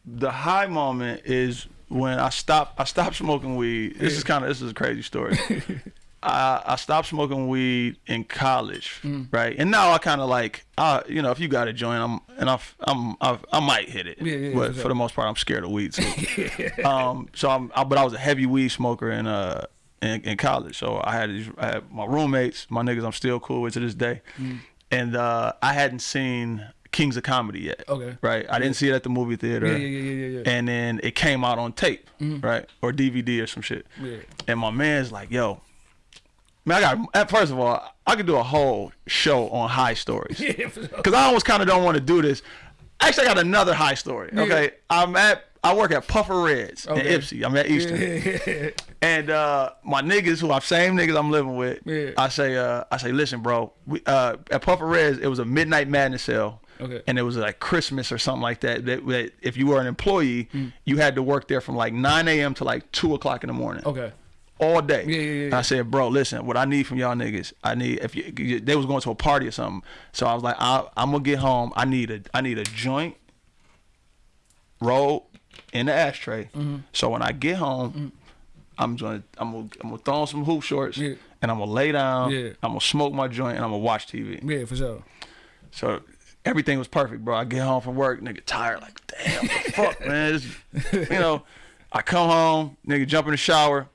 The high moment is when I stopped. I stopped smoking weed. This is kind of this is a crazy story. I I stopped smoking weed in college, Mm. right? And now I kind of like, uh, you know, if you got a joint, I'm and I I'm I, I might hit it, Yeah, yeah, but for for, the most part, I'm scared of weed. So, um, so I'm, I, but I was a heavy weed smoker in uh in, in college. So I had these, I had my roommates, my niggas, I'm still cool with to this day, Mm. and uh, I hadn't seen Kings of Comedy yet. Okay. right? I didn't see it at the movie theater yeah, yeah, yeah, yeah, yeah. and then it came out on tape, right, or DVD or some shit. Yeah. And my man's like, "Yo, man, I got." at First of all, I could do a whole show on high stories yeah, for sure. because I almost kind of don't want to do this. Actually, I got another high story. Okay, I'm at. I work at Puffer Reds Okay. in Ypsi. I'm at Eastern. Yeah, And uh, my niggas, who are same niggas I'm living with, Yeah. I say, uh, I say, listen, bro. We, uh, at Puffer Reds, it was a midnight madness sale. Okay. And it was like Christmas or something like that. That, that if you were an employee, Mm. you had to work there from like 9 a.m. to like 2 o'clock in the morning. okay. All day. Yeah, yeah, yeah, I said, bro, listen, what I need from y'all niggas, I need if you they was going to a party or something. So I was like, I, I'm gonna get home. I need a I need a joint roll in the ashtray. Mm-hmm. So when I get home, I'm gonna I'm gonna I'm gonna throw on some hoop shorts and I'm gonna lay down. I'm gonna smoke my joint and I'm gonna watch TV. Yeah, for sure. So everything was perfect, bro. I get home from work, nigga, tired, like, damn, fuck, man. This, you know, I come home, nigga, jump in the shower.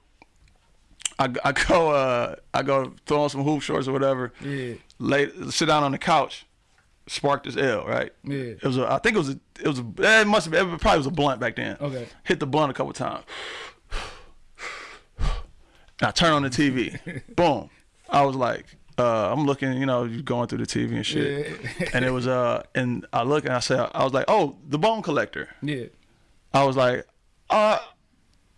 I, I go, uh, I go throw on some hoop shorts or whatever. Yeah. Lay, sit down on the couch, spark this L, right? Yeah. It was, a, I think it was, a, it was, a, it must have, been, it probably was a blunt back then. Okay. Hit the blunt a couple times. And I turn on the TV. Boom. I was like, uh, I'm looking, you know, you going through the TV and shit. Yeah. and it was uh and I look and I said I was like, Oh, the bone collector. Yeah. I was like, uh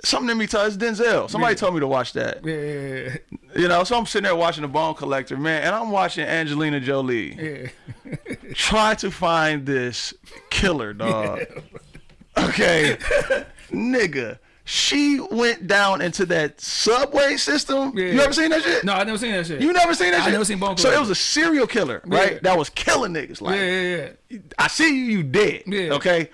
something in me tells Denzel. Somebody Yeah. told me to watch that. Yeah. Yeah. You know, so I'm sitting there watching the bone collector, man, and I'm watching Angelina Jolie Yeah. try to find this killer, dog. Okay. Nigga. She went down into that subway system. Yeah. You ever seen that shit? No, I never seen that shit. You never seen that I shit? I never seen Bone Collector. So it was a serial killer, right? Yeah. That was killing niggas. Like, Yeah, yeah, yeah. I see you, you dead. Yeah. Okay.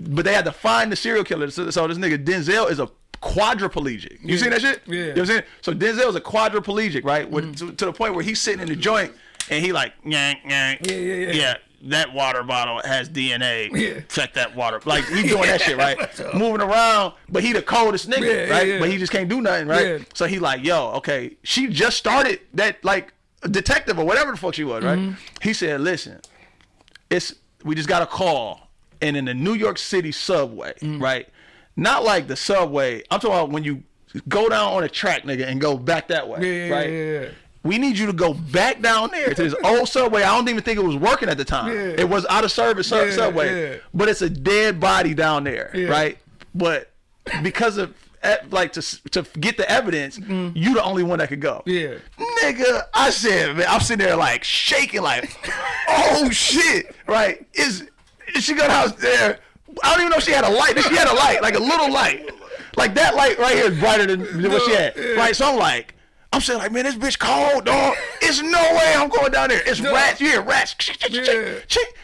But they had to find the serial killer. So, so this nigga Denzel is a quadriplegic. You Yeah. seen that shit? Yeah. You know what I'm saying? So Denzel's a quadriplegic, right? With, to, to the point where he's sitting in the joint and he like, yank, yank. Yeah, yeah, yeah. Yeah, that water bottle has DNA. Yeah. Check that water. Like he's doing that shit, right? Moving around, but he the coldest nigga, Yeah, yeah, right? yeah. But he just can't do nothing, right? Yeah. So he like, yo, okay, she just started that like detective or whatever the fuck she was, right? Mm-hmm. He said, listen, it's we just got a call and in the New York City subway, Mm. right? Not like the subway. I'm talking about when you go down on a track, nigga, and go back that way, Yeah, right? yeah, yeah. We need you to go back down there to this old subway. I don't even think it was working at the time. It was out of service subway, but it's a dead body down there, right? But because of like to to get the evidence, you the only one that could go. Mm. Yeah. Nigga, I said, man, I'm sitting there like shaking, like, oh shit, right? Is she got out there? I don't even know if she had a light. She had a light, like a little light, like that light right here is brighter than, than what she had, right? So I'm like. I'm saying like, man, this bitch cold, dog. It's no way I'm going down there. It's No. rats. Hear rats. Yeah.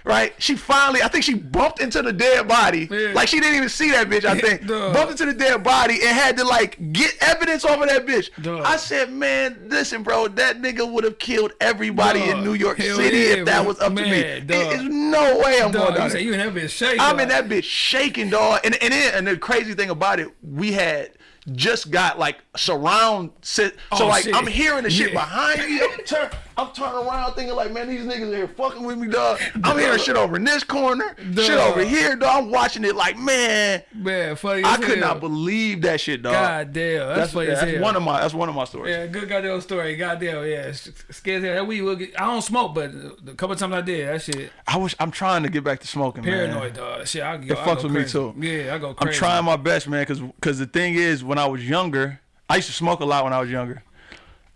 Right? She finally, I think she bumped into the dead body. Yeah. Like she didn't even see that bitch, I think. Dog. Bumped into the dead body and had to like get evidence off of that bitch. Dog. I said, man, listen, bro, that nigga would have killed everybody Dog. in New York Hell City yeah, if that bro. was up to me. Man. There's no way I'm going down you there. say you in that bitch shaking. I'm in that bitch shaking, dog. And and then, and the crazy thing about it, we had just got like surround sit. So Oh, like shit. I'm hearing the shit Yeah. behind me. Turn, I'm turning around thinking like, man, these niggas are here fucking with me, dog. I'm hearing shit over in this corner, shit over here, dog. I'm watching it like, man, Man, funny I could hell. not believe that shit, dog. God damn, that's, that's funny yeah, as that's one of my that's one of my stories. Yeah, good goddamn story. Goddamn, yeah. s- Scares. That weed will get. I don't smoke, but a couple times I did, that shit I wish I'm trying to get back to smoking, man. paranoid, dog. Shit, I go. It I fucks with me too. Yeah, I go I'm trying my best, man, because because the thing is, when I was younger, I used to smoke a lot when I was younger,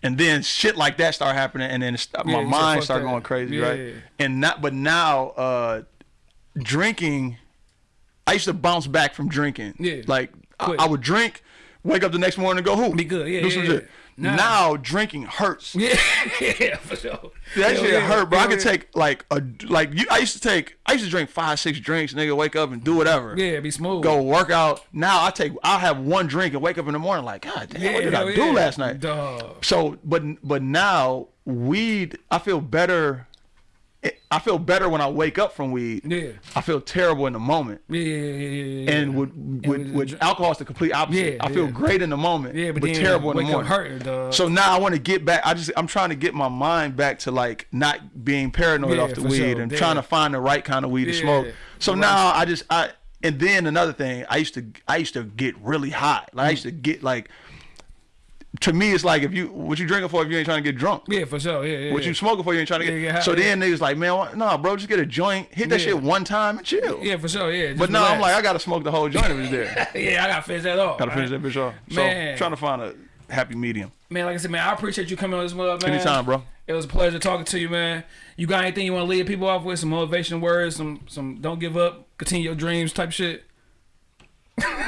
and then shit like that started happening, and then Yeah, my mind "Fuck started going crazy, Yeah. right? And not, but now, uh, drinking, I used to bounce back from drinking. Yeah. like I, I would drink, wake up the next morning and go hoop, Be good, yeah, do yeah, some yeah. shit. Nah. Now drinking hurts. Yeah, yeah, for sure. That Hell shit yeah. hurt, bro. I could yeah. take like a like you. I used to take. I used to drink five, six drinks, nigga. Wake up and do whatever. Yeah, be smooth. Go work out. Now I take. I'll have one drink and wake up in the morning like, God damn, Yeah, what did I do last night? Dog. So, but but now weed. I feel better. I feel better when I wake up from weed. Yeah. I feel terrible in the moment. Yeah, yeah, yeah, yeah. And with with, with- with alcohol, it's the complete opposite. Yeah, I feel great in the moment, yeah, but, but then terrible in the morning. hurting, dog. So now I want to get back. I just I'm trying to get my mind back to like not being paranoid off the weed sure. and trying to find the right kind of weed to smoke. So right now I just I and then another thing I used to I used to get really hot. Like I used to get like to me it's like if you what you drinking for if you ain't trying to get drunk. yeah, for sure. Yeah, yeah. What yeah. you smoking for you ain't trying to get. Yeah, so then niggas like man why, nah bro just get a joint hit that shit one time and chill. Yeah, for sure. Yeah. But now I'm like I gotta smoke the whole joint if it's there. yeah, I gotta finish that off. gotta finish that bitch off. So Man. trying to find a happy medium. Man, like I said, man, I appreciate you coming on this mother, man. Anytime, bro. It was a pleasure talking to you, man. You got anything you want to leave people off with? Some motivation words, some some don't give up, continue your dreams type shit.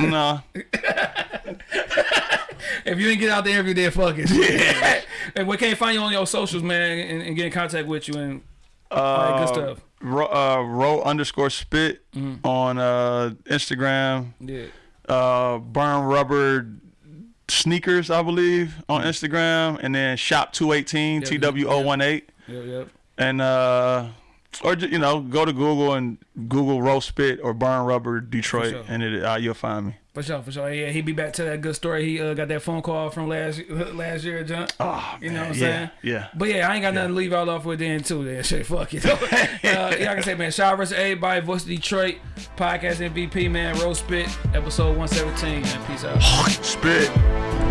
nah. If you didn't get out the interview, then fuck it. Yeah. and we can't find you on your socials, man, and, and get in contact with you and all that good stuff. Mm-hmm. Ro, uh, Ro underscore spit on uh, Instagram. Yeah. Uh, burn rubber sneakers, I believe, on Instagram, and then shop two eighteen Yeah, two one eight, Yep, yep. and uh, or you know go to Google and Google Ro Spit or burn rubber Detroit, sure. and it uh, you'll find me. For sure, for sure. Yeah, he be back to that good story. He uh, got that phone call from last last year, John. Oh, You know what I'm yeah, saying? Yeah. But yeah, I ain't got nothing to leave y'all off with then too. Then shit, fuck it. uh, yeah, like I say, man, shout out to everybody. Voice of Detroit, podcast MVP, man. Ro Spit, episode 117. Man, peace out. Spit.